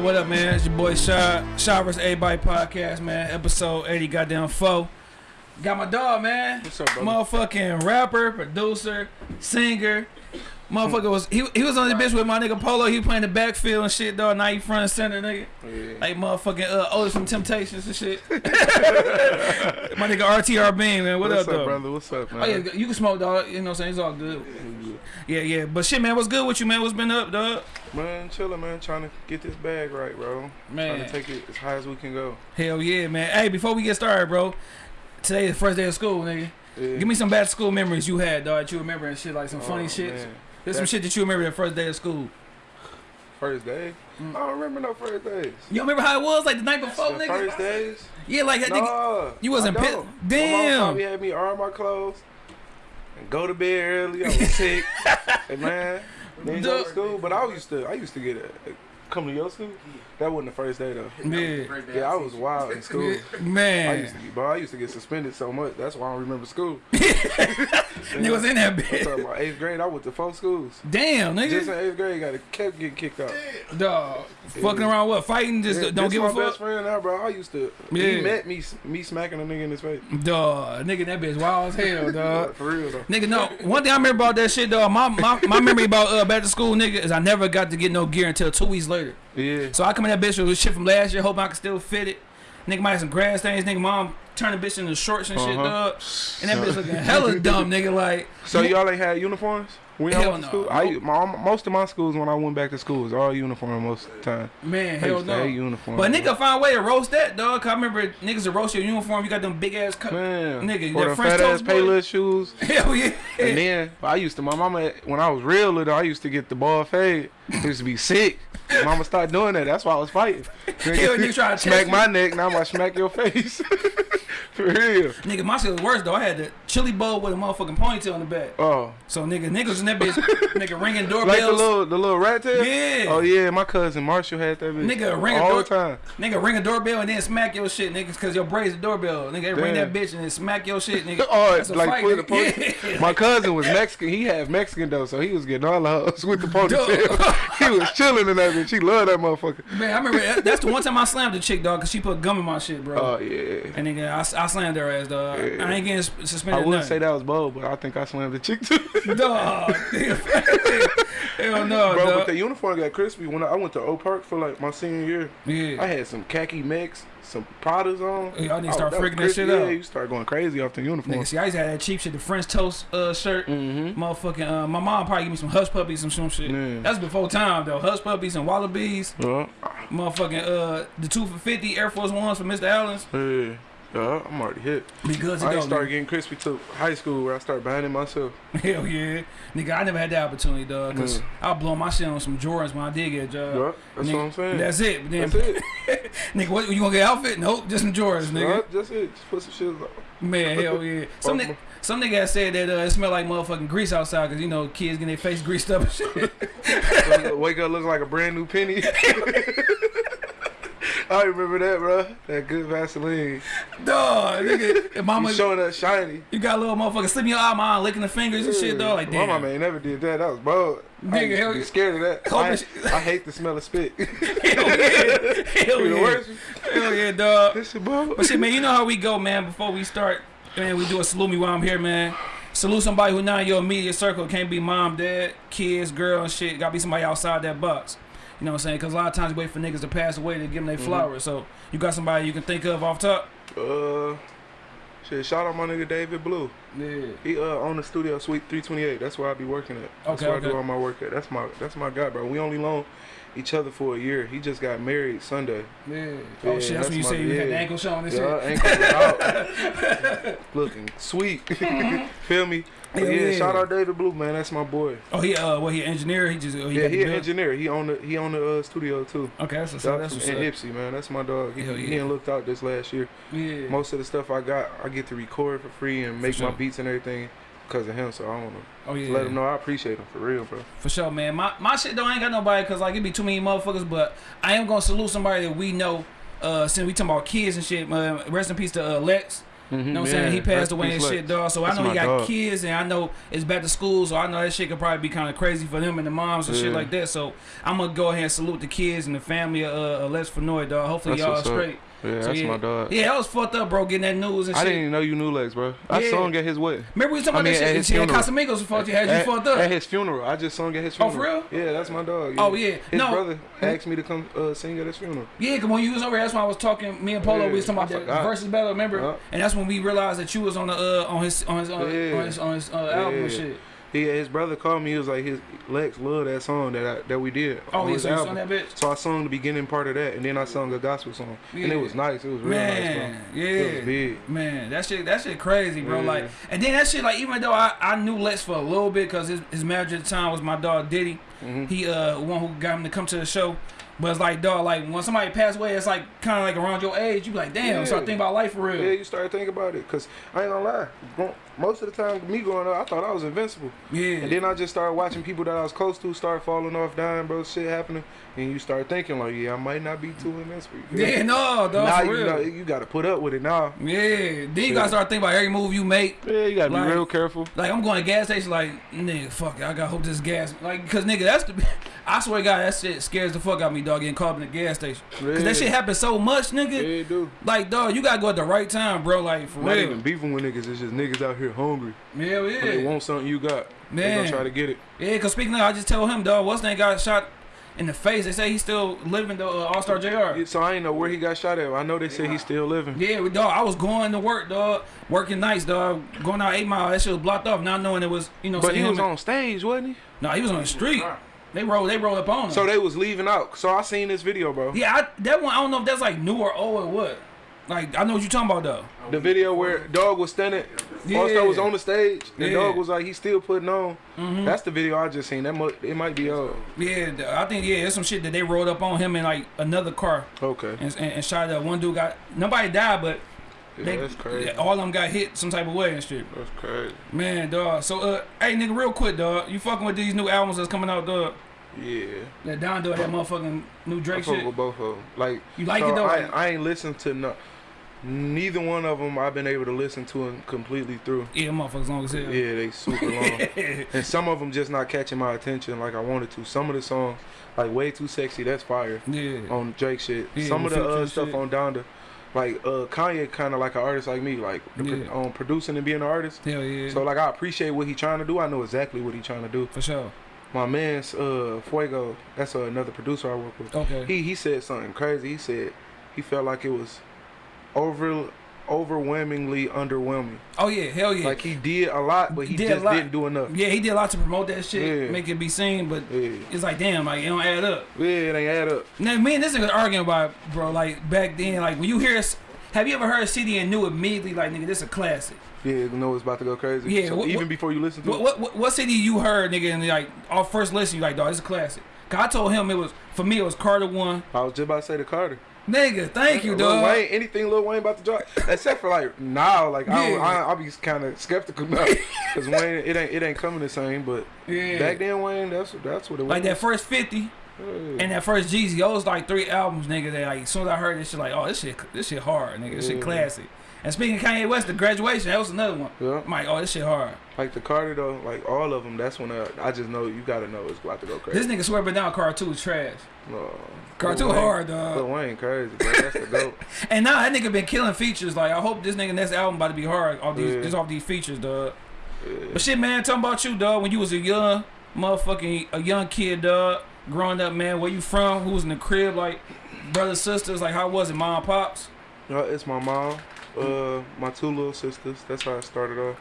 up, what up, man? It's your boy Shaw, Shaw vs. Everybody podcast, man. Episode 80, goddamn four. Got my dog, man. What's up, brother? Motherfucking rapper, producer, singer. Motherfucker was he, he was on the bitch with my nigga Polo. He playing the backfield and shit, dog. Now he front and center, nigga. Yeah. Like motherfucking uh, Otis from Temptations and shit. my nigga RTR Bean, man. What What's up, up, brother? What's up, man? Oh yeah, you can smoke, dog. You know what I'm saying? It's all good. Yeah, yeah. But shit, man, what's good with you, man? What's been up, dog? Man, chilling, man. Trying to get this bag right, bro. Man. Trying to take it as high as we can go. Hell yeah, man. Hey, before we get started, bro. Today is the first day of school, nigga. Yeah. Give me some bad school memories you had, dog. That you remember and shit, like some funny Oh, shit. man. There's some shit that you remember the first day of school. First day? Mm. I don't remember no first days. You remember how it was, like the night before, the nigga? first days? Yeah, like that nigga. No. you wasn't pissed. pit- don't. My mom Damn. probably had me iron my clothes and go to bed early. I was sick. hey, man. Then go to school. But I used to, I used to get a, come to your school. That wasn't the first day, though. Yeah, Yeah, I was wild in school. Man. I used to, bro, I used to get suspended so much. That's why I don't remember school. Nigga was in that I'm talking about eighth grade. I went to four schools. Damn, nigga. Just in eighth grade, got kept getting kicked out. Dog. Fucking around what? Fighting? Just Yeah, don't give my best friend now, bro. I used to. Yeah. He met me, me smacking a nigga in his face. Dog. Nigga, that bitch wild as hell, dog. For real though. Nigga, no. One thing I remember about that shit, dog. My my, my memory about uh, back to school, nigga, is I never got to get no gear until two weeks later. Yeah. So I come in that bitch with shit from last year, hoping I can still fit it. Nigga might have some grass stains. Nigga, mom turn the bitch into shorts and shit, Uh-huh. dog. And that bitch looking hella dumb, nigga. Like, So y'all ain't had uniforms? We Hell no. school? I, my, most of my schools when I went back to school was all uniform most of the time. man, I hell no. uniform. But nigga find a way to roast that, dog. Cause I remember niggas to roast your uniform. You got them big ass cut. Man, Nigga, that the French fat ass. Payless shoes. Hell yeah. And then I used to, my mama, when I was real little, I used to get the ball fade. I used to be sick. Mama started doing that. That's why I was fighting. Nigga try to smack my neck. Now I'm gonna smack your face. For real. Nigga, my shit was worse though. I had the chili bowl with a motherfucking ponytail in the back. Oh, So nigga, niggas in that bitch, nigga ringing like the little, the little rat tail. Yeah. Oh yeah, my cousin Marshall had that bitch. Nigga, ring a all door- the time. Nigga, ring a doorbell and then smack your shit, niggas, cause your braids the doorbell. Nigga, they ring that bitch and then smack your shit, nigga. Oh, That's a like fight, put the nigga. pony- Yeah. My cousin was Mexican. He had Mexican though, so he was getting all the hoes with the ponytail. he was chilling in that bitch. He loved that motherfucker. Man, I remember that- that's the one time I slammed the chick, dog, cause she put gum in my shit, bro. Oh yeah. and nigga, I, I slammed her ass, dog. Yeah. I ain't getting suspended. I wouldn't nothing. say that was bold, but I think I slammed the chick too. Dog. Hell no, Bro, but the uniform got crispy when I, I went to Oak Park for like my senior year. Yeah, I had some khaki mix, some Pradas on. Y'all need to Oh, start was freaking that shit yeah, out. you start going crazy off the uniform. Nigga, see, I used to have that cheap shit, the French toast uh, shirt. Mm-hmm. Motherfucking, uh, my mom probably give me some hush puppies, some some shit. Yeah. That's before time though. Hush puppies and wallabies. Yeah. Motherfucking, uh, the two for fifty Air Force Ones for Mr. Allen's. Yeah. Yeah, I'm already hit. Be good I started getting crispy to high school where I started buying it myself. Hell yeah, nigga. I never had that opportunity, dog. Cause Mm. I blow my shit on some Jordans when I did get a job. Yeah, that's Nigga, what I'm saying. That's it. Then, That's it. nigga, what you gonna get outfit? Nope, just some Jordans, nigga. Yeah, that's it. Just put some shit on. Man, hell yeah. Some nigga, some nigga said that uh, it smelled like motherfucking grease outside because you know kids getting their face greased up and shit. Wake up looking like a brand new penny. I remember that, bro. That good Vaseline. dog, nigga. And mama, you showing up shiny. you got a little motherfucker slipping your eye, mom, licking the fingers and shit, dog. Like My damn. mama ain't never did that. That was bold. Nigga, hell yeah. scared of that. I, I hate the smell of spit. Hell yeah, hell yeah, hell yeah, dog. This shit bold. But shit, man, you know how we go, man. Before we start, man, we do a salute me while I'm here, man. Salute somebody who not in your immediate circle. Can't be mom, dad, kids, girl, and shit. Gotta be somebody outside that box. You know what I'm saying? Because a lot of times you wait for niggas to pass away to give them their Mhm. flowers. So you got somebody you can think of off top? Uh, shit. Shout out my nigga David Blue. Yeah. He uh on the studio suite 328. That's where I be working at. That's Okay, where okay. I do all my work at. That's my that's my guy, bro. We only loan each other for a year. He just got married Sunday. Yeah. Oh Yeah, shit, that's, that's when you my- say you had the ankle showing and Yeah, shit. ankle was out. Looking sweet. Feel me? But yeah, yeah. shout out David Blue, man. That's my boy. Oh, he uh, what he an engineer? He just oh, he yeah, he an engineer. He on the he on the uh, studio too. Okay, that's what's up. That's what's in up. Ipsy, man. That's my dog. He, Hell he yeah. ain't looked out this last year. Yeah. Most of the stuff I got, I get to record for free and make sure. my beats and everything because of him. So I want to Oh yeah. let him know I appreciate him for real, bro. For sure, man. My my shit though I ain't got nobody because like it be too many motherfuckers. But I am gonna salute somebody that we know. Uh, since we talking about kids and shit. Uh, rest in peace to uh, Lex. Mhm, You know what I'm yeah. saying? He passed Rest away and shit, dog. So That's I know he got dog. kids, and I know it's back to school, so I know that shit could probably be kind of crazy for them and the moms and shit like that. So I'm gonna go ahead and salute the kids and the family of uh, Lex Fenoy, dog. Hopefully That's y'all are what's up. Yeah, So, that's yeah. my dog. Yeah, that was fucked up, bro. Getting that news and I shit. I didn't even know you knew Lex, bro. I Yeah. sung at his wedding. Remember we was talking I mean, about at that his shit? Yeah, funeral. Casamigos fucked you, had you fucked up. At his funeral. I just sung at his funeral. Oh, for real? Yeah, that's my dog. Oh, yeah. His No. brother asked me to come uh, sing at his funeral. Yeah, cause when you was over here, that's when I was talking. Me and Polo, we was talking about I that versus battle. Remember? Yeah. And that's when we realized that you was on the uh on his on his uh, Yeah. on his on his uh, album and shit. He, his brother called me. He was like, his Lex loved that song that I, that we did. Oh on yeah, his so you album. sung that bitch. So I sung the beginning part of that, and then I sung a gospel song, yeah. and it was nice. It was real nice, Man, bro. yeah, It was big. man, that shit, that shit crazy, bro. Yeah. Like, and then that shit, like, even though I, I knew Lex for a little bit, cause his, his manager at the time was my dog Diddy. Mhm. He uh one who got him to come to the show. But it's like, dog, like when somebody passed away, it's like kind of like around your age. You be like, damn, Yeah. start thinking about life for real. Yeah, you start thinking about it, cause I ain't gonna lie. Most of the time, me growing up, I thought I was invincible, Yeah, and then I just started watching people that I was close to start falling off, dying, bro. Shit happening, and you start thinking like, yeah, I might not be too invincible. You feel me? yeah, no, dog, now for you real. know you got to put up with it now. yeah, then you Yeah. gotta start thinking about every move you make. Yeah, you gotta Like- be real careful. Like I'm going to gas station, like nigga, fuck it, I gotta hope this gas, like, cause nigga, that's the, I swear to God, that shit scares the fuck out of me, dog, getting caught in the gas station. Cause Yeah. that shit happens so much, Yeah, nigga. it do. Like, dog, you gotta go at the right time, bro. Like for Not real. even beefing with niggas. It's just niggas out here hungry. Hell When they want something you got, Man. they gonna try to get it. Yeah, cause speaking of, I just told him, dog, what's that got shot in the face? They say he's still living, though. Uh, All Star Jr. So I ain't know where he got shot at. I know they say he's still living. Yeah, we- dog. I was going to work, dog, working nights, dog, going out eight mile. That shit was blocked off, not knowing it was, you know. But he was on stage, wasn't he? No, he was on the street. They rolled, they rolled up on him. So they was leaving out. So I seen this video, bro. yeah, I, that one. I don't know if that's like new or old or what. Like I know what you're talking about though. The video where Dog was standing, Yeah. All-Star was on the stage, and Yeah. Dog was like, he's still putting on. That's the video I just seen. That mu- it might be old. Yeah, I think yeah, there's some shit that they rolled up on him in like another car Okay. and, and, and shot up. One dude got nobody died, but Yeah, they, that's crazy. all of them got hit some type of way and shit. That's crazy. Man, dog. So uh, hey nigga, real quick, dog. You fucking with these new albums that's coming out, dog? Yeah. That Don dog, that motherfucking new I Drake fuck shit. with both of them. Like, You like so it though? I, I ain't listened to no, neither one of them. I've been able to listen to them completely through. yeah, motherfuckers long as hell. Yeah, they super long. and some of them just not catching my attention like I wanted to. Some of the songs, like "Way Too Sexy," that's fire yeah. on Drake shit. Yeah, some of the uh, stuff shit. on Donda, like uh, Kanye, kind of like an artist like me, like pro- Yeah. on producing and being an artist. Hell yeah. So like I appreciate what he trying to do. I know exactly what he trying to do. for sure. My man's uh, Fuego, that's uh, another producer I work with. Okay. He he said something crazy. He said he felt like it was over overwhelmingly underwhelming. oh yeah, hell yeah. Like he did a lot, but he did just didn't do enough. yeah, he did a lot to promote that shit, Yeah. make it be seen, but Yeah, it's like damn, like it don't add up. yeah, it ain't add up. Now, me and this nigga arguing about, it, bro. Like back then, like when you hear, have you ever heard a CD and knew immediately, like nigga, this a classic? Yeah, you know it's about to go crazy. Yeah, So what- even what- before you listen to What it, what what, CD you heard, nigga, and like off first listen, you like, dog, it's a classic. Cause I told him it was for me, it was Carter one. I was just about to say the Carter. Nigga, thank you, Lil dog. Wayne, anything Lil Wayne about to drop, except for like now, like I, Yeah. I, I'll be kind of skeptical now, cause Wayne, it ain't it ain't coming the same. But Yeah. back then, Wayne, that's that's what it was. Like that first fifty Yeah. and that first Jeezy, those like three albums, nigga. That like as soon as I heard this shit, like, oh, this shit, this shit hard, nigga. This shit Yeah. classic. And speaking of Kanye West, the graduation, that was another one. Yeah. I'm like, oh, this shit hard. Like the Carter though, like all of them. That's when I, I just know you gotta know it's about to go crazy. This nigga swear but down Car two is trash. No. Car Lil Wayne- hard, dog. Lil Wayne crazy, bro. That's the goat. And now that nigga been killing features. Like I hope this nigga next album about to be hard off these Yeah. just off these features, dog. Yeah. But shit, man, talking about you, dog. When you was a young motherfucking a young kid, dog, growing up, man. Where you from? Who was in the crib? Like brothers, sisters. Like how was it, mom, pops? Uh, it's my mom, uh, my two little sisters. That's how I started off.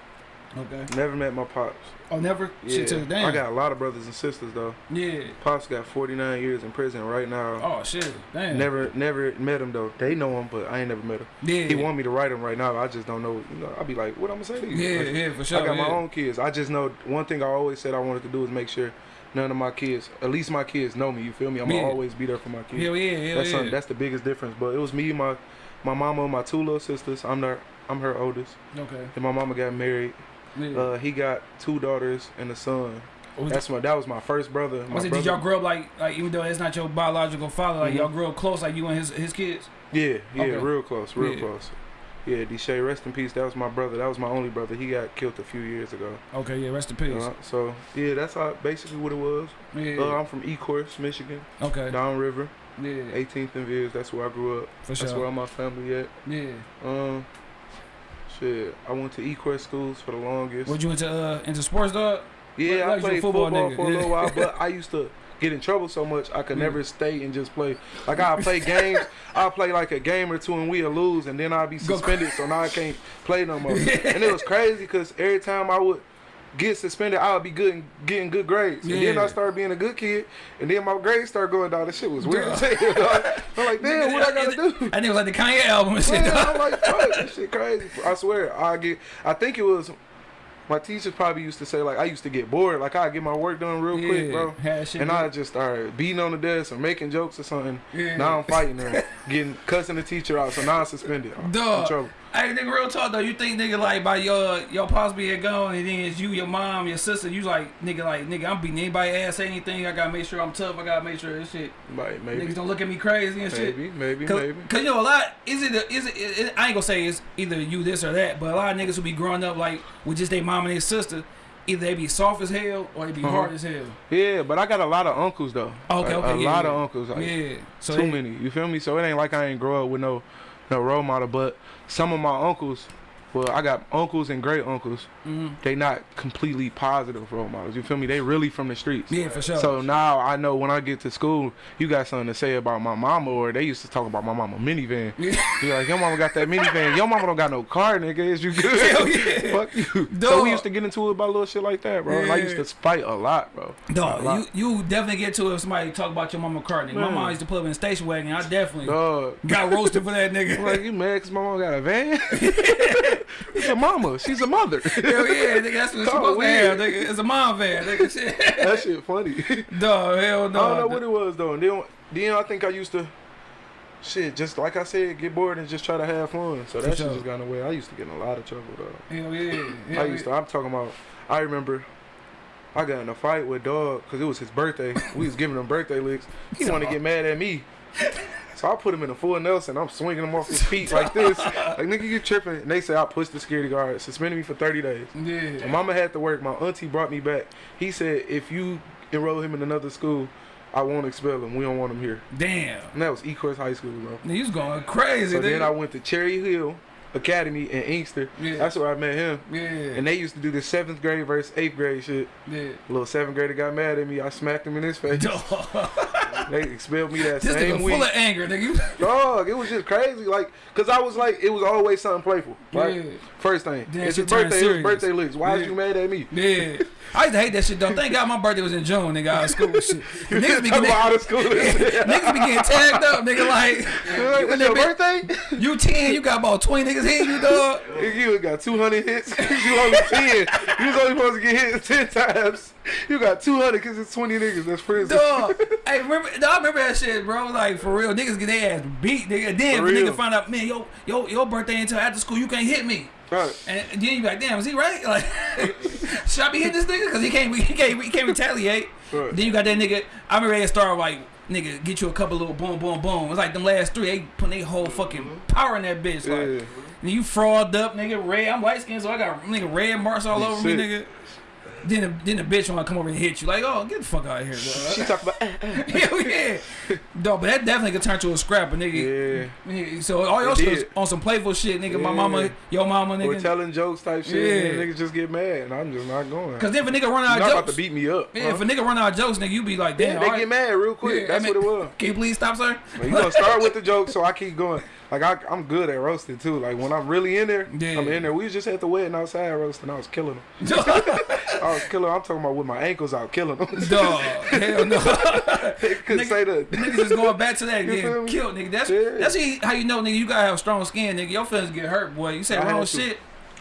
Okay. Never met my pops. Oh, never. Yeah, Shit, to damn. I got a lot of brothers and sisters though. Yeah. Pops got 49 years in prison right now. Oh shit. Damn. Never, never met him though. They know him, but I ain't never met him. Yeah. He want me to write him right now. I just don't know. You know, I'll be like, what I'm gonna say to you? Yeah, Like, yeah, for sure. I got my own kids. I just know one thing I always said I wanted to do is make sure none of my kids, at least my kids, know me. You feel me? I'm gonna always be there for my kids. Hell yeah, hell that's yeah. that's the biggest difference. But it was me, my my mama, and my two little sisters. I'm their, I'm her oldest. okay. And my mama got married. Yeah. Uh, he got two daughters and a son. was That's my that was my first brother. My was it, brother did y'all grow up like, like even though it's not your biological father, like Mhm. y'all grew up close, like you and his his kids? Yeah, yeah, Okay. real close, real Yeah. close. Yeah, Deshae, rest in peace. That was my brother. That was my only brother. He got killed a few years ago. Okay, yeah, rest in peace. Uh, so yeah, that's how basically what it was. yeah. Uh, I'm from Ecorse, Michigan, okay. downriver, Yeah. 18th and Viz. That's where I grew up. For That's where all my family at. Yeah. Um, shit, I went to Ecorse schools for the longest. What you into uh into sports dog? Yeah, Like I played football football, for a little while, but I used to get in trouble so much I could Yeah. never stay and just play. Like I play games, I play like a game or two and we'll lose, and then I'd be suspended, so now I can't play no more. and it was crazy because every time I would get suspended, I would be good and getting good grades, and then I started being a good kid, and then my grades started going down. This shit was weird. as hell, dog. I'm like, damn, what I gotta do? I think it was like the Kanye album and shit. Man. I'm like, fuck, this shit crazy. I swear, I get. I think it was. My teachers probably used to say like I used to get bored, like I get my work done real quick, bro. And. I just started beating on the desk or making jokes or something. Yeah. Now I'm fighting her, getting cussing the teacher out, so now I'm suspended. I'm in trouble. Hey, nigga, real talk though. You think nigga like by your your pops being gone, and then it's you, your mom, your sister. You like nigga, like nigga, I'm beating anybody ass, say anything. I gotta make sure I'm tough. I gotta make sure this shit. Like maybe, Niggas don't look at me crazy and shit. maybe, maybe, Cause, maybe. Cause you know a lot is it is it, it, it- I ain't gonna say it's either you this or that, but a lot of niggas who be growing up like with just their mom and their sister, either they be soft as hell or they be Uh-huh. hard as hell. Yeah, but I got a lot of uncles though. Okay, Like, okay, a yeah, lot yeah. of uncles. Like, yeah, so too they- many. You feel me? So it ain't like I ain't grow up with no no role model, but some of my uncles, well, I got uncles and great uncles. mhm. They not completely positive role models. You feel me? They really from the streets. Yeah, for sure. So now I know when I get to school, you got something to say about my mama, or they used to talk about my mama minivan. You're like, your mama got that minivan. Your mama don't got no car, nigga. Is you good? Hell yeah. Fuck you. So we used to get into it about little shit like that, bro. And I used to fight a lot, bro. Dog, lot. you you definitely get to it if somebody talk about your mama car, nigga. My mom used to put up in a station wagon. I definitely Dog. got roasted for that I'm nigga. like, you mad 'cause my mama got a van? it's a mama. She's a mother. Hell yeah, nigga, that's what it's supposed to have. Nigga. It's a mom van, nigga. Shit. that shit funny. Dog, hell no. I don't know what it was though. And then, then I think I used to, shit, just like I said, get bored and just try to have fun. So that shit just got away. I used to get in a lot of trouble though. Hell yeah. Hell I used to. I'm talking about. I remember. I got in a fight with dog because it was his birthday. we was giving him birthday licks. He wanted to get mad at me. So I put him in a full Nelson. I'm swinging him off his feet like this. Like, nigga, you tripping. And they say I pushed the security guard, suspended me for 30 days. Yeah. My mama had to work. My auntie brought me back. He said, if you enroll him in another school, I won't expel him. We don't want him here. Damn. And that was Ecorse High School, bro. You was going crazy, So then I went to Cherry Hill Academy in Inkster. Yeah. That's where I met him. yeah. And they used to do the seventh grade versus eighth grade shit. yeah. A little seventh grader got mad at me. I smacked him in his face. They expelled me that This same nigga week. full of anger, nigga. Dog, it was just crazy. Like, cause I was like, it was always something playful. Right. Yeah. First thing, Then it's turned birthday. It was serious. birthday licks. Why Yeah. is you mad at me? Yeah. I used to hate that shit though. Thank God my birthday was in June, nigga. Out of school and shit. Niggas be getting out of school. niggas be getting tagged up, nigga. Like It's when your that birthday? you ten, you got about twenty niggas hitting you, dog. You got 200 hits. you only 10. You was only supposed to get hit 10 times. You got 200 because it's 20 niggas. That's prison. Dog. hey, remember? I remember that shit, bro. Like for real, niggas get their ass beat, nigga. Then if a nigga find out, man, yo, yo, your birthday until after school, you can't hit me. Right. And then you be like, damn, is he right? Like, should I be hitting this nigga? Because he can't, he can't, he can't retaliate. Right. Then you got that nigga. I remember they start like, nigga, get you a couple little boom, boom, boom. It's like them last three, they put their whole fucking mm-hmm. power in that bitch. Like, Yeah. you fraud up, nigga, red. I'm light skinned, so I got nigga red marks all You over me, nigga. Then the, then the bitch wanna come over and hit you. Like, oh, get the fuck out of here, She talk about. eh, eh. Hell yeah. Dog, but that definitely could turn to a scrap, nigga. Yeah. Yeah, So all your It shit on some playful shit, nigga. My mama, your mama, nigga. telling jokes type shit. Yeah. And niggas just get mad. And I'm just not going. Cause then if a nigga run out not of about to jokes, beat me up. yeah, huh? if a nigga run out of jokes, nigga, you be like, Yeah, damn, they all right. get mad real quick. Yeah, That's I mean, what it was. Can you please stop, sir? Like, you gonna start with the joke, so I keep going. Like I, I'm good at roasting too. Like when I'm really in there, Yeah. I'm in there. We was just at the wedding outside roasting. I was killing them. I was killing. I'm talking about with my ankles out, killing them. hell no. couldn't Nigga- say that. Niggas is going back to that, getting killed, nigga. That's Yeah. that's how you know, nigga. You gotta have strong skin, nigga. Your feelings get hurt, boy. You say I wrong shit.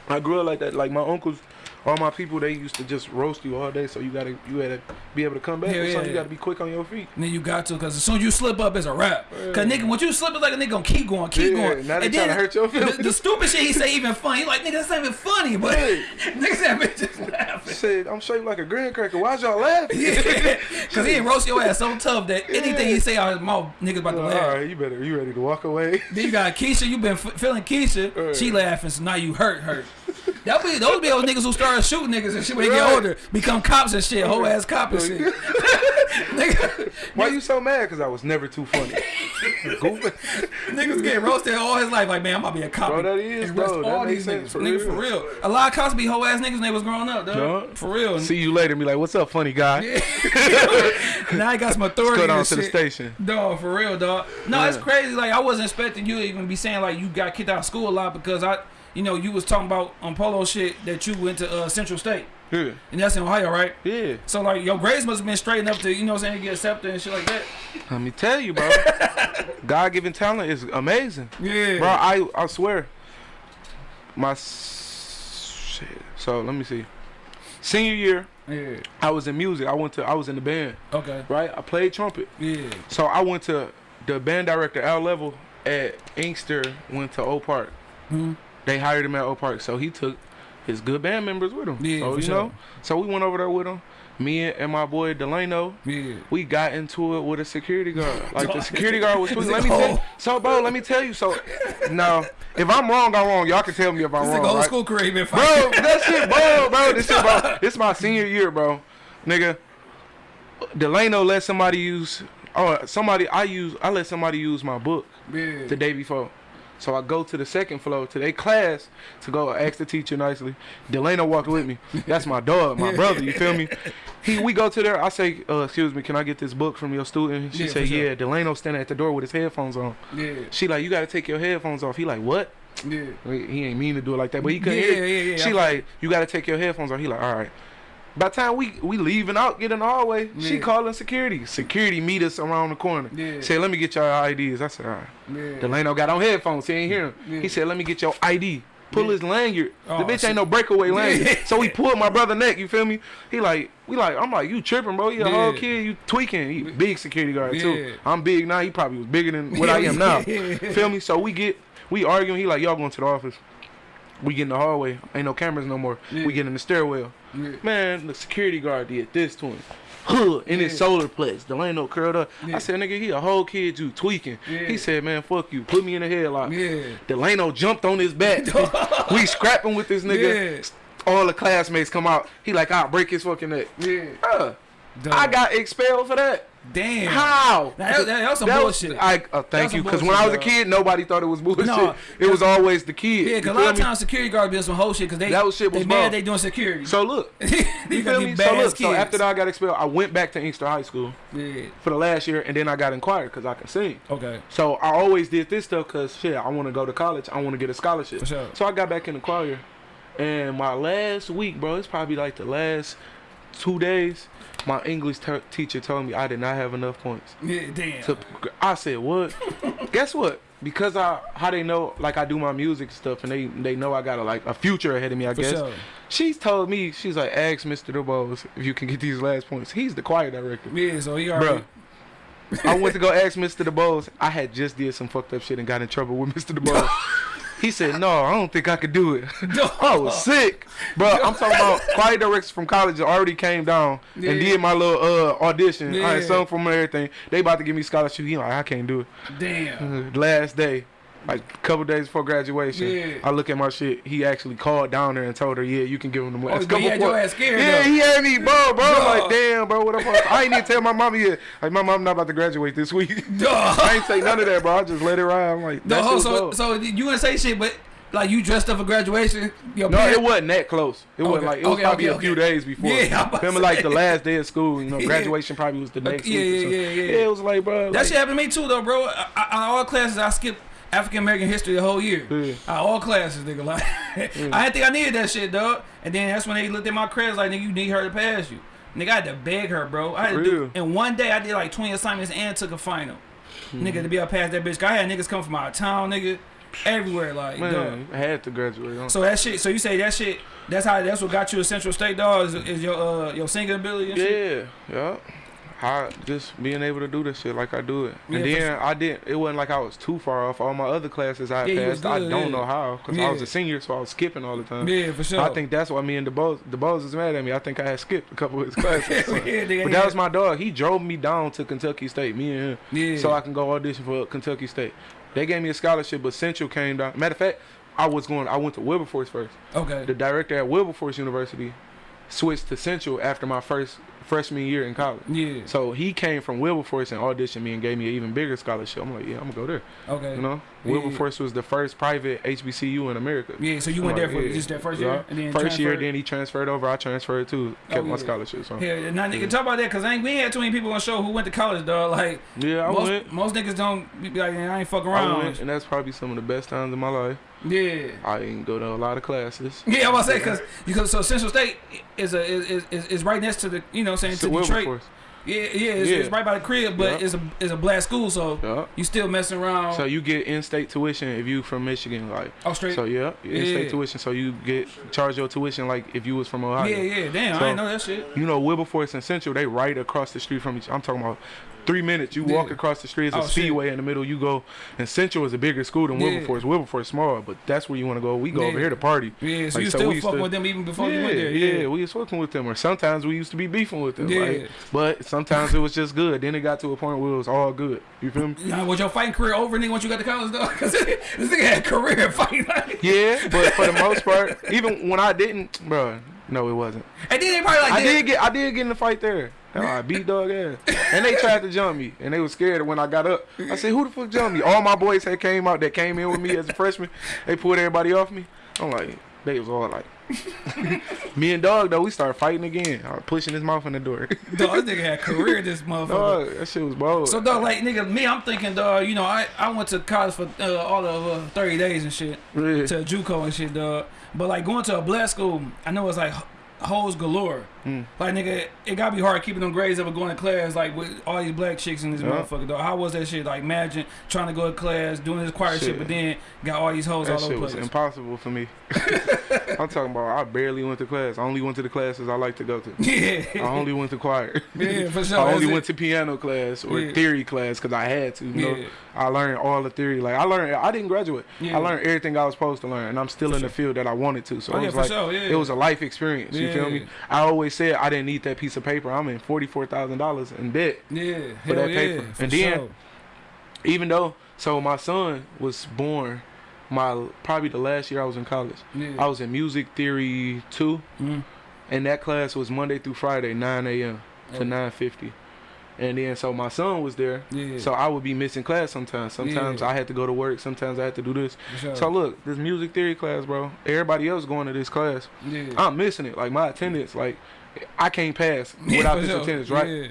I grew up like that. Like my uncles, all my people they used to just roast you all day, so you gotta you gotta be able to come back. Yeah, yeah. You gotta be quick on your feet. And then you got to, cause as soon as you slip up, it's a wrap. Cause nigga, once you slip, it's like a nigga gonna keep going, keep going. now they and tryna then hurt your the, feelings. the stupid shit he say even funny. He like nigga, that's not even funny, but nigga said bitch just laughing. Said I'm shaped like a graham cracker. Why's y'all laughing? Yeah. Cause he roast your ass so tough that anything he say out his mouth, niggas about to laugh. right, you better you ready to walk away? Then you got Keisha, you been f- feeling Keisha, Right. she laughing, so now you hurt her. That be those be those niggas who started shooting niggas and shit when they get older, become cops and shit, whole ass cop and shit. Nigga, Why you so mad? Cause I was never too funny. Niggas get roasted all his life, like man, I'm about to be a cop. Bro, that is, bro. That all these niggas, for nigga, for real. real. A lot of cops be whole ass niggas when they was growing up, dog. For real. See you later. Be like, what's up, funny guy? Yeah. now he got some authority. Go down and to the station. Dog, for real, dog. No, it's crazy. Like I wasn't expecting you to even be saying like you got kicked out of school a lot because I, you know, you was talking about on polo shit that you went to uh, Central State Yeah. and that's in Ohio, right? Yeah. So like your grades must have been straight enough to you know what I'm saying get accepted and shit like that. Let me tell you, bro. God given talent is amazing. Yeah, Bro, I I swear. My shit. So let me see. Senior year, yeah. I was in music. I went to I was in the band, Okay. right? I played trumpet. Yeah. So I went to the band director Al Level at Inkster went to Oak Park. hmm They hired him at Oak Park, so he took his good band members with him. Yeah, so, you sure. know. So we went over there with him. Me and, my boy Delano, Yeah. we got into it with a security guard. Like the security guard was. This Let me tell. So bro, let me tell you. So no, if I'm wrong, I'm wrong. Y'all can tell me if I'm This wrong. nigga old right? school he Bro, that shit, bro, bro. This shit, bro. This my senior year, bro. Nigga, Delano let somebody use. Oh, somebody I use. I let somebody use my book Yeah. the day before. So I go to the second floor to their class to go ask the teacher nicely. Delano walked with me. That's my dog, my brother. You feel me? He, we go to there. I say, uh, "Excuse me, can I get this book from your student?" She Yeah, say, sure. "Yeah." Delano standing at the door with his headphones on. Yeah. She like, "You got to take your headphones off." He like, "What?" Yeah. He ain't mean to do it like that, but he couldn't Yeah, hear. yeah, yeah, She I- like, "You got to take your headphones off." He like, "All right." By the time we we leaving out, getting in the hallway, she Yeah. calling security. Security meet us around the corner. Yeah. Said, "Let me get your IDs." I said, "All right." Yeah. Delano got on headphones. He ain't hear him. Yeah. He said, "Let me get your ID." Pull Yeah. his lanyard. Oh, the bitch ain't no breakaway lanyard. Yeah. So he pulled my brother neck. You feel me? He like, we like, I'm like, you tripping, bro? You a whole kid. You tweaking. He big security guard Yeah. too. I'm big now. He probably was bigger than what I am now. Yeah. Feel me? So we get, we arguing. He like, y'all going to the office. We get in the hallway. Ain't no cameras no more. Yeah. We get in the stairwell. Yeah. Man, the security guard did this to him. Huh, in his Yeah. solar plex. Delano curled up. Yeah. I said, nigga, he a whole kid, you tweaking. He said, man, fuck you. Put me in the headlock. Yeah. Delano jumped on his back. we scrapping with this nigga. All the classmates come out. He like, I'll break his fucking neck. Yeah. I got expelled for that. Damn. How? Now, that, that, was some That bullshit. Was, I, uh, thank you, because when I was a kid, nobody thought it was bullshit. No, it was always the kid. yeah, because a lot of me? times security guards be some whole shit because they That was shit they was mad they doing security. So look, you feel me? So look, so after that I got expelled, I went back to Inkster High School Yeah. for the last year, and then I got inquired because I can sing. Okay. So I always did this stuff because shit, I want to go to college. I want to get a scholarship. For sure. So I got back in the choir, and my last week, bro, it's probably like the last two days. My English teacher told me I did not have enough points. Yeah. Damn. To, I said, what? Guess what? Because I how they know like I do my music stuff and they they know I got a, like a future ahead of me. I For guess. sure. She's told me she's like, ask Mr. DeBose if you can get these last points. He's the choir director. Yeah. So he already. I went to go ask Mr. DeBose. I had just did some fucked up shit and got in trouble with Mr. DeBose. he said, "No, I don't think I could do it." I was sick, bro. I'm talking about choir directors from college already came down Yeah. and did my little uh, audition. I had Yeah. sung from everything. They about to give me scholarship. He like, I can't do it. Damn. Last day, like a couple days before graduation, Yeah. I look at my shit. He actually called down there and told her, "Yeah, you can give him the money." Oh, he had your ass scared. Yeah, though. he had me, bro, bro. I'm like, damn, bro, what the fuck? I ain't even tell my mama yet. Like, my mom not about to graduate this week. I ain't say none of that, bro. I just let it ride. I'm like, shit was so so you wouldn't say shit, but like you dressed up for graduation. No, parents- it wasn't that close. It wasn't like it was okay, probably okay, a few days before. Yeah, I'm about to Remember, like the last day of school. You know, Yeah. graduation probably was the next yeah, week. or yeah, yeah, yeah. it was like, bro. That like, shit happened to me too, though, bro. I, I, all classes, I skipped African American history the whole year. Yeah. Uh, all classes, nigga. Like, I didn't think I needed that shit, dog. And then that's when they looked at my credits, like, nigga, you need her to pass you. Nigga, I had to beg her, bro. I had to do. In one day, I did like 20 assignments and took a final. Hmm. Nigga, to be able to pass that bitch. I had niggas come from out of town, nigga. everywhere. Like, dog. I had to graduate. huh? So that shit. So you say that shit. That's how. That's what got you to Central State, dog. Is, is your uh your singing ability? And shit? Yeah, I just being able to do this shit like I do it, and Yeah, then I didn't. It wasn't like I was too far off. All my other classes I Yeah, passed, I don't yeah. know how because I was a senior, so I was skipping all the time. Yeah, for sure. I think that's why me and the boss the DeBose is mad at me. I think I had skipped a couple of his classes. so- But that was my dog. He drove me down to Kentucky State, me and him, yeah. so I can go audition for Kentucky State. They gave me a scholarship, but Central came down. Matter of fact, I was going. I went to Wilberforce first. okay. The director at Wilberforce University switched to Central after my first freshman year in college. yeah. So he came from Wilberforce and auditioned me and gave me an even bigger scholarship. I'm like, yeah, I'm gonna go there. Okay. You know, Yeah. Wilberforce was the first private HBCU in America. Yeah. So you went I'm there for yeah. just that first Yeah. year, and then First year, then he transferred over. I transferred too. Oh, Kept Oh, my yeah. scholarship. So Yeah, now nigga, Yeah. talk about that because ain't we ain't had too many people on the show who went to college, dog. Like yeah, I most, went. most niggas don't be like, I ain't fuck I around. went, and that's probably some of the best times in my life. Yeah. I didn't go to a lot of classes. Yeah, I was say because because so Central State is a is, is, is right next to the you know I'm saying So to Detroit. Yeah, yeah, it's, Yeah. it's right by the crib, but Yeah. it's a it's a black school, so Yeah. you still messing around. So you get in-state tuition if you from Michigan, like. oh, straight. So yeah, in-state tuition. So you get charge your tuition like if you was from Ohio. yeah, yeah, damn, I So- didn't know that shit. You know, Wilberforce and Central, they right across the street from each. I'm talking about three minutes. You walk across the street, it's Oh, a shit. speedway in the middle. You go, and Central is a bigger school than Yeah. Wilberforce. Wilberforce small, but that's where you want to go. We go over here to party. Yeah, so Like, you so still fucking to- with them even before yeah, you went there. yeah, we was working with them, or sometimes we used to be beefing with them. Yeah. Like, but sometimes it was just good. Then it got to a point where it was all good. You feel me? Now, was your fighting career over, nigga, once you got to college, though? Because this nigga had career fighting. Yeah, but for the most part, even when I didn't, bro, no, it wasn't. And then they probably like, I did get I did get in the fight there. Hell, I beat dog ass. And they tried to jump me. And they was scared when I got up. I said, who the fuck jumped me? All my boys had came out that came in with me as a freshman. They pulled everybody off me. I'm like, they was all like Me and dog though, we started fighting again. I was pushing his mouth in the door. Dog, this nigga had a career, this motherfucker. dog, that shit was bold. So dog, like nigga, me, I'm thinking, dog. You know, I, I went to college for uh, all of uh, 30 days and shit Yeah. to JUCO and shit, dog. But like going to a black school, I know it's like hoes galore. Mm. Like nigga, it gotta be hard keeping them grades up and going to class like with all these black chicks in this Yeah. motherfucker, though. How was that shit? Like imagine trying to go to class, doing this choir shit, Shit. but then got all these hoes That all over shit the was place. impossible for me. I'm talking about I barely went to class. I only went to the classes I like to go to. yeah, I only went to choir. yeah, for sure. I only That's went it. to piano class or Yeah. theory class because I had to. You know, Yeah. I learned all the theory. Like I learned, I didn't graduate. Yeah. I learned everything I was supposed to learn, and I'm still For in the field that I wanted to. So Oh, it was like sure. It was a life experience. You feel me? I always said I didn't need that piece of paper. I'm in forty four thousand dollars in debt. yeah, for that yeah, paper. And then- sure. Even though, so my son was born. My probably the last year I was in college. yeah. I was in music theory two, Mhm. and that class was Monday through Friday, nine a.m. to Okay. nine fifty. And then so my son was there, yeah, so I would be missing class sometimes. Sometimes Yeah. I had to go to work. Sometimes I had to do this. sure. So look, this music theory class, bro. Everybody else going to this class. yeah. I'm missing it. Like my attendance, like I can't pass without this sure. attendance, right? Yeah,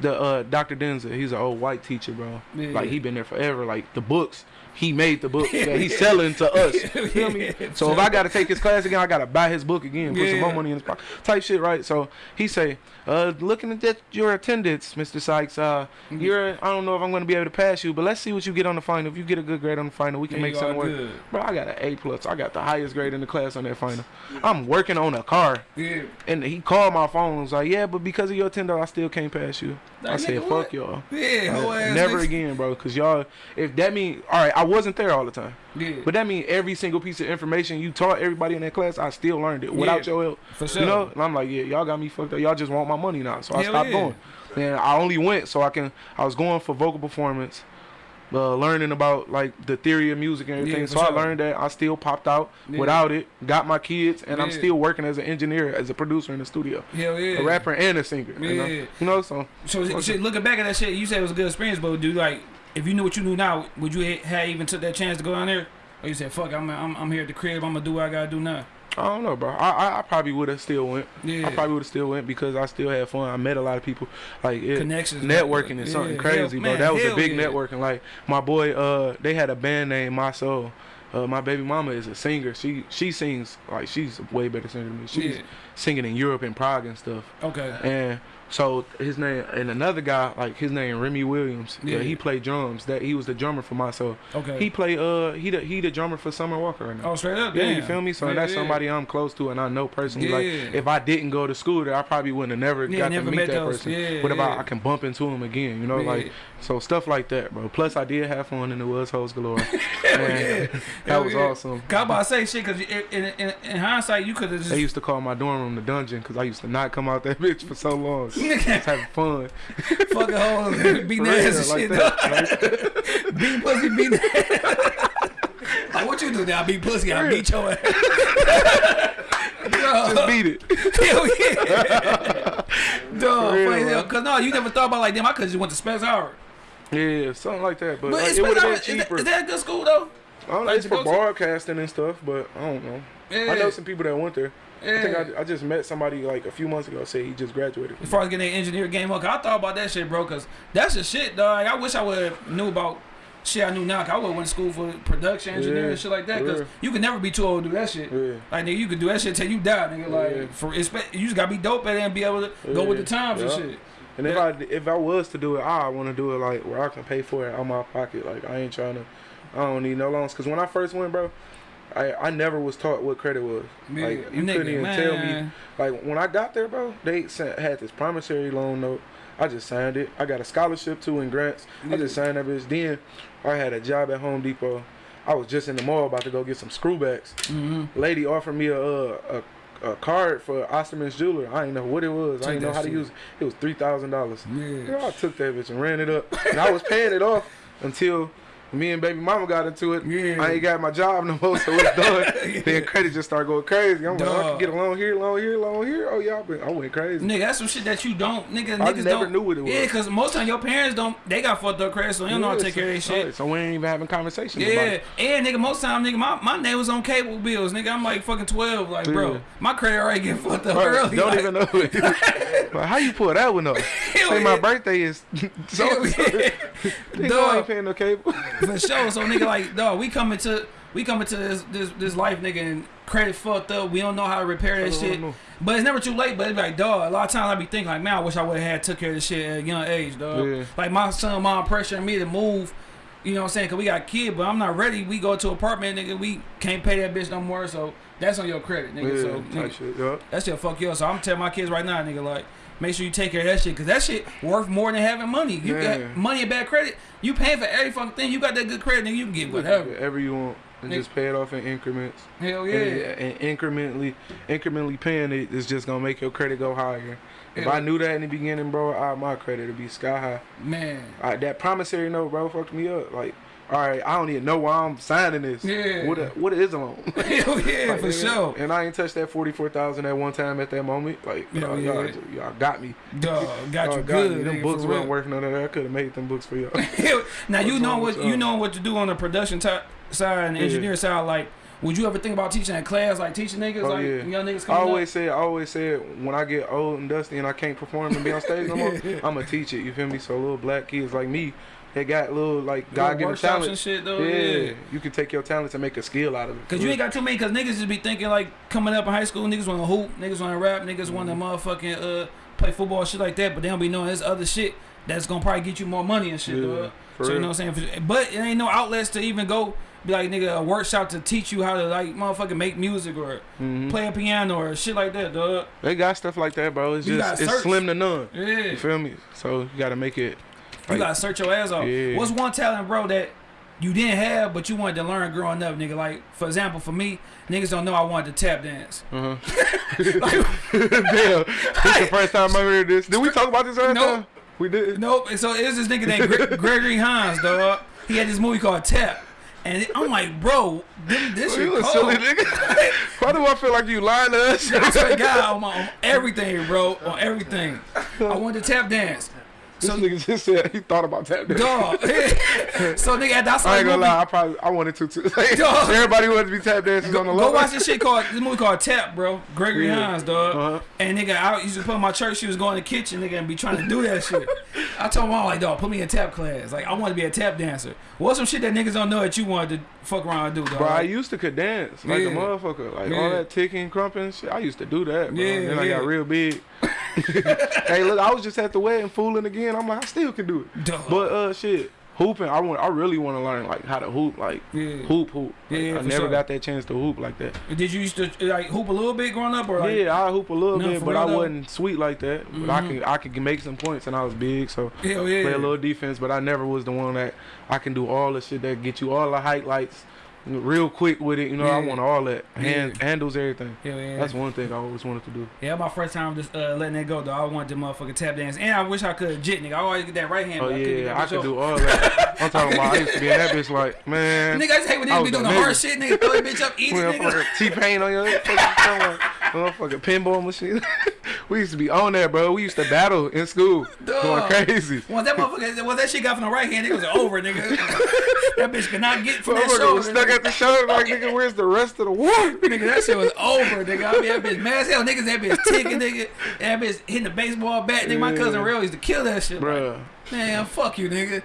The uh, Dr. Denza, he's an old white teacher, bro. yeah. Like he been there forever. Like the books, he made the book that he's selling to us. You feel me? So if I gotta take his class again, I gotta buy his book again, put some more money in his pocket, type shit, right? So he say, uh, looking at that, your attendance, Mr. Sykes, uh, Mm-hmm. you're, I don't know if I'm gonna be able to pass you, but let's see what you get on the final. If you get a good grade on the final, we can Yeah, make something work. Bro, I got an A plus. I got the highest grade in the class on that final. I'm working on a car, Yeah. and he called my phone. and was like, yeah, but because of your attendance, I still can't pass you. I said, fuck y'all. Yeah, Never again, bro. Cause y'all, if that mean, all right, I wasn't there all the time, Yeah, but that means every single piece of information you taught everybody in that class, I still learned it without Yeah, your help. for sure. You know, and I'm like, yeah, y'all got me fucked up. Y'all just want my money now, so I Hell stopped yeah. going. And I only went so I can. I was going for vocal performance. Uh, learning about like the theory of music and everything, Yeah, so for I learned that. I still popped out Yeah. without it. Got my kids, and I'm still working as an engineer, as a producer in the studio, Hell yeah. a rapper and a singer. You know, Yeah. you know so So Okay. shit, looking back at that shit, you said it was a good experience, but do like if you knew what you knew now, would you have even took that chance to go down there? Or you said, fuck, I'm I'm, I'm here at the crib, I'm gonna do what I gotta do now. I don't know, bro. I I, I probably would have still went. Yeah. I probably would have still went because I still had fun. I met a lot of people. Like it, Connections. networking is something Yeah, crazy, hell- bro. man, that was a big yeah. networking. Like my boy, uh, they had a band named My Soul. Uh, my baby mama is a singer. She she sings like she's a way better singer than me. She's Yeah. singing in Europe and Prague and stuff. Okay. And So his name and another guy like his name Remy Williams. Yeah, Yeah. he played drums. That he was the drummer for myself. Okay. He played uh he the he the drummer for Summer Walker right now. oh, straight up. Yeah, damn. you feel me? So Yeah, that's yeah. somebody I'm close to and I know personally. Like if I didn't go to school there, I probably wouldn't have never got never to meet that those. person. Yeah, but if. I, I can bump into him again, you know, like so stuff like that, bro. Plus I did have fun and it was hoes galore. Man, yeah. that Hell was yeah. awesome. I'm about to say shit, cause in, in, in, in hindsight, you could have They used to call my dorm room the dungeon because I used to not come out that bitch for so long. Just having fun. fucking hoes, beating ass and shit. that. Like, beat pussy, beat Like what you do now? Beat pussy, I beat your ass. just beat it. Hell yeah. Duh, For real, funny as hell. bro. Cause no, you never thought about like them. I could just went to Specs Howard. Yeah, something like that. But, But like, it would have been cheaper. is that a good school though? I don't know, like it's for to? broadcasting and stuff, but I don't know. Yeah. I know some people that went there. I think I, I just met somebody like a few months ago. Say he just graduated. As far as getting that engineer game up, I thought about that shit, bro. Cause that's the shit, dog. I wish I would have knew about shit I knew now. 'cause I would have went to school for production, engineering, Yeah, and shit like that. Cause yeah. you can never be too old to do that shit. Yeah. Like nigga, you could do that shit till you die, nigga. Like Yeah. for you just gotta be dope at it and be able to go with the Yeah. times and shit. And if I if I was to do it, I want to do it like where I can pay for it out of my pocket. Like I ain't trying to. I don't need no loans. Cause when I first went, bro, I I never was taught what credit was. Like you nigga, couldn't even tell me. Like when I got there, bro, they sent, had this promissory loan note. I just signed it. I got a scholarship too in grants. I just signed that bitch. Then I had a job at Home Depot. I was just in the mall about to go get some screwbacks. Mhm. Lady offered me a a, a, card for Osterman's jeweler. I didn't know what it was. I Take didn't know how to use. it. It was three thousand dollars. Yeah. I took that bitch and ran it up, and I was paying it off until me and baby mama got into it. Yeah. I ain't got my job no more, so it's done. Then credit just started going crazy. I'm like, I can get a loan here, loan here, loan here. Oh y'all been, I went crazy. Nigga, that's some shit that you don't, nigga. I niggas never don't, knew what it was. Yeah, cause most time your parents don't, they got fucked up credit, so they don't know how to Yeah, take care of their so- shit. So we ain't even having conversations about Yeah, it. and nigga, most time, nigga, my, my name was on cable bills, nigga. I'm like fucking twelve, like bro, my credit already getting fucked up Bro, early. don't like, even know it. like, how you pull that one up? Say my birthday is so. Yeah. Nigga, I ain't paying no cable. For sure. So nigga, like, dog, we coming to we coming to this this this life, nigga, and credit fucked up. We don't know how to repair that shit. know. But it's never too late. But it's like, dog, a lot of times I be thinking like, man, I wish I would have had took care of this shit at a young age, dog. Yeah. Like my son, mom pressuring me to move. You know what I'm saying? Cause we got a kid, but I'm not ready. We go to apartment, nigga. We can't pay that bitch no more. So that's on your credit, nigga. Yeah, so nigga, shit, yeah. that shit fuck you up. So I'm telling my kids right now, nigga, like, make sure you take care of that shit. Cause that shit worth more than having money. You Man. got money and bad credit. You paying for every fucking thing. You got that good credit, then You can get whatever. Whatever you want. And just pay it off in increments. Hell yeah. And, and incrementally, incrementally paying it is just gonna make your credit go higher. If. I knew that in the beginning, bro, I, my credit would be sky high. Man. I, that promissory note, bro, fucked me up. Like, all right, I don't even know why I'm signing this. Yeah. What a, what is a loan? Hell yeah, Like, for nigga, sure. And I ain't touched that forty four thousand at one time at that moment. Like, y'all, yeah. y'all, got me. Dog, got Y'all you got good. me. Them nigga, books weren't worth none of that. I could have made them books for y'all. now you know what you know what to do on the production side and the Yeah. engineer side. Like, would you ever think about teaching in class, like teaching niggas, Oh, like yeah. young niggas I always up? said, I always said, when I get old and dusty and I can't perform and be on stage no more, I'm gonna teach it. You feel me? So little black kids like me, they got little like God given workshops and talent. shit though. yeah. Yeah. you can take your talents and make a skill out of it. Cause you ain't got too many. Cause niggas just be thinking like coming up in high school, niggas want to hoop, niggas want to rap, niggas want to motherfucking uh play football, shit like that. But they don't be knowing there's other shit that's gonna probably get you more money and shit. Yeah, So you know what I'm saying? But it ain't no outlets to even go be like nigga a workshop to teach you how to like motherfucking make music or Mhm. play a piano or shit like that, dog. They got stuff like that, bro. It's You just it's search. slim to none. Yeah. You feel me? So you gotta make it. You gotta search your ass off. Yeah. What's one talent, bro, that you didn't have but you wanted to learn growing up, nigga? Like, for example, for me, niggas don't know I wanted to tap dance. Uh-huh. like, Damn, this the first time I heard this. Did we talk about this last Nope. time? We did. nope. And so it's this nigga named Gre- Gregory Hines, dog. He had this movie called Tap. And I'm like, bro, this, this shit You a silly nigga. Why do I feel like you lying to us? I swear to God, on, my, on everything, bro, on everything. I wanted to tap dance. This So, nigga just said he thought about that. dog. so, nigga, that's I ain't gonna movie, lie, I probably I wanted to too. Dog. Everybody wanted to be tap dancers on the Go, low. go watch this shit called this movie called Tap, bro. Gregory Yeah. Hines, dog. Uh-huh. And nigga, I used to put my church. She was going to the kitchen, nigga, and be trying to do that shit. I told my mom like, dog, put me in tap class. Like, I want to be a tap dancer. What's some shit that niggas don't know that you wanted to fuck around and do, dog? Bro, I used to could dance like Yeah. a motherfucker. Like Yeah. all that ticking, crumping shit. I used to do that, bro. Yeah, then I got real big. hey, look, I was just at the wedding fooling again. I'm like, I still can do it. Duh. But uh, shit, hooping. I want. I really want to learn like how to hoop, like Yeah. hoop, hoop. Like, yeah, I never sure. got that chance to hoop like that. Did you used to like hoop a little bit growing up, or like? yeah, I hoop a little bit, but I though? wasn't sweet like that. But I Mhm. can I could make some points, and I was big, so Hell yeah. play a little defense. But I never was the one that I can do all the shit that get you all the highlights real quick with it. You know, I want all that hand, Yeah. handles everything. Hell yeah. That's one thing I always wanted to do. Yeah, my first time just uh, letting it go, though. I wanted to motherfucking tap dance, and I wish I could jit, nigga. I always get that right hand. Oh but I yeah, I could do all that. I'm talking about I used to be in that bitch like, man. Nigga, I just hate when niggas be doing the the hard shit, nigga. Throw that bitch up easy, nigga. T-Pain on your fucking. Motherfucking pinball machine. we used to be on that, bro. We used to battle in school. Dog. Going crazy. Once that motherfucker, once that shit got from the right hand, it was over, nigga. that bitch could not get from that shoulder. At the shoulder like, nigga, where's the rest of the war? Nigga, that shit was over, nigga. I mean, that bitch mad as hell. Niggas, that bitch ticking, nigga. That bitch hitting the baseball bat. Nigga, my cousin Yeah. Real used to kill that shit. Like, man, fuck you, nigga.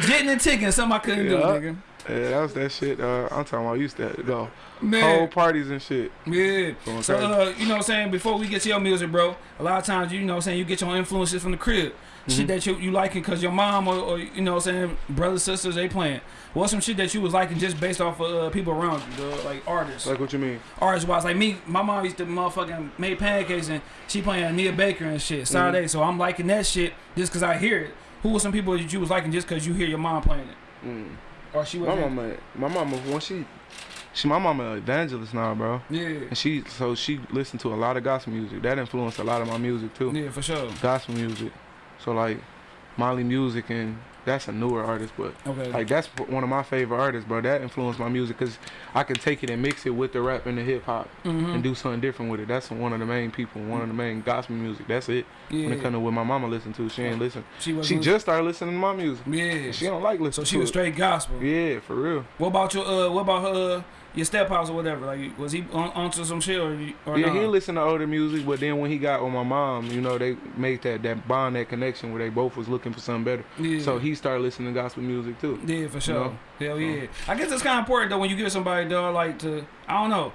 Jitting and ticking, something I couldn't do, nigga. Yeah, that was that shit. Uh, I'm talking about I used to go Man. whole parties and shit. Yeah. So, uh, you know what I'm saying? Before we get to your music, bro, a lot of times, you know what I'm saying, you get your influences from the crib. Mm-hmm. Shit that you, you liking because your mom or, or, you know what I'm saying, brothers, sisters, they playing. What's some shit that you was liking just based off of uh, people around you, dog? Like artists. Like what you mean? artist wise. Like me, my mom used to motherfucking make pancakes and she playing Anita Baker and shit. Saturday. So I'm liking that shit just because I hear it. Who was some people that you was liking just because you hear your mom playing it? Mm. Or she was My mama, my mama, when she, she, my mama an evangelist now, bro. Yeah. And she, so she listened to a lot of gospel music. That influenced a lot of my music too. Yeah, for sure. Gospel music. So like, Molly Music and that's a newer artist, but Okay. like that's one of my favorite artists, bro. That influenced my music because I can take it and mix it with the rap and the hip hop Mhm. and do something different with it. That's one of the main people, one of the main gospel music. That's it. yeah. When it comes to what my mama listened to, she ain't listen. she. She just started listening to my music. Yeah. She don't like listening. so she was straight gospel. Yeah, for real. What about your uh? What about her? Uh, your step house or whatever? Like, was he on, onto some shit or? you- or yeah, nah? he listened to older music, but then when he got with my mom, you know, they made that that bond, that connection where they both was looking for something better. Yeah. So he started listening to gospel music too. Yeah, for sure. know? Hell yeah. I guess it's kind of important though when you give somebody dog like to I don't know.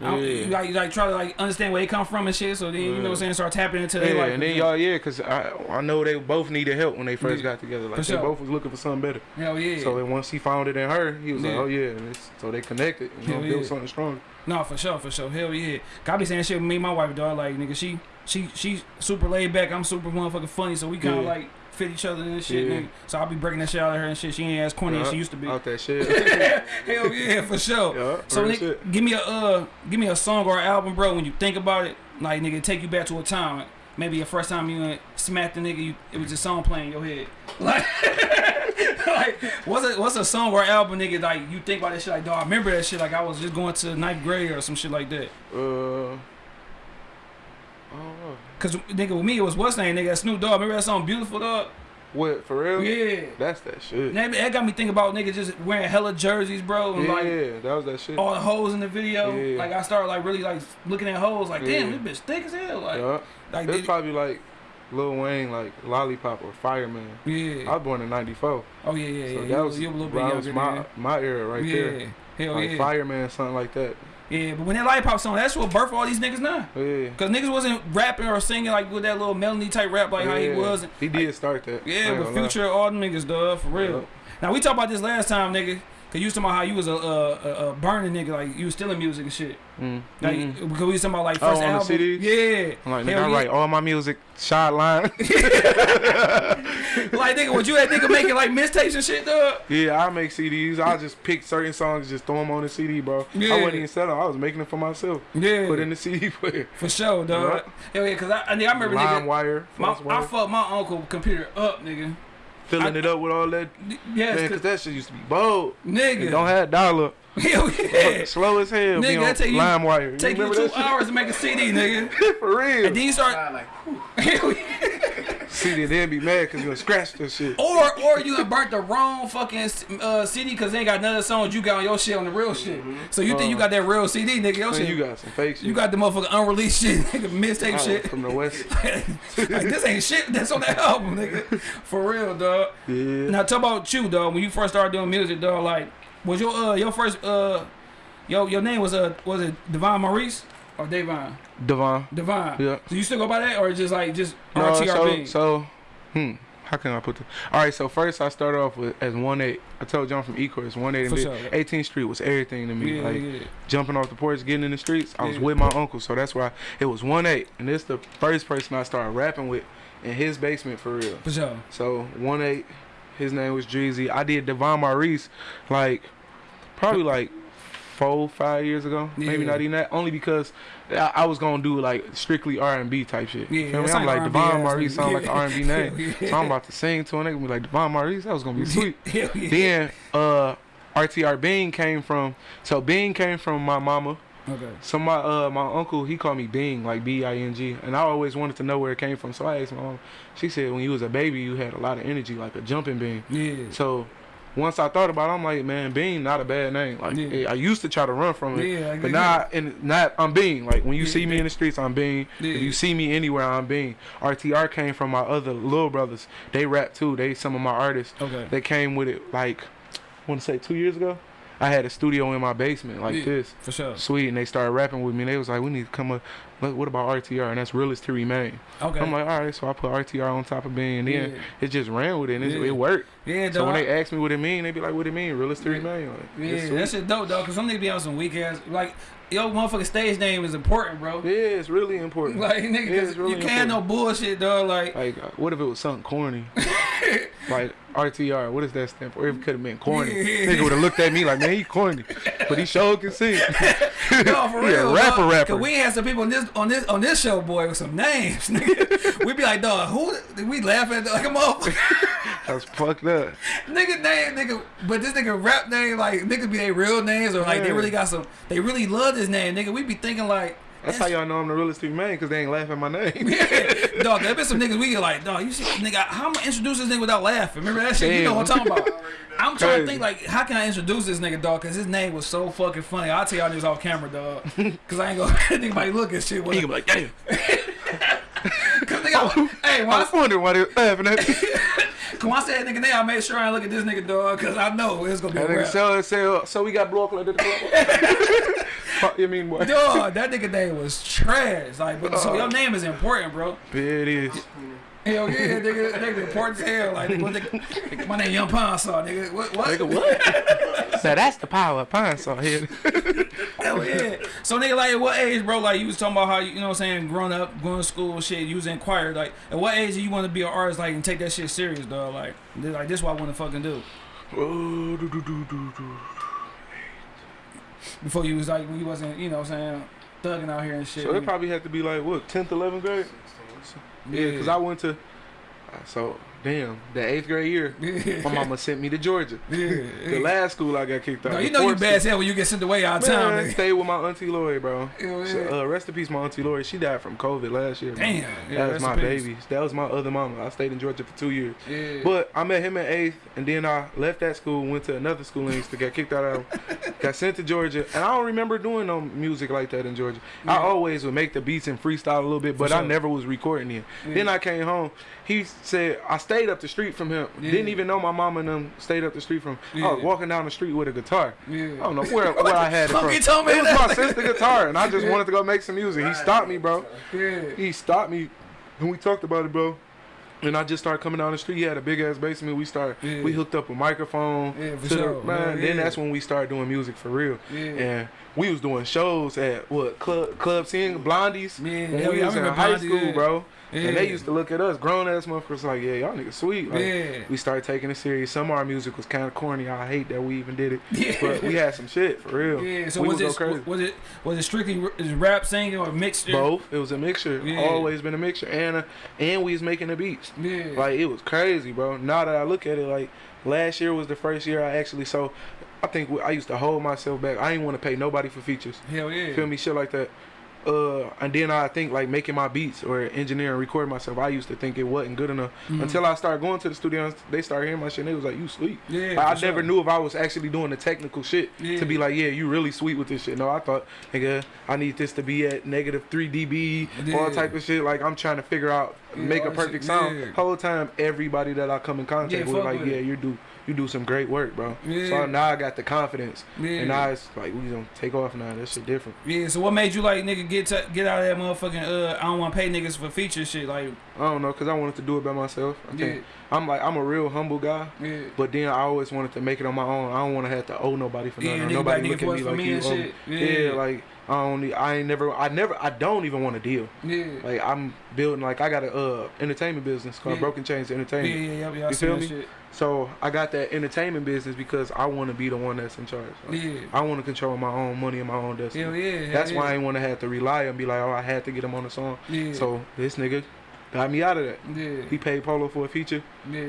Yeah. you like, you like try to like understand where they come from and shit. So then you know what I'm saying, start tapping into Yeah, life. and then y'all, yeah, cause I I know they both needed help when they first Yeah. got together. Like For they sure. both was looking for something better. Hell yeah. So then once he found it in her, he was like, oh yeah, so they connected. You know, built something strong. no, for sure, for sure. Hell yeah. God be saying shit with me, and my wife dog. Like nigga, she she she super laid back. I'm super motherfucking funny. So we kind of Yeah. like fit each other and shit. Yeah. Nigga. So I'll be breaking that shit out of her and shit. She ain't as corny as she used to be. Out that shit. Hell yeah, for sure. yeah, So nigga, shit. give me a uh, give me a song or album, bro. When you think about it, like nigga, take you back to a time. Like, maybe your first time you smacked the nigga, you, it was a song playing in your head. Like, like what's a what's a song or album, nigga? Like you think about that shit, like dog, I remember that shit. Like I was just going to ninth grade or some shit like that. Uh, I don't know. Cause nigga, with me it was what's name, nigga, that Snoop Dogg. Remember that song, Beautiful Dog? What for real? Yeah. That's that shit. That, that got me thinking about niggas just wearing hella jerseys, bro, and yeah, like that was that shit. all the hoes in the video. Yeah. Like I started like really like looking at hoes, like damn, Yeah. this bitch thick as hell. Like, yeah. like did- probably like Lil Wayne, like Lollipop or Fireman. yeah. I was born in '94, oh yeah, yeah, yeah. so you, that was, you a little bit younger was my than my era right yeah. there. Hell like yeah. Fireman, something like that. Yeah, but when that lollipop song, that's what birthed all these niggas now. Yeah. Cause niggas wasn't rapping or singing like with that little melody type rap like how he was. He did start that. Yeah, but future all them niggas, dog, for real. Yeah. Now we talked about this last time, nigga. Cause you was talking about how you was a, a, a, a burning nigga, like you was stealing music and shit. Mm. Like Mm-mm. because we was talking about like Oh, first on album. CDs? Yeah. I'm like, nigga, Hell I yeah. write all my music shot line. like nigga, would you that nigga making like mixtapes and shit, dog? yeah, I make CDs. I just pick certain songs, just throw them on the CD, bro. Yeah. I wasn't even selling. I was making them for myself. Yeah. Put in the CD player. For sure, dog. Hell yeah, cause I, I, nigga, I remember nigga, LimeWire, my, false I fucked my uncle computer up, nigga. Filling I- it up with all that. Yes, Man, 'cause that shit used to be bold. nigga. It don't have dollar. Hell yeah. Slow as hell. Nigga, be on that take you- LimeWire. You Take you remember two hours to make a CD, nigga. for real. And then you start. Like. Hell yeah. CD and then be mad because you scratched that shit. Or or you done burnt the wrong fucking uh, CD because they ain't got none of the songs you got on your shit on the real shit. So you think you got that real CD, nigga? Your shit. you got some fake shit. You got the motherfucking unreleased shit, nigga, mixtape Oh, shit. from the west. like this ain't shit that's on that album, nigga. For real, dog. Yeah. Now talk about you, dog. When you first started doing music, dog, like was your uh your first uh your your name was uh was it Devon Maurice or Devon? Devon. Devon. Yeah. So you still go by that or just like just No, so, RTRB? so, hmm. How can I put this? All right, so first I started off with as one eight. I told John from Ecorse, one eight. And sure. 18th Street was everything to me. yeah, like yeah. jumping off the porch, getting in the streets. I was Yeah. with my uncle, so that's why it was one eight. And this the first person I started rapping with in his basement for real. For sure. So one eight, his name was Dreezy. I did Devon Maurice, like probably like four, five years ago. Maybe not even that. Only because I, I was gonna do like strictly R and B type shit. Yeah, that I'm like Devon Maurice sound like an R and B name. Yeah. So I'm about to sing to a nigga be like Devon Maurice. That was gonna be sweet. Yeah. then uh, RTR Bean came from. So Bean came from my mama. Okay. So my uh my uncle he called me Bing like B I N G and I always wanted to know where it came from so I asked my mom she said when you was a baby you had a lot of energy like a jumping bean Yeah. so once I thought about it I'm like man Bean not a bad name. Like Yeah. I used to try to run from it Yeah, but now and not I'm Bean like when you Yeah. see me in the streets I'm Bean if you see me anywhere I'm Bean RTR came from my other little brothers. They rap too. They some of my artists Okay. they came with it like I want to say two years ago I had a studio in my basement like Yeah. this For sure. sweet and they started rapping with me and they was like we need to come up what what about RTR and that's realist to remain Okay. I'm like all right so I put RTR on top of being and then Yeah. it just ran with it and it, Yeah. it worked yeah, dog. so when they ask me what it mean they be like what it mean realist to Yeah. remain like, yeah, it's sweet. that shit dope, dog. Cause some niggas be on some weak ass like yo motherfucking stage name is important, bro. yeah it's really important Like nigga, Yeah, really you can't no bullshit, dog. Like like uh, what if it was something corny like RTR what does that stand for it could have been corny nigga would have looked at me like man he corny but he sure can sing no, for real, rapper, dog. rapper. We had some people on this on this on this show, boy, with some names. Nigga. we be like, dog, who? We laughing at like a motherfucker. That's fucked up nigga name, nigga, but this nigga rap name, like nigga be their real names or like they really got some. They really love this name, nigga. We be thinking like. that's how y'all know I'm the realest to remain because they ain't laughing at my name dog, there been some niggas we get like, dog, you see, nigga, how am I introduce this nigga without laughing? Remember that shit? You know what I'm talking about. I'm trying to think like, how can I introduce this nigga, dog? Cause his name was so fucking funny. I'll tell y'all niggas off camera, dog. Cause I ain't gonna anybody look at shit. he can be like damn Cause nigga, oh, hey, when I I, was wondering why they laughing at me when I said nigga name, I made sure I look at this nigga, dog. Cause I know it's gonna be That a nigga so, so, so we got blow up like that. Fuck you mean boy? Dog, that nigga name was trash. Like, but, so uh, your name is important, bro. It is. Hell yeah, nigga, nigga important as hell. Like, what nigga, my name Young Pine Saw, nigga. What? What? Nigga, what? so that's the power of pine saw here. Hell yeah. So nigga, like at what age, bro? Like you was talking about how you, you know what I'm saying, growing up, going to school, shit. You was in choir. Like at what age do you want to be an artist, like, and take that shit serious, dog? Like, like this, what I want to fucking do. Oh, do, do, do, do, do. Before you was like, when you wasn't, you know what I'm saying, thugging out here and shit. So it probably had to be like what, tenth, eleventh grade? Yeah, because I went to. So damn, the eighth grade year, my mama sent me to Georgia. The last school I got kicked out. No, you know you bad as hell when you get sent away out of town, nigga. stay with my auntie Lloyd, bro. So, uh, rest in peace, my auntie Lloyd. She died from COVID last year. Damn. Yeah, that was my baby. That was my other mama. I stayed in Georgia for two years. Yeah. But I met him in eighth, and then I left that school, went to another school in Easton, got kicked out of, got sent to Georgia, and I don't remember doing no music like that in Georgia. I always would make the beats and freestyle a little bit, but For I never was recording it. Yeah. Then I came home. He said I stayed up the street from him. Yeah. Didn't even know my mom and them stayed up the street from. I was oh, walking down the street with a guitar. yeah. I don't know where, where I had it from. told me it was my sister guitar, and I just Yeah. wanted to go make some music. He stopped me, bro Yeah. he stopped me and we talked about it, bro. And I just started coming down the street. He had a big ass basement. We started, Yeah. we hooked up a microphone. Yeah, for the- sure. man, Yeah, then that's when we started doing music for real. Yeah. And we was doing shows at what club club seeing Blondies. Yeah, when we yeah, I was in high Blondie, school, yeah. And they used to look at us, grown ass motherfuckers, like, yeah, y'all niggas sweet. Like, Yeah. We started taking it serious. Some of our music was kind of corny. I hate that we even did it, Yeah. but we had some shit for real. Yeah, so we was it crazy. was it was it strictly rap singing or mixture? Both. It was a mixture. Yeah. Always been a mixture, and uh, and we was making the beats. Yeah. Like it was crazy, bro. Now that I look at it, like last year was the first year I actually so. I think I used to hold myself back. I didn't want to pay nobody for features. Hell yeah. Feel me? Shit like that. Uh, and then I think like making my beats or engineering, recording myself. I used to think it wasn't good enough until I started going to the studio. and They started hearing my shit. and They was like, "You sweet." Yeah, Like, I for never knew if I was actually doing the technical shit Yeah. to be like, "Yeah, you really sweet with this shit." No, I thought, nigga, I need this to be at negative three dB, all type of shit. Like I'm trying to figure out, Yeah, make a perfect shit, sound. yeah. Whole time, everybody that I come in contact Yeah, with, like, with yeah, you do, you do some great work, bro. Yeah. So now I got the confidence, Yeah. and now it's like we gonna take off now. That shit different. Yeah, so what made you like nigga get to, get out of that motherfucking uh I don't want to pay niggas for feature shit like I don't know, cause I wanted to do it by myself. I yeah. I'm like I'm a real humble guy, yeah but then I always wanted to make it on my own. I don't want to have to owe nobody for nothing. nigga nobody back look at me like me you. and owe me. shit Yeah. yeah like I don't. need- I ain't never. I never. I don't even want to deal. yeah Like I'm building. Like I got a uh entertainment business called Yeah. Broken Chains Entertainment. yeah yeah, yeah You feel me? shit So I got that entertainment business because I want to be the one that's in charge. Like, yeah I want to control my own money and my own destiny. hell yeah That's hell why I ain't want to have to rely and be like, oh, I had to get him on the song. yeah So this nigga got me out of that. yeah He paid Polo for a feature. yeah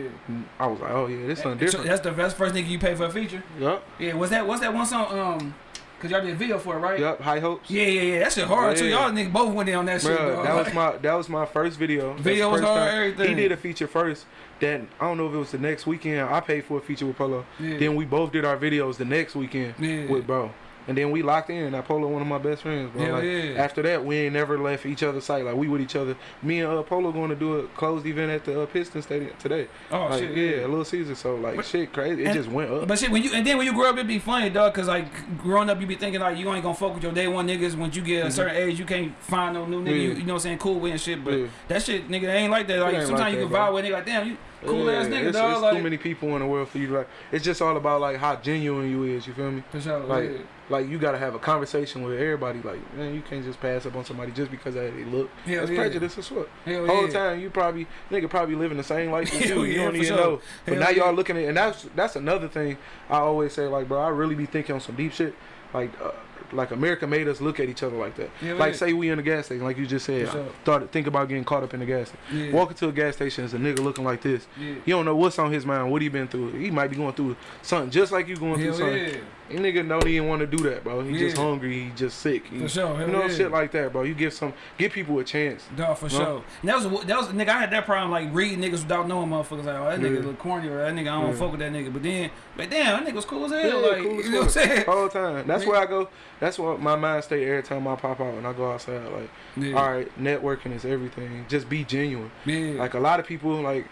I was like, oh yeah, this something So different. that's the best first nigga you paid for a feature Yup, yeah was that what's that one song um cause y'all did a video for it right yup. High hopes. yeah yeah yeah that shit hard too y'all niggas both went in on that shit Bruh, dog. that was my that was my first video. Video was hard, time. everything. He did a feature first. Then I don't know if it was the next weekend. I paid for a feature with Polo. yeah. Then we both did our videos the next weekend yeah with bro. And then we locked in. Now Polo one of my best friends, bro. Hell like, yeah. After that, we ain't never left each other's sight. Like we with each other. Me and uh, Polo going to do a closed event at the uh, Piston Stadium today. oh like, shit yeah, a little Caesar. So like But- shit, crazy. It and- just went up. But shit, when you and then when you grow up, it be funny, dog. Cause like growing up, you be thinking like you ain't gonna fuck with your day one niggas. Once you get a Mhm. certain age, you can't find no new nigga. You, Yeah. you know what I'm saying? Cool with and shit. But Yeah. that shit, nigga, ain't like that. Like sometimes like you that, can vibe with a nigga like, damn, you cool ass nigga, it's, dog. It's like too many people in the world for you to like. It's just all about like how genuine you is. You feel me? sure. like, yeah. Like you gotta have a conversation with everybody. Like man, you can't just pass up on somebody just because of how they look. Hell That's yeah. prejudice as fuck. Hell Whole yeah. time you probably nigga probably living the same life as you. You don't even sure. know. But Hell now y'all looking at and that's that's another thing I always say like bro I really be thinking on some deep shit like. Uh, like America made us look at each other like that. Hell like yeah. say we in a gas station, like you just said. Started think about getting caught up in the gas station. Yeah. Walk into a gas station is a nigga looking like this. Yeah. You don't know what's on his mind, what he been through. He might be going through something just like you going Hell through something. Yeah. That nigga know he didn't want to do that, bro. He just hungry. He just sick. He, For sure. You know, yeah. shit like that, bro. You give some, give people a chance. Dog, for No? sure. And that was that was nigga. I had that problem like reading niggas without knowing motherfuckers. Like, oh, that nigga look corny or that nigga I don't Yeah. fuck with that nigga. But then, but damn, that nigga was cool as hell. Yeah, like, cool as you know what I'm saying? All the time. That's where I go. That's what my mind stay every time I pop out and I go outside. Like, Yeah. all right, networking is everything. Just be genuine. Yeah. Like a lot of people, like.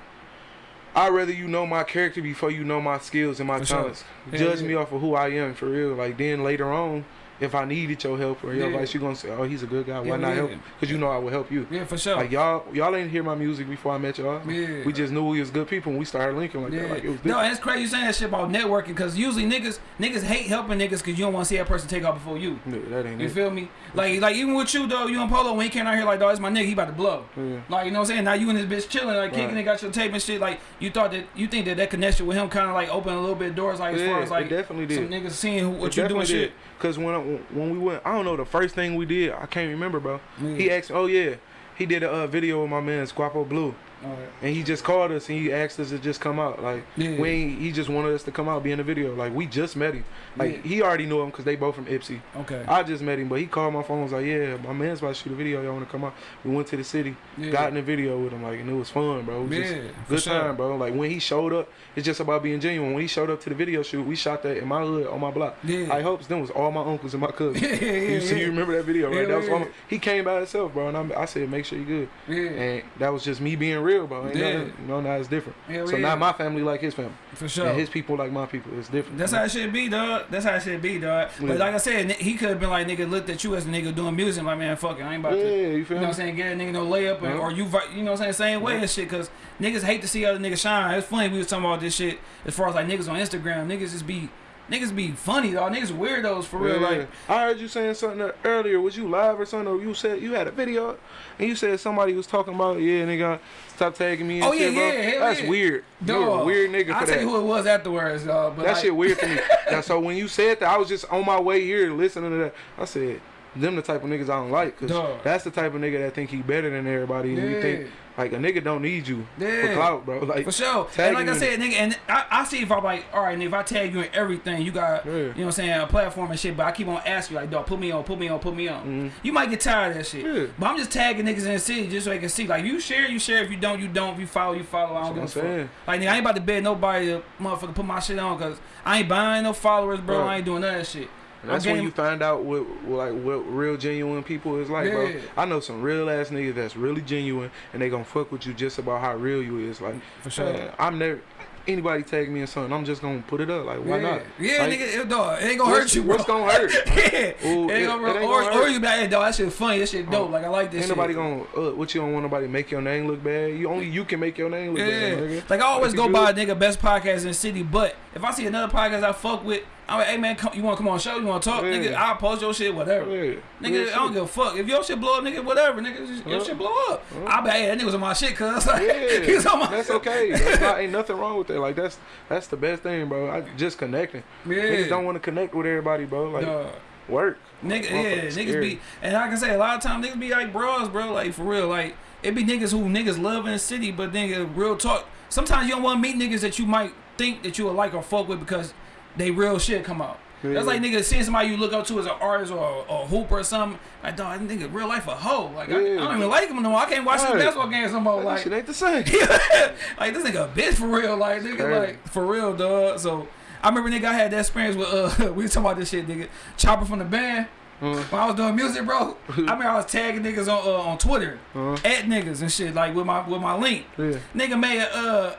I'd rather you know my character before you know my skills and my For talents. Judge yeah. me off of who I am for real. Like then later on, if I needed your help or your Yeah. advice, you're gonna say, "Oh, he's a good guy. Why Yeah, not yeah. help him?" Because you know I will help you. yeah, for sure. Like y'all, y'all ain't hear my music before I met y'all. yeah. We just knew we was good people and we started linking like that. Like it was no, different. and it's crazy you saying that shit about networking because usually niggas niggas hate helping niggas because you don't want to see that person take off before you. No, that ain't You it. feel me? Like like even with you though, you and Polo when he came out here like dog, it's my nigga, he about to blow. Yeah. Like you know what I'm saying? Now you and this bitch chilling, like kicking Right. it, got your tape and shit. Like you thought that you think that that connection with him kind of like opened a little bit of doors, like as far as like it definitely some did. niggas seeing who, what It you doing definitely shit. Cause when When we went, I don't know the first thing we did. I can't remember, bro. Yeah. He asked, oh yeah, he did a uh, video with my man Squapo Blue, Alright. and he just called us and he asked us to just come out. Like Yeah. we, ain't- he just wanted us to come out, be in the video. Like we just met him. Like Yeah. he already knew him because they both from Ypsi. Okay. I just met him, but he called my phone. and Was like, yeah, my man's about to shoot a video. Y'all want to come out? We went to the city, Yeah. got in the video with him, like, and it was fun, bro. It was Yeah, good sure. time, bro. Like when he showed up, it's just about being genuine. When he showed up to the video shoot, we shot that in my hood on my block. Yeah. I hopes them was all my uncles and my cousins. Yeah, yeah, you see, yeah. you remember that video, right? Yeah, that was all my, he came by himself, bro, and I, I said, make sure you good. Yeah. And that was just me being real, bro. Ain't Yeah. nothing- you know, now it's different. Hell so yeah. now my family like his family, For sure. and his people like my people. It's different. That's how it should be, dog. That's how it should be, dog. But like I said, he could have been like, nigga, looked at you as a nigga doing music. Like, man, fuck it. I ain't about yeah, to. you You feel know what I'm saying? Get a nigga no layup, and, Yeah. Uh-huh. or you, you know what I'm saying? Same way Yeah. and shit, because niggas hate to see other niggas shine. It's funny we was talking about this shit as far as like niggas on Instagram. Niggas just be, niggas be funny, dog. Niggas weirdos for real. Yeah. Like, I heard you saying something earlier. Was you live or something? Or you said you had a video, and you said somebody was talking about yeah, nigga, stop tagging me. And Oh, yeah, shit, yeah, hell That's yeah. weird. You're a dog. weird nigga I'll tell you who it was afterwards, dog. But that like, shit weird to me. now, so when you said that, I was just on my way here listening to that. I said, them the type of niggas I don't like, cause Dog. that's the type of nigga that think he better than everybody, and you think Yeah. Like a nigga don't need you for Yeah. clout, bro. Like For sure. And like I said, nigga, and I, I see if I'm like, all right, nigga, if I tag you in everything, you got, Yeah. you know what I'm saying, a platform and shit, but I keep on asking you, like, dog, put me on, put me on, put me on. Mhm. You might get tired of that shit. Yeah. But I'm just tagging niggas in the city just so they can see. Like, you share, you share. If you don't, you don't. If you follow, you follow. I don't give a what I'm fuck. saying. Like, nigga, I ain't about to beg nobody to motherfucker put my shit on because I ain't buying no followers, bro. Right. I ain't doing none of that shit. And that's when you find out what, like what real genuine people is like, bro. Yeah. I know some real ass niggas that's really genuine and they gonna fuck with you just about how real you is. Like For sure. man, I'm never anybody tag me in something, I'm just gonna put it up. Like why yeah. not? Yeah, Like, nigga, it, dog, it ain't gonna hurt you, bro. What's gonna hurt? yeah. Ooh, it it- gonna, it or, gonna or you be like, hey, dog, that shit funny. That shit dope. Like, I like this Ain't shit. nobody gonna uh, what you don't want nobody to make your name look bad. You only you can make your name look Yeah. bad, nigga. Like I always If go by good- nigga best podcast in the city, but if I see another podcast I fuck with, I'm like, hey man, come, you wanna come on show? You wanna talk? Yeah. Nigga, I'll post your shit, whatever. Yeah. Nigga, Real I don't give a fuck. If your shit blow up, nigga, whatever, nigga, just- your shit blow up. Yeah. I'll be hey, that nigga was on my shit, cuz. Like, Yeah, on my that's okay. That's not ain't nothing wrong with that. Like that's that's the best thing, bro. I just connecting. Yeah. Niggas don't want to connect with everybody, bro. Like work. Nigga, yeah, niggas scary. be, and I can say a lot of times niggas be like bros, bro, like for real, like it be niggas who niggas love in the city, but nigga, real talk. Sometimes you don't want to meet niggas that you might think that you would like or fuck with because they real shit come out. That's like nigga seeing somebody you look up to as an artist or a, a hooper or something. Like, dog, I think real life a hoe. Like, I, I don't even like him no more. I can't watch his Right. basketball games no more. That Like, shit ain't the same. like this nigga a bitch for real. Like nigga, like for real, dog. So I remember nigga, I had that experience with uh, we was talking about this shit, nigga. Chopper from the band. Uh, When I was doing music, bro, I mean I was tagging niggas on uh, on Twitter, uh, at niggas and shit, like with my with my link. yeah. Nigga made a,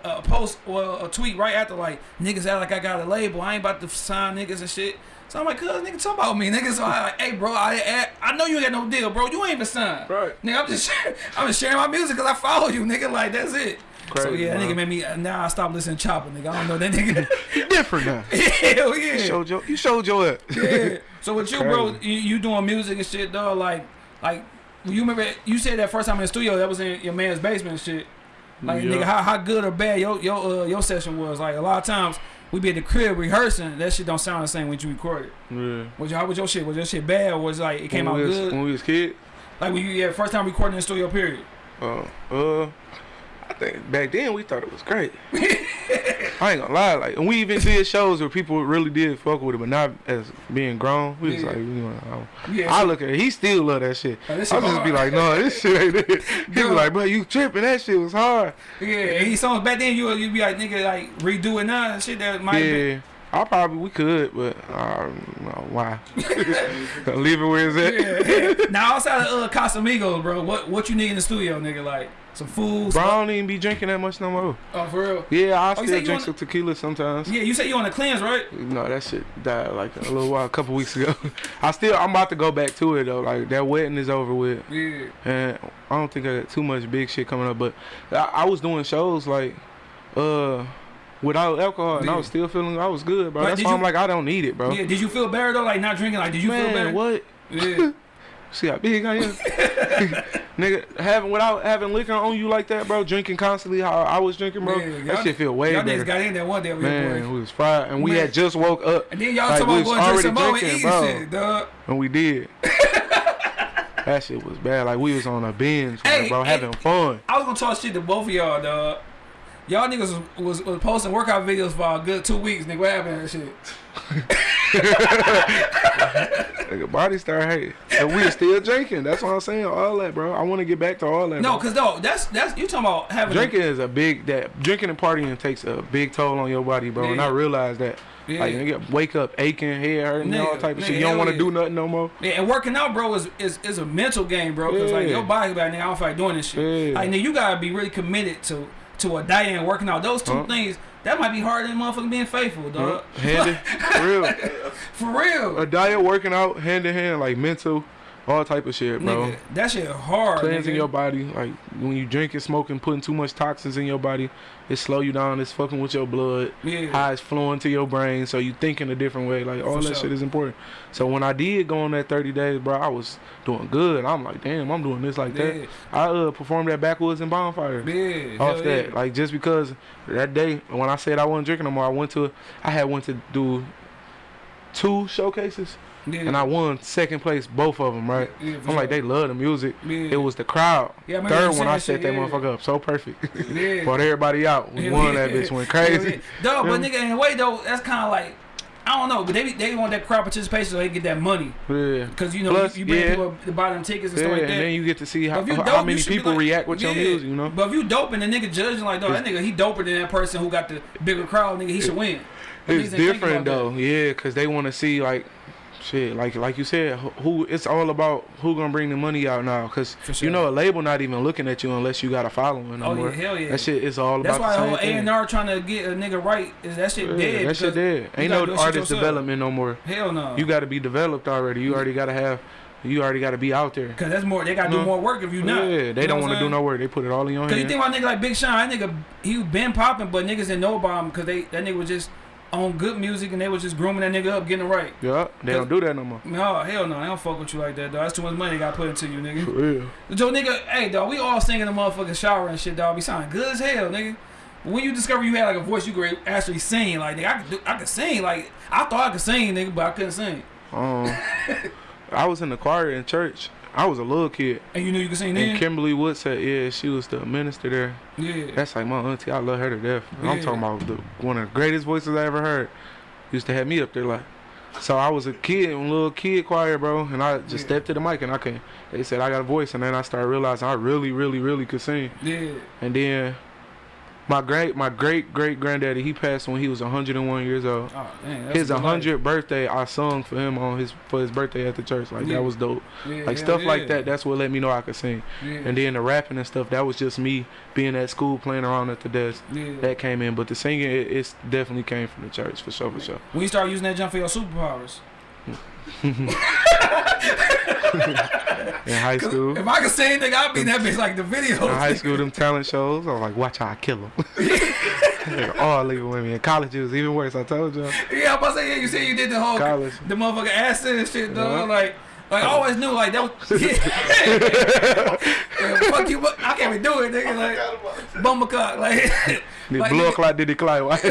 uh, a post or a tweet right after like niggas act like I got a label. I ain't about to sign niggas and shit. So I'm like, cuz nigga talk about me, nigga. So I like, hey bro, I, I know you ain't got no deal, bro. You ain't even signed. Right. Nigga, I'm just sharing, I'm just sharing my music because I follow you, nigga. Like that's it. so yeah, that nigga made me. Now I stopped listening to Chopper, nigga. I don't know that nigga. You different now. Hell yeah. You showed your you showed your ass. Yeah. So with you, bro, you, you doing music and shit, dog. Like, like you remember you said that first time in the studio that was in your man's basement and shit. Like, Yeah. nigga, how, how good or bad your your uh, your session was. Like a lot of times we be at the crib rehearsing, that shit don't sound the same when you record it. Yeah. Was your, how was your shit? Was your shit bad or was it like it came when out was, good? when we was kids. Like when you yeah first time recording in the studio period. Uh, uh, I think back then we thought it was great. I ain't gonna lie, like, and we even did shows where people really did fuck with it, but not as being grown. We was like, you know, I, Yeah. I look at it, he still love that shit. Oh, I just be like, no, this shit ain't it. He Girl. like, bro, you tripping? That shit was hard. yeah, and these songs back then you you be like nigga like redo it now shit that might be Yeah. I probably we could, but why? Leave it where it's at. yeah. now outside of uh, Casamigos, bro, what what you need in the studio, nigga? Like some food. Bro, I don't even be drinking that much no more. Oh, for real? Yeah, I Oh, still drink some tequila sometimes. Yeah, you said you on the cleanse, right? No, that shit died like a little while, a couple weeks ago. I still, I'm about to go back to it though. Like that wedding is over with, Yeah. and I don't think I got too much big shit coming up. But I, I was doing shows like, uh, without alcohol, and I was still feeling I was good, bro. But That's why you- I'm like, I don't need it, bro. Yeah. Did you feel better though? Like not drinking? Like did you feel better? What? Yeah. See how big I am, nigga. Having without having liquor on you like that, bro. Drinking constantly, how I was drinking, bro. Y'all- that shit feel way Y'all better. niggas got in there one day with Man, we was fried, and we had just woke up, And then y'all like, talking about going to some more and eating bro. shit, dog. and we did. that shit was bad. Like we was on a binge, Hey, bro, hey. having fun. I was gonna talk shit to both of y'all, dog. Y'all niggas was, was, was posting workout videos for a good two weeks, nigga. What happened to that shit? Nigga, body start hating, and we are still drinking. That's what I'm saying. All that, bro. I want to get back to all that. No, bro. cause no, that's that's you talking about having drinking is a big that drinking and partying takes a big toll on your body, bro. And I realize that. Yeah. Like nigga, wake up aching, head hurting, all Nigga, type of nigga, shit. You don't want to yeah. do nothing no more. Yeah, and working out, bro, is, is is a mental game, bro. Cause like Yeah. your body, like, nigga, I don't feel like doing this shit. Yeah. Like, nigga, you gotta be really committed to to a diet and working out. Those two Huh? things that might be harder than motherfucking being faithful, dog. Hand for real. For real, A diet, working out, hand in hand, like mental, all type of shit, bro. nigga. That shit hard. cleansing nigga. your body. Like when you drinking, smoking, putting too much toxins in your body, it slow you down. It's fucking with your blood. Yeah. How it's flowing to your brain, so you thinking a different way. Like all For that sure. shit is important. So when I did go on that 30 days, bro, I was doing good. I'm like, damn, I'm doing this like Yeah. that. I uh, performed at Backwoods and Bonfire. Yeah, Off hell that, yeah. like just because that day when I said I wasn't drinking no more, I went to, I had went to do two showcases, Yeah. and I won second place both of them. Right. Yeah, I'm like, they love the music. Yeah. It was the crowd. Yeah, Third one, I set that motherfucker up so perfect. Yeah. Brought everybody out. We Yeah, won yeah. that bitch. Went crazy. yeah. Dog, but nigga, in a way though, that's kind of like I don't know, but they they want that crowd participation so they get that money Yeah. because you know Plus, you, you bring yeah. people to buy them tickets and Yeah, stuff like that. and then you get to see how, you how dope, many people like- react with your music, you know? But if you dope and the nigga judging like, dog, that nigga he doper than that person who got the bigger crowd, nigga, he should win. It's niggas ain't think different though, yeah, cause they want to see like, shit, like like you said, who- it's all about who gonna bring the money out now, cause sure. you know a label not even looking at you unless you got a following no Oh, yeah, hell yeah. That shit is all That's about why the whole A and R trying to get a nigga right is that shit Yeah, dead. that shit dead. Ain't no do that shit artist development no more. Hell no. You got to be developed already. You mm-hmm. already got to have. You already got to be out there. Cause that's more. They gotta do more work if you not. Yeah, they don't want to do no work. They put it all in your Cause you think about nigga like Big Sean, that nigga he been popping, but niggas didn't know about him because they that nigga was just on good music and they was just grooming that nigga up, getting it right. yeah, they don't do that no more. No, hell no, they don't fuck with you like that, dog. That's too much money they got put into you, nigga. For real. Joe, nigga, hey, dog, we all singing the motherfucking shower and shit, dog. We sounding good as hell, nigga. When you discover you had like a voice you could actually sing, like nigga, I could, do, I could sing. Like I thought I could sing, nigga, but I couldn't sing. Um, I was in the choir in church. I was a little kid, And you knew you could sing and then? Kimberly Wood said, "Yeah, she was the minister there." Yeah. That's like my auntie. I love her to death. I'm talking about the, one of the greatest voices I ever heard. Used to have me up there like. So I was a kid, a little kid choir, bro, and I just Yeah. stepped to the mic and I can. They said I got a voice, and then I started realizing I really, really, really could sing. Yeah. And then my great, my great great granddaddy, he passed when he was 101 years old. Oh, dang, His a good life. 100th birthday, I sung for him on his for his birthday at the church. Like Yeah. that was dope. Yeah, Like hell stuff yeah. like that. That's what let me know I could sing. Yeah. And then the rapping and stuff, that was just me being at school playing around at the desk. yeah. That came in, but the singing, it, it's definitely came from the church for sure, for sure. When you start using that jump for your superpowers. Hmm. In high school, If I could say anything, I'd be in that bitch like the video. in high school, them talent shows, I was like, watch how I kill them. All leaving with me. In college, it was even worse. I told you. Yeah, I'm about to say, yeah, you said you did the whole, College. the motherfucking acid and shit, dog. Uh-huh. Like, like I always knew, like, that was, yeah. fuck you, but I can't even do it, nigga. Like, bummercock, like, The like, blood clot did clot.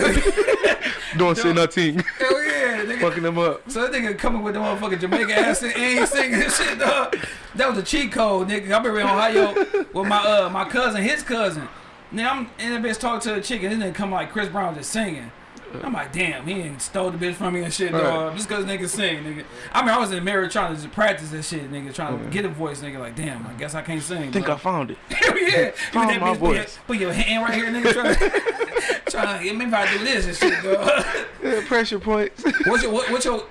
Don't say nothing. hell yeah, nigga. Fucking them up. So that nigga coming with the motherfucking Jamaican accent and he singing this shit, dog. That was a cheat code, nigga. I remember in Ohio with my uh my cousin, his cousin. Now I'm in the bitch talking to the chick and nigga come like Chris Brown just singing. I'm like, damn, he ain't stole the bitch from me and shit, dog. Right. Just cause nigga sing, nigga. I mean, I was in the mirror trying to just practice this shit, nigga, trying to get a voice, nigga. Like, damn, I guess I can't sing. I think I found it. Hell yeah. Found that my bitch put your, voice. put your hand right here, nigga. Trying to, trying to, maybe if I do this and shit, dog. Yeah, pressure points. What's your what, what's your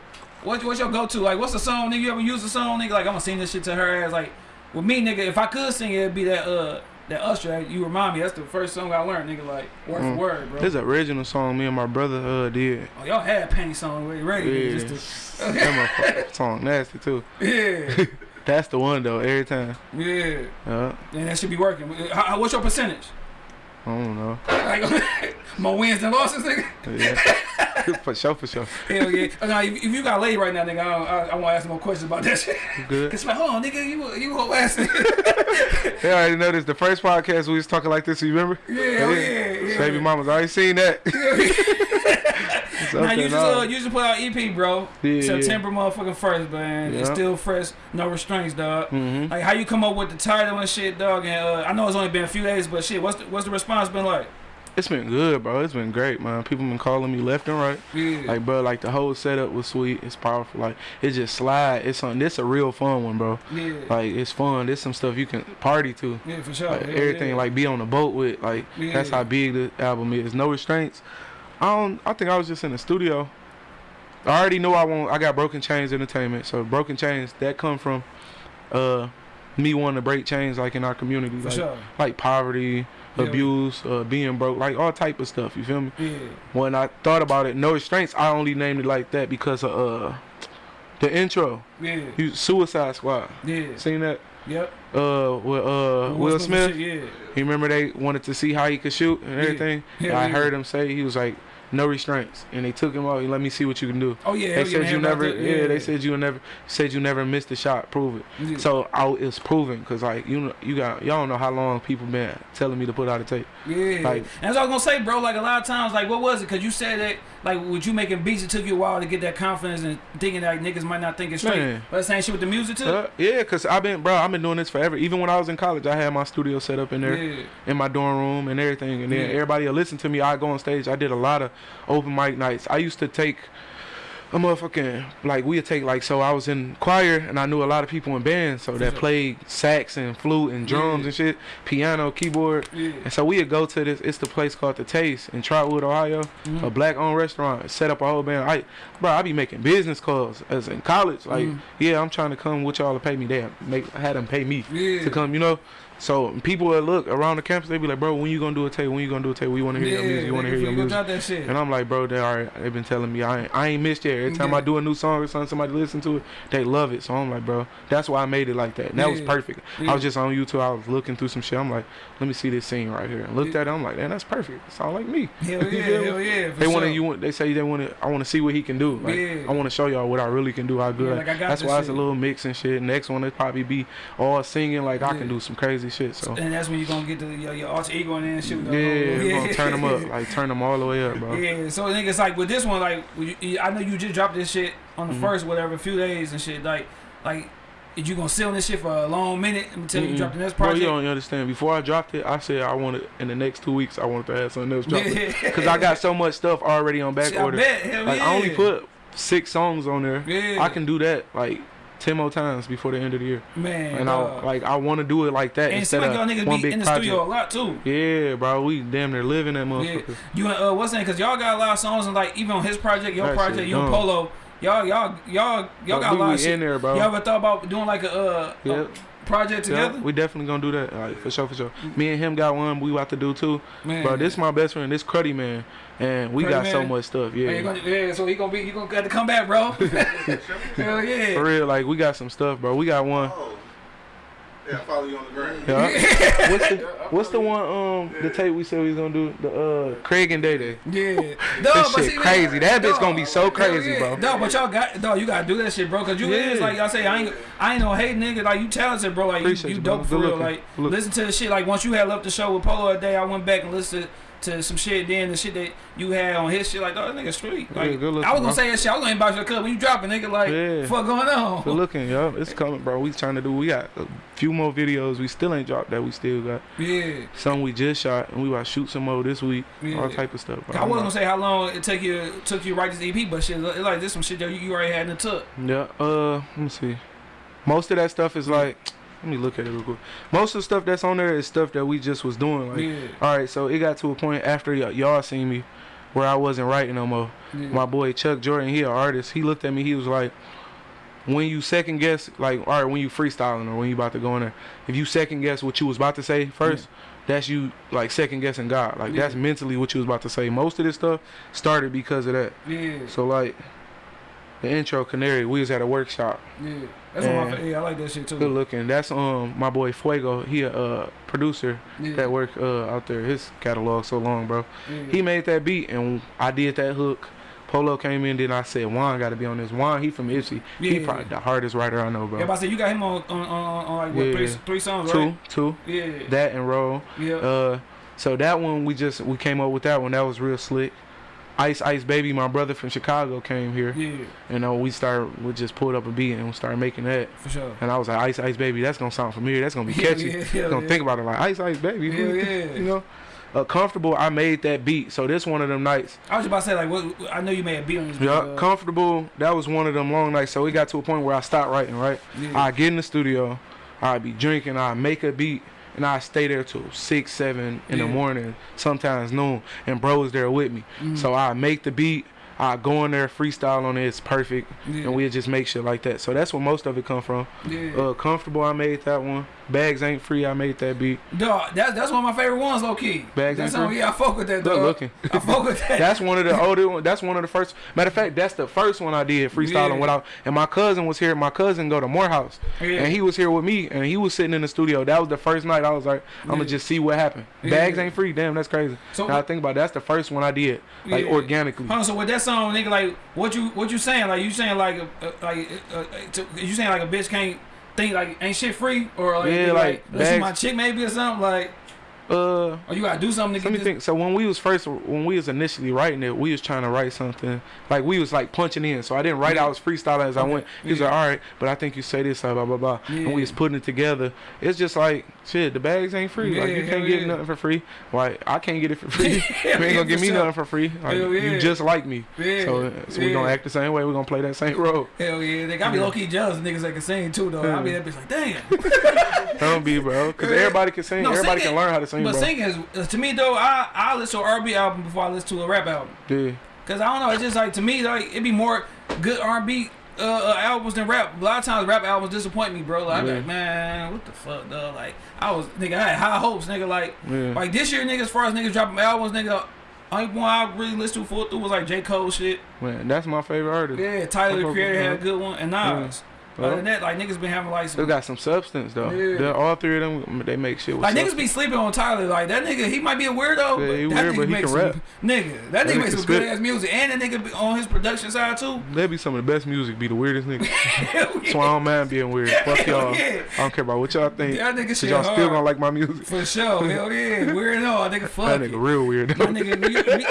what, what's your go to? Like what's the song nigga you ever use the song nigga? Like I'm gonna sing this shit to her ass like with me nigga, if I could sing it it'd be that uh that Usher, you remind me, that's the first song I learned, nigga, like word Mm. for word, bro. This original song me and my brother uh did. oh, y'all had a penny song ready, ready Yeah. nigga, just that motherfucking song nasty too. yeah, That's the one though, every time. yeah, Yeah. and that should be working. How- what's your percentage? I don't know. Like more wins than losses, nigga. Yeah. for sure, for sure. Hell yeah. Oh, Now, if, if you got laid right now, nigga, I, don't- I, I want to ask more questions about that shit. Good? Cause like, hold on, nigga, you you whole ass nigga. I already know this. The first podcast we was talking like this. You remember? Yeah, hell yeah, yeah. Baby mama's already seen that. Now you just uh, you just put out EP, bro. Yeah, September motherfucking first, man. It's still fresh, no restraints, dog. Mhm. Like how you come up with the title and shit, dog. And uh, I know it's only been a few days, but shit, what's the, what's the response been like? It's been good, bro. It's been great, man. People been calling me left and right. Yeah, Like, bro, like the whole setup was sweet. It's powerful. Like, it just slide. It's on. This a real fun one, bro. yeah, Like, it's fun. This some stuff you can party to. yeah, for sure. Like, Hell everything, yeah. like be on the boat with. Like, that's how big the album is. No restraints. I don't. I think I was just in the studio. I already knew I want. I got Broken Chains Entertainment. So Broken Chains that come from, uh, me wanting to break chains like in our community. like, sure. like poverty, Yeah. abuse, uh, being broke, like all type of stuff. You feel me? Yeah, When I thought about it, no restraints. I only named it like that because of uh, the intro. yeah, You Suicide Squad. yeah. Seen that? Yep. Uh, with uh Will Smith. shit, Yeah. You remember they wanted to see how he could shoot and Yeah. everything. Yeah, And I heard him say he was like, no restraints, and they took him out. And Let me see what you can do. Oh yeah, They said you never, that, yeah. They said you never, said you never missed a shot. Prove it. Yeah. So I, it's proven, cause like you, know, you got y'all don't know how long people been telling me to put out a tape. Yeah, Like- and that's what I was gonna say, bro. Like a lot of times, like what was it? Cause you said that, like, with you making beats, it took you a while to get that confidence and thinking that niggas might not think it's straight. Man. But the same shit with the music too. Uh, yeah, cause I've been, bro, I've been doing this forever. Even when I was in college, I had my studio set up in there. yeah, in my dorm room and everything. And then Yeah. everybody will listen to me. I go on stage. I did a lot of open mic nights. I used to take a motherfucking like we'd take like so I was in choir and I knew a lot of people in bands so that played sax and flute and drums Yeah. and shit, piano, keyboard. yeah. And so we'd go to this. It's the place called the Taste in Trotwood, Ohio, Mhm. a black-owned restaurant. Set up a whole band. I, bro, I be making business calls as in college. Like, Mhm. yeah, I'm trying to come with y'all to pay me. They make had them pay me Yeah. to come, you know. So people that look around the campus, they be like, bro, when you gonna do a tape? When you gonna do a tape? We want to hear your music. You want to hear your music? shit. And I'm like, bro, they already they've been telling me I ain't, I ain't missed yet. Every time Yeah. I do a new song or something, somebody listen to it, they love it. So I'm like, bro, that's why I made it like that. And that was perfect. Yeah. I was just on YouTube. I was looking through some shit. I'm like, let me see this scene right here. And looked Yeah. at it. I'm like, man, that's perfect. It sound like me. Hell yeah, hell yeah. They want to. You want. They say they want to. I want to see what he can do. Like, Yeah. I want to show y'all what I really can do. How good. Yeah, like, I got that's why it's a little mix and shit. Next one it probably be all singing. Like I can do some crazy shit. So. And that's when you gonna get the, your, your alter ego in there and shit. With the Yeah, we're gonna turn them up, like turn them all the way up, bro. Yeah, so niggas like with this one, like you- you- I know you just dropped this shit on the Mhm. first, whatever, few days and shit. Like, like, is you gonna sit on this shit for a long minute until you Mm-mm. drop the next Bro, project? you don't understand. Before I dropped it, I said I wanted in the next two weeks I wanted to have something else drop Yeah. because I got so much stuff already on back Shit, I order. bet, Like yeah. I only put six songs on there. Yeah. I can do that like ten more times before the end of the year, man. and dog. I like I want to do it like that and instead like y'all of niggas one be big in the project. studio a lot too. Yeah, bro, we damn near living that Yeah. You uh, what's that? Cause y'all got a lot of songs and like even on his project, your That project, your. Polo, y'all y'all y'all y'all got a lot of shit. in there, bro. Y'all ever thought about doing like a uh Yeah. a project Yeah, together? we definitely gonna do that. For sure, for sure. Me and him got one. We about to do too. Man, Bro, this my best friend. This Cruddy man, and we Cruddy got so much stuff. Man, Yeah, you gonna, yeah, so he gonna be, you gonna have to come back, bro. Hell yeah. for real. Like we got some stuff, bro. We got one. Oh. Yeah, I follow you on the ground. Yeah. what's the What's the one? Um, the tape we said we was gonna do. The uh, Craig and Day Day. Yeah, That Dog, shit but see, man, crazy. That bitch dog, gonna be so crazy, yeah. bro. No, but y'all got, dog, you gotta do that shit, bro. Cause you Yeah. is like y'all say, I ain't, I ain't no hate nigga. Like you talented, bro. Like you, Appreciate you you, bro. dope for Good real. looking. Like Look. listen to the shit. Like once you had left the show with Polo a day, I went back and listened to some shit. Then the shit that you had on his shit, like dog, that nigga street. Yeah, Like good looking, I was gonna bro. say that shit. I was gonna inbox your club when you drop it, nigga. Like Yeah. fuck going on? Good looking, yo. It's coming, bro. We trying to do. We got a few more videos. We still ain't dropped that. We still got Yeah. some we just shot, and we about to shoot some more this week. Yeah. All type of stuff, bro. I wasn't gonna say how long it took you took you to write this EP, but shit, it like this some shit that you, you already had in the tuck. Yeah. Uh, let me see. Most of that stuff is like. Let me look at it real quick. Most of the stuff that's on there is stuff that we just was doing. Like, Yeah. all right, so it got to a point after y- y'all seen me, where I wasn't writing no more. Yeah. My boy Chuck Jordan, he an artist. He looked at me. He was like, when you second guess, like, all right, when you freestyling or when you about to go in there, if you second guess what you was about to say first, that's you like second guessing God. Like that's mentally what you was about to say. Most of this stuff started because of that. yeah. So like, the intro Canary, we was at a workshop. That's one of my And- yeah. I like that shit too. Good looking. That's um my boy Fuego. He a uh, producer yeah. that work uh, out there. His catalog so long, bro. yeah. He made that beat and I did that hook. Polo came in, then I said Juan got to be on this. Juan, he from Ypsi. Yeah, He probably the hardest writer I know, bro. Yeah, but I said you got him on on, on, on like what Yeah. three, three songs, two, right? two, Yeah, that and roll. yeah, Uh, so that one we just we came up with that one. That was real slick. Ice Ice Baby, my brother from Chicago came here, yeah, and uh, we started we just pulled up a beat and we started making that. for sure. And I was like, Ice Ice Baby, that's gonna sound familiar. That's gonna be catchy. yeah, yeah, gonna yeah. think about it like Ice Ice Baby. Yeah, yeah. You know, uh, comfortable. I made that beat, so this one of them nights. I was about to say like, what? I know you made a beat on this. Yeah, but, uh, comfortable. That was one of them long nights. So it got to a point where I stopped writing. Right, yeah. I get in the studio, I be drinking, I make a beat, and I stay there till six, seven in Yeah. the morning, sometimes noon, and bro is there with me. Mhm. So I make the beat, I go in there freestyle on it. It's perfect, Yeah. and we just make shit like that. So that's where most of it come from. yeah. Uh, comfortable, I made that one. Bags ain't free, I made that beat. Dog, that's that's one of my favorite ones, low key. Bags that's ain't free? yeah, I fuck with that. Dog. looking. I fuck with that. That's one of the older one. That's one of the first. Matter of fact, that's the first one I did freestyling Yeah. without. And my cousin was here. My cousin go to Morehouse, Yeah. and he was here with me, and he was sitting in the studio. That was the first night. I was like, I'm gonna just see what happened. Bags ain't free. Damn, that's crazy. So- now I think about it, that's the first one I did, like organically. Huh, so with that song, nigga, like, what you what you saying? Like, you saying like, uh, like, uh, uh, to, you saying like a bitch can't think like ain't shit free or like, Yeah, nigga, like, my chick maybe or something like, Uh, or you gotta do something to Let me this. think. So when we was first, when we was initially writing it, we was trying to write something like we was like punching in. So I didn't write. Yeah. I was freestyling as I went. He was Yeah. like, "All right, but I think you say this, blah blah blah," and we was putting it together. It's just like shit. The bags ain't free. like you can't get yeah. nothing for free. Like I can't get it for free. you ain't gonna give me sure. nothing for free. Like, yeah. You just like me. Yeah, So, so we yeah. gonna act the same way. We gonna play that same role. Hell yeah, they got me Yeah. low key jealous niggas that can sing too though. Yeah. I be that bitch like, damn. Don't be, bro. Because Yeah. everybody can sing. No, everybody singing- can learn how to sing, But bro. singing is to me though, I I listen to an R&B album before I listen to a rap album. Yeah. Cause I don't know, it's just like to me like it be more good R&B uh, uh, albums than rap. A lot of times rap albums disappoint me, bro. Like, Yeah. like, man, what the fuck, though? Like I was nigga, I had high hopes, nigga. Like Yeah. like this year, nigga, as far as niggas dropping albums, nigga. Only one I really listened to full through was like J Cole shit. Man, that's my favorite artist. Yeah, Tyler the Creator had a good one, and Nas. Yeah. Other than that, like niggas been having like They got some substance though. Yeah. They're- all three of them, they make shit with Like niggas be sleeping on Tyler. Like that nigga, he might be a weirdo, Yeah, but he that weird, nigga but he makes can some rap. nigga. That That nigga nigga makes some good ass music, and that nigga be on his production side too. That be some of the best music. Be the weirdest nigga. So I don't mind being weird. Fuck y'all. yeah. I don't care about what y'all think. That nigga shit y'all still gonna like my music. For sure, hell yeah, weird no, nigga, fuck That it. nigga real weird. That nigga, you, me,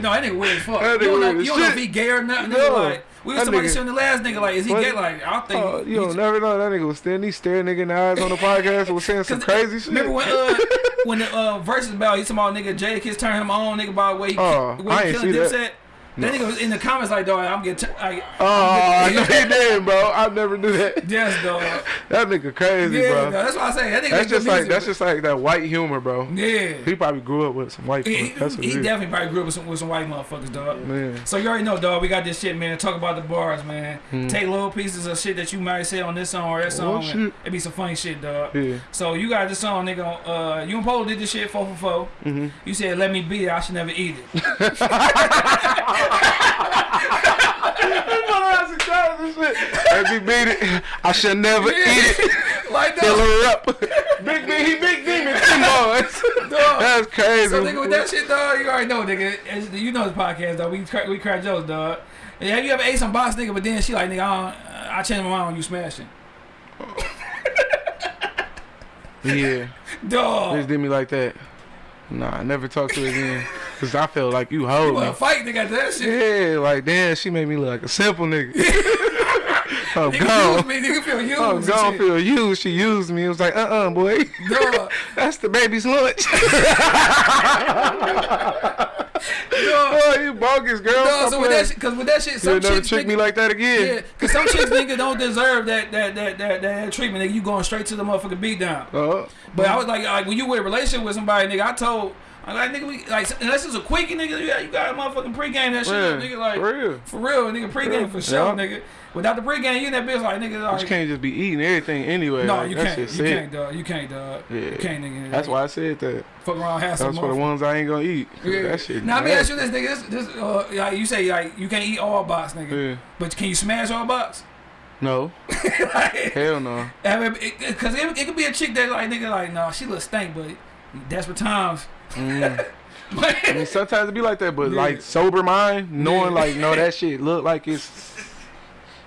no, that nigga weird as fuck. That you don't nigga know, weird as you don't know if shit. he gay or not. Nigga, No. like we was somebody nigga- showing the last nigga like, is he What? gay? Like I think. Oh, you don't never know. That nigga was standing, he staring nigga in the eyes on the podcast was saying some crazy shit. Remember when uh when the uh verses about he talking about nigga Jadakiss turn him on nigga by the way he, ki- I he ain't killing see that. That nigga was in the comments like, dog, I'm getting, t- I, Oh, I know he didn't, bro. I never knew that. yes, dog. That nigga crazy, Yeah, bro. dog, that's why I say that nigga That's just like music, that's but- just like that white humor, bro. yeah. He probably grew up with some white He. That's what he is. definitely probably grew up with some, with some white motherfuckers, dog. Man. So you already know, dog. We got this shit, man. Talk about the bars, man. Hmm. Take little pieces of shit that you might say on this song or that Oh, song. shit. It be some funny shit, dog. Yeah. So you got this song, nigga. Uh, you and Polo did this shit four for four. Mm-hmm. You said, "Let me be. it. I should never eat it." Let me beat it. I should never eat it. like Fill that. her up. Big D, he big demon. Come on. That's crazy. So nigga, with that shit, dog, you already know, nigga. It's- You know this podcast, dog. We crack, we crack jokes, dog. And have you ever ate some box, nigga? But then she like, nigga, I, don't, I changed my mind on you smashing, Yeah. dog. Just did me like that. Nah, I never talked to her again. Cause I felt like you You hold wanna me. fight, nigga? That shit. Yeah, like damn, she made me look like a simple nigga. I'm Nigga gone. used me, nigga feel used. And shit. Feel used. She used me. It was like, uh, uh boy, that's the baby's lunch. dog. oh, you bogus girl. Stop so with that shit, cause with that shit, some You'll never trick me like that again. Yeah, cause some chicks nigga don't deserve that that that that, that treatment. Nigga, you going straight to the motherfucking beat down. Uh, But I was like, like when you were in a relationship with somebody, nigga, I told, like, nigga, we like unless it's a quickie, nigga, yeah, you got a motherfucking pregame that shit, yeah, nigga, like for real. for real, nigga, pregame for sure, Yeah. nigga. Without the pregame, you in that bitch like nigga, like, you can't just be eating everything anyway. no, like, you can't, you can't, dog, you can't, dog, Yeah. you can't, nigga. That's why I said that. fuck around, have some That's for the ones I ain't gonna eat. Yeah. That shit. Now let me ask you this, nigga. This, this, uh, like you say, like you can't eat all box, nigga. Yeah. But can you smash all box? No. like, Hell no. Cause it, it, could be a chick that like nigga like no, she look stank, but desperate times. Mm. I mean, sometimes it be like that, but Yeah. like sober mind, knowing Yeah. like, no, that shit look like it's.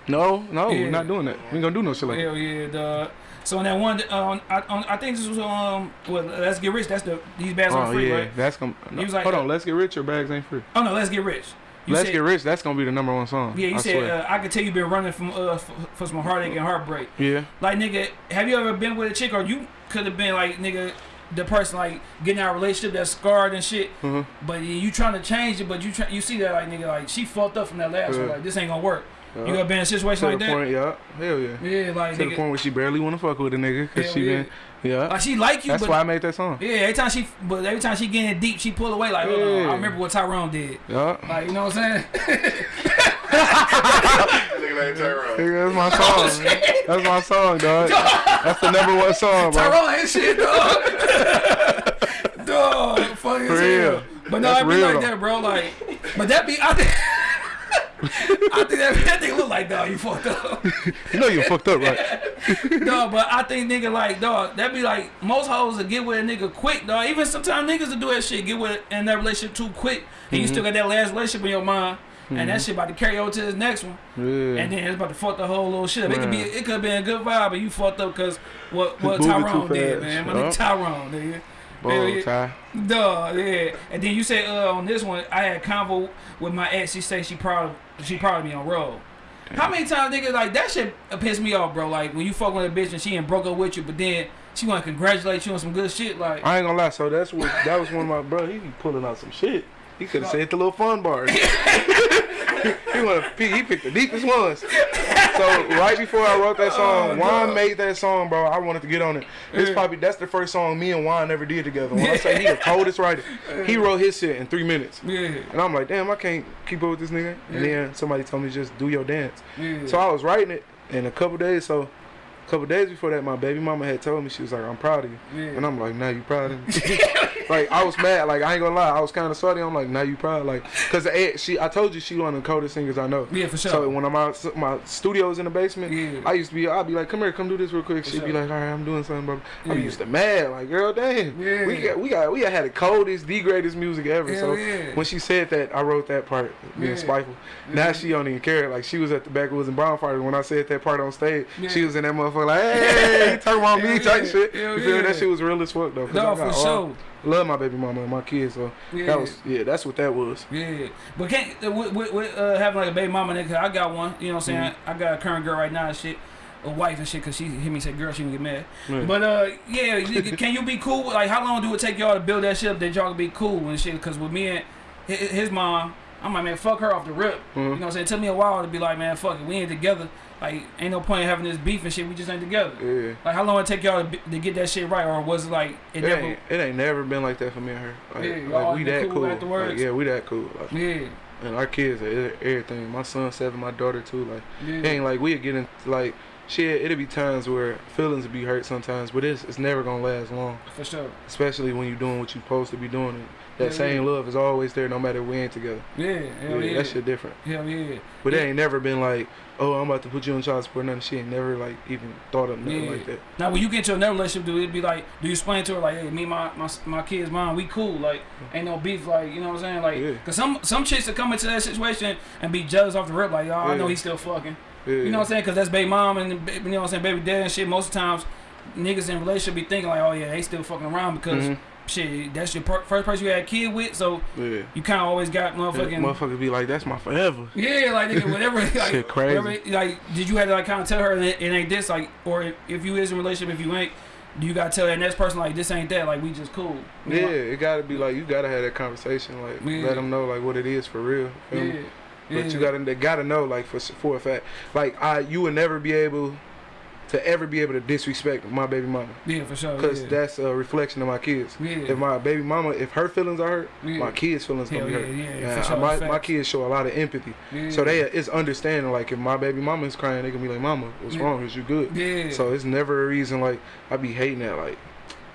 No, no, Yeah. we're not doing that. We ain't gonna do no shit like that. Hell yeah, dog. So on that one, um, I, on, I think this was um, well, let's get rich. That's the these bags Oh on free, yeah, right? that's gonna. He was like, hold uh, on, let's get rich. Your bags ain't free. Oh no, let's get rich. You let's said, get rich. That's gonna be the number one song. Yeah, you I said uh, I could tell you been running from uh for, for some heartache and heartbreak. yeah. Like nigga, have you ever been with a chick or you could have been like nigga, the person like getting out a relationship that's scarred and shit, Mhm. but you trying to change it, but you try, you see that like nigga like she fucked up from that last one, like this ain't gonna work. You Yeah. ever been in a situation To like the that? point, yeah. Hell yeah. Yeah, like To the point where she barely want to fuck with a nigga because she yeah. been, yeah. like she like you, That's but why I made that song. yeah, every time she, but every time she getting deep, she pull away. Like, hold on, Yeah. I remember what Tyrone did. Yeah. Like, you know what I'm saying? Nigga named Tyrone. That's my song. Oh, man. That's my song, dog. That's the number one song, bro. Tyrone ain't shit, dog. dog, funny For as real. hell. But no, That's it be real, like though. that, bro. Like, but that be, I think, I think that, nigga look like dog. You fucked up. You know you fucked up, right? no, but I think nigga like dog. That be like most hoes will get with a nigga quick, dog. Even sometimes niggas will do that shit, get with in that relationship too quick, and you Mm-hmm. still got that last relationship in your mind, and that shit about to carry over to this next one, Yeah. and then it's about to fuck the whole little shit. up. It could be, it could have been a good vibe, but you fucked up because what what Tyrone did, man. My Yup. nigga Tyrone, nigga. Bow tie. Duh, yeah. And then you say uh, on this one, I had convo with my ex. She say she proud, she proud of me on roll. How many times nigga like that shit piss me off, bro? Like when you fuck with a bitch and she ain't broke up with you, but then she want to congratulate you on some good shit. Like I ain't gonna lie. So that's what that was one of my bro. He be pulling out some shit. He could have said the little fun bars. he wanna pick, he picked the deepest ones. So right before I wrote that song, Oh, Juan no. made that song, bro. I wanted to get on it. It's Yeah. probably that's the first song me and Juan ever did together. When I say he the coldest writer, he wrote his shit in three minutes. yeah, And I'm like, damn, I can't keep up with this nigga. And Yeah. then somebody told me just do your dance. yeah. So I was writing it in a couple days. So couple days before that, my baby mama had told me she was like, I'm proud of you. yeah. And I'm like, now you proud of me? like I was mad. Like I ain't gonna lie, I was kind of salty. I'm like, now you proud? Like, cause eh, she, I told you she one of the coldest singers I know. yeah, for sure. So when I'm out, my studio's in the basement. Yeah. I used to be, I'd be like, come here, come do this real quick. She'd be like, all right, I'm doing something, bro. I be Yeah. used to mad, like, girl, damn. Yeah. We got, we got, we had the coldest, the greatest music ever. Hell so yeah. when she said that, I wrote that part, being Yeah. spiteful. Now she don't even care. Like she was at the back Backwoods and Bonfires when I said that part on stage. She was in that motherfucker like, hey, you talking about me, type shit. Hell You feel yeah. That shit was real as fuck though. no, for all- sure. Love my baby mama and my kids, so Yeah. that was yeah, that's what that was. Yeah, but can't uh, with, with, with uh, having like a baby mama nigga, I got one. You know what I'm saying? Mm-hmm. I got a current girl right now and shit, a wife and shit, cause she hit me and said, "Girl, she can get mad." But uh, yeah, can you be cool? Like, how long do it take y'all to build that shit up that y'all can be cool and shit? Cause with me and his mom, I'm like, man, fuck her off the rip. You mm-hmm. know what I'm saying? It took me a while to be like, man, fuck it, we ain't together. Like, ain't no point in having this beef and shit. We just ain't together. Yeah. Like, how long it take y'all to, be, to get that shit right, or was it like it It never? ain't, it ain't never been like that for me and her. Like, Yeah, like we that cool cool. Like, yeah, we that cool. Like, Yeah, and our kids are everything. My son seven, my daughter too. Like yeah, ain't like we get in like shit. It'll be times where feelings will be hurt sometimes, but it's it's never gonna last long. for sure. Especially when you're doing what you're supposed to be doing. That same love is always there, no matter we ain't together. Yeah, hell yeah, that shit different. Hell yeah. But it ain't never been like, oh, I'm about to put you on child support. Nothing. She ain't never like even thought of nothing like that. Now, when you get into another relationship, do it'd be like, do you explain to her like, hey, me, my my my kids, mom, we cool, like, ain't no beef, like, you know what I'm saying, like, cause some some chicks that come into that situation and be jealous off the rip, like, oh, I know he's still fucking, you know what I'm saying, cause that's baby mom and you know what I'm saying, baby dad and shit. Most of the times, niggas in relationship be thinking like, oh yeah, they still fucking around because Mhm. Shit, that's your per- first person you had a kid with, so Yeah. you kind of always got motherfucking. Motherfuckers be like, that's my forever. Yeah, like nigga, whatever. Like, Shit crazy. whatever, like, did you have to like kind of tell her it, it ain't this, like, or if, if you is in a relationship, if you ain't, do you gotta tell that next person like this ain't that, like we just cool. You Yeah, know? it gotta be like you gotta have that conversation, like Yeah. let them know like what it is for real. yeah. But yeah. you gotta they gotta know like for for a fact, like I you would never be able to ever be able to disrespect my baby mama yeah, for sure. because yeah. that's a reflection of my kids. yeah. If my baby mama, if her feelings are hurt, Yeah. my kids' feelings Hell gonna be yeah, hurt. yeah, Yeah, sure. my, my kids show a lot of empathy, yeah. so they it's understanding. Like if my baby mama is crying, they can be like, "Mama, what's Yeah. wrong? Is you good?" yeah. So it's never a reason like I be hating that like.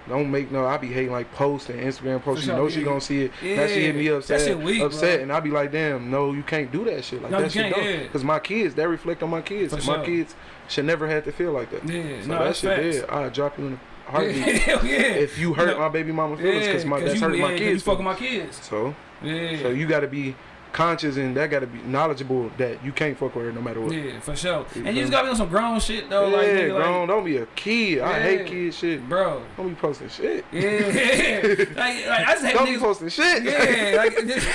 Don't make no. I be hating like posts and Instagram posts. For You sure, know she gonna see it. yeah. Now she hit me That upset, shit weak, upset, bro. and I be like, damn, no, you can't do that shit. Like No, you that shit don't. yeah. My kids, that reflect on my kids. And sure. My kids should never have to feel like that. Yeah, So no, that shit dead. I drop you in a Yeah, heartbeat. hell yeah. if you hurt know, my baby mama feelings, yeah, cause my that's you, hurting yeah, my kids. You fucking my kids. So, Yeah. so you gotta be conscious and that gotta be knowledgeable that you can't fuck with her no matter what. yeah, for sure. You And you just gotta be on some grown shit though, yeah, like, nigga, like, grown. don't be a kid. I hate kid shit. bro. Don't be posting shit. Yeah, like, like I just hate Don't be niggas. posting shit. Yeah, like just,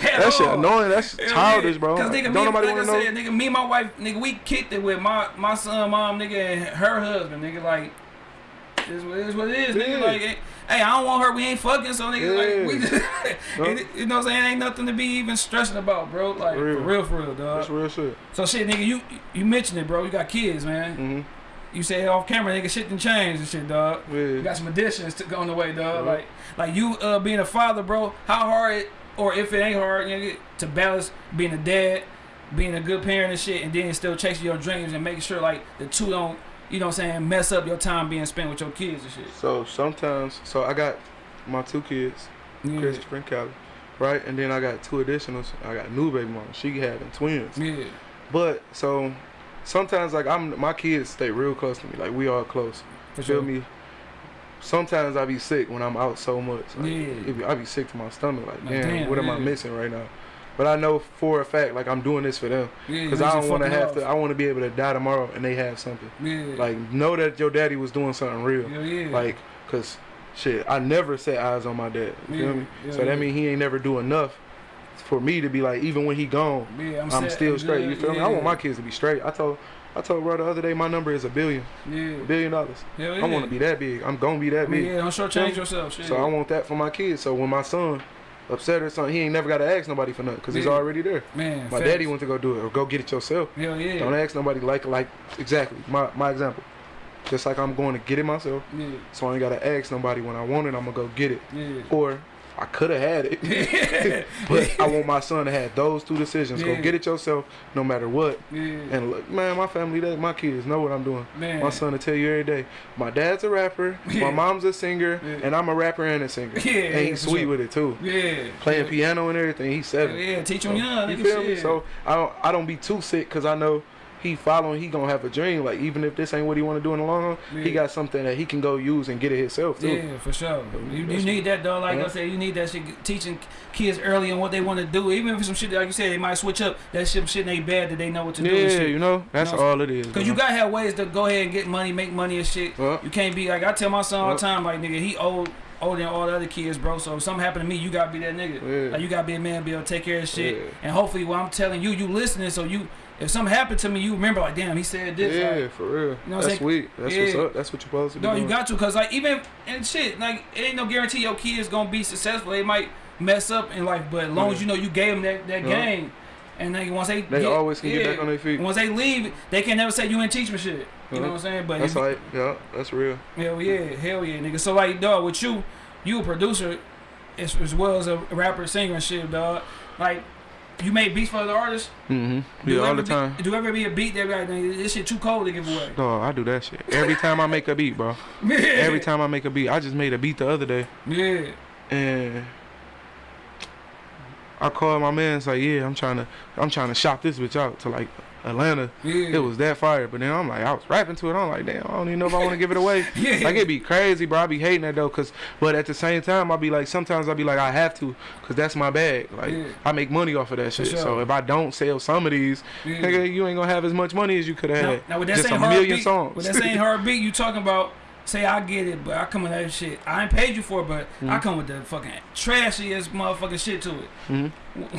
that shit annoying. That's childish, bro. Cause nigga, Don't me, nobody like wanna know. said, nigga, me and my wife, nigga, we kicked it with my my son, mom, nigga, and her husband, nigga, like. It's what it is. What it is. Yeah. Nigga, like, hey, I don't want her. We ain't fucking. So nigga, Yeah. like, we just, it- you know what I'm saying? Ain't nothing to be even stressing about, bro. Like For real. for real, for real, dog. That's real shit. So shit, nigga, you you mentioned it, bro. You got kids, man. Mm-hmm. You say off camera, nigga, shit done changed and shit, dog. You got some additions to go on the way, dog. Yeah. Like, like you uh, being a father, bro. How hard, or if it ain't hard, nigga, to balance being a dad, being a good parent and shit, and then still chasing your dreams and making sure like the two don't, you know, what I'm saying, mess up your time being spent with your kids and shit. So sometimes, so I got my two kids, Yeah, Christopher and Callie, right? And then I got two additionals. I got a new baby mama. She having twins. yeah, But so sometimes like I'm my kids stay real close to me. Like we are close. for Feel sure. me? Sometimes I be sick when I'm out so much. Like, Yeah. be- I be sick to my stomach. Like, Like, damn, damn, what am I missing right now? But I know for a fact, like I'm doing this for them because you I don't want to have to. I want to be able to die tomorrow and they have something. Yeah, Like know that your daddy was doing something real. yeah, yeah. Like, cause shit, I never set eyes on my dad. You Yeah, feel me? yeah, so yeah. that mean he ain't never do enough for me to be like, even when he gone, yeah, I'm, set, still straight. You feel me? I want my kids to be straight. I told, I told bro the other day my number is a billion, Yeah, a billion dollars. Hell I want to be that big. I'm gonna be that I mean, big. yeah, don't shortchange yourself. Shit. So I want that for my kids. So when my son upset or something, he ain't never got to ask nobody for nothing because he's already there. man, My facts. daddy went to go do it or go get it yourself. Hell yeah. Don't ask nobody like like exactly my my example. Just like I'm going to get it myself, Yeah, so I ain't gotta ask nobody when I want it. I'm gonna go get it. yeah. Or I could have had it, but I want my son to have those two decisions. Yeah. Go get it yourself, no matter what. yeah, And look, man, my family, that my kids know what I'm doing. man. My son will tell you every day. My dad's a rapper, Yeah. my mom's a singer, and I'm a rapper and a singer. Yeah, and he's sweet sure. with it too. Yeah. Playing piano and everything. He's seven. yeah, teach them So, young. you feel me? So I don't I don't be too sick because I know he following. He gonna have a dream. Like even if this ain't what he want to do in the long run, he got something that he can go use and get it himself too. Yeah, for sure. You, you need that though. Like I said, you need that shit. Teaching kids early on what they want to do, even if it's some shit like you said, they might switch up. That shit, shit ain't bad that they know what to do. Yeah, you know that's You know, all it is. Cause you gotta have ways to go ahead and get money, make money and shit. Yeah. You can't be like I tell my son all the Yeah. time, like nigga, he old, older than all the other kids, bro. So if something happen to me, you gotta be that nigga. Yeah. Like you gotta be a man, be able to take care of shit. Yeah. And hopefully, what I'm telling you, you listening, so you, if something happened to me, you remember like, damn, he said this. Yeah, Like, for real. You know what I'm that's saying? sweet. That's Yeah. what's up. That's what you're supposed to be No, you got to, cause like even and shit, like it ain't no guarantee your kids gonna be successful. They might mess up in life, but as long as you know you gave them that, that Yeah. game, and then once they They get, always can get back on their feet. Once they leave, they can never say you ain't teach me shit. You Yeah. know what I'm saying? But That's like, yeah, that's real. hell yeah, hell yeah, nigga. So like, dog, with you, you a producer as, as well as a rapper, singer and shit, dog. Like. You make beats for other artists? Mm-hmm. Do Yeah, all ever the be- time. do ever be a beat that be like, this shit too cold to give away? No, I do that shit every time I make a beat, bro. Every time I make a beat, I just made a beat the other day, Yeah. and I called my man. It's like, yeah, I'm trying to, I'm trying to shop this bitch out to like Atlanta. Yeah. It was that fire, but then I'm like, I was rapping to it. I'm like, damn, I don't even know if I want to give it away. Yeah. Like it'd be crazy, bro. I be hating that though, cause but at the same time, I be like, sometimes I be like, I have to, cause that's my bag. Like Yeah. I make money off of that shit. sure. So if I don't sell some of these, nigga, you ain't gonna have as much money as you could have Now, had. now with that Just same a hard million beat, songs. with that same hard beat, you talking about? Say I get it, but I come with that shit. I ain't paid you for it, but I Mhm. come with the fucking trashiest motherfucking shit to it. Mhm.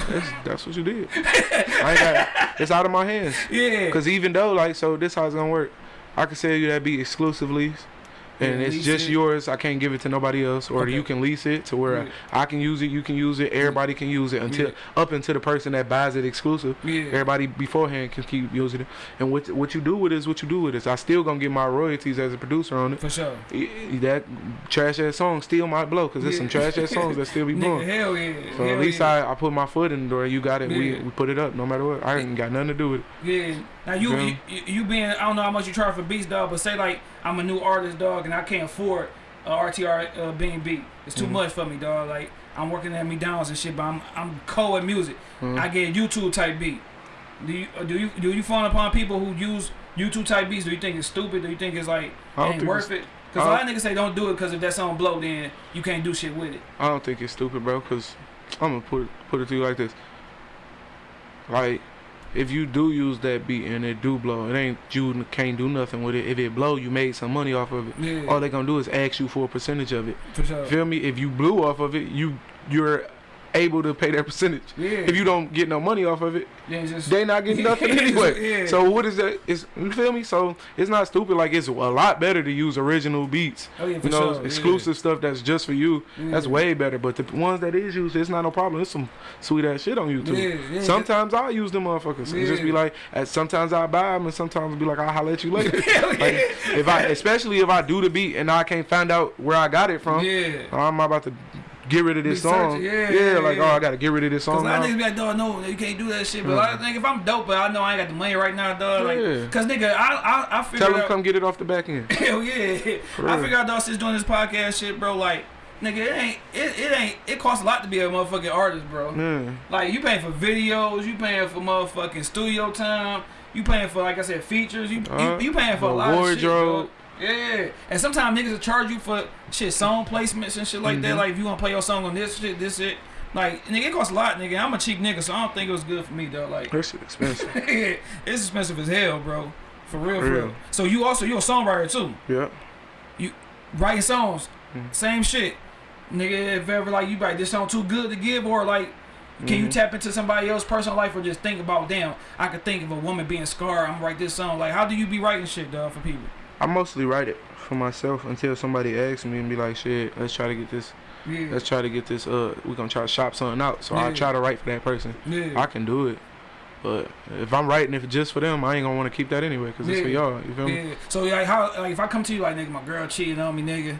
That's, that's what you did. I ain't got, it's out of my hands. Yeah. Cause even though like so, this how it's gonna work. I can sell you that beat exclusively, and it's just it. yours. I can't give it to nobody else, or Okay. you can lease it to where Yeah. I can use it. You can use it. Everybody can use it until Yeah. up until the person that buys it exclusive. Yeah. Everybody beforehand can keep using it. And what what you do with it is what you do with it. I still gonna get my royalties as a producer on it. For sure. That trash ass song still might blow because there's some trash ass songs that still be blowing. hell yeah. So hell at least yeah. I, I put my foot in the door. You got it. We, we put it up no matter what. I ain't got nothing to do with it. Yeah. Now you, you you being I don't know how much you charge for beats, dog, but say like I'm a new artist, dog, and I can't afford a RTR uh, being beat. It's too Mhm. much for me, dog. Like I'm working at McDonald's and shit, but I'm I'm cold at music. Mhm. I get YouTube type beat. Do you do you do you fall upon people who use YouTube type beats? Do you think it's stupid? Do you think it's like I don't ain't worth it? Because a I lot of niggas say don't do it because if that song blow, then you can't do shit with it. I don't think it's stupid, bro. Cause I'm gonna put it, put it to you like this. Like, if you do use that beat and it do blow, it ain't you can't do nothing with it. If it blow, you made some money off of it. Yeah, All they gonna do is ask you for a percentage of it. for sure. Feel me? If you blew off of it, you you're able to pay their percentage. Yeah. If you don't get no money off of it, Then just they not getting nothing Yeah, anyway. yeah. So what is that? It's you feel me? So it's not stupid. Like it's a lot better to use original beats. Oh, yeah, you know, sure, yeah. exclusive stuff that's just for you. That's way better. But the ones that is used, it's not no problem. It's some sweet ass shit on YouTube. Yeah, yeah. Sometimes I use them motherfuckers and just be like, sometimes I buy them and sometimes be like, I'll holler at you later. Hell like if I, especially if I do the beat and I can't find out where I got it from, yeah. I'm about to get rid of this song. yeah, yeah, yeah, like oh, I gotta get rid of this song. Cause a lot of niggas be like, dog, no, you can't do that shit. But Mhm. I think if I'm dope, but I know I ain't got the money right now, dog. Like, Yeah. cause nigga, I I, I figured Tell them come get it off the back end. Hell yeah. For I real. figured out dog since doing this podcast shit, bro. Like, nigga, it ain't it, it ain't it costs a lot to be a motherfucking artist, bro. Yeah. Like you paying for videos, you paying for motherfucking studio time, you paying for like I said features, you Uh, you, you paying for a lot of shit, bro. Yeah, and sometimes niggas will charge you for shit, song placements and shit like that. Mhm. Like if you want to play your song on this shit, this shit. Like nigga, it costs a lot, nigga. I'm a cheap nigga, so I don't think it was good for me, though. Like That shit expensive. it's expensive as hell, bro. For real, for Real. real. So you also you're a songwriter too, yeah. You writing songs, Mhm. same shit, nigga. If ever like you write this song too good to give, or like can you Mhm. tap into somebody else's personal life, or just think about damn, I could think of a woman being scarred. I'm gonna write this song. Like how do you be writing shit, dog, for people? I mostly write it for myself until somebody asks me and be like, shit, let's try to get this. Yeah, Let's try to get this. Uh, we're gonna try to shop something out. So I try to write for that person. yeah. I can do it. But if I'm writing it just for them, I ain't gonna want to keep that anyway, cause it's for Yeah. y'all. You feel me? Yeah. So like how like if I come to you like nigga, my girl cheating on me, nigga,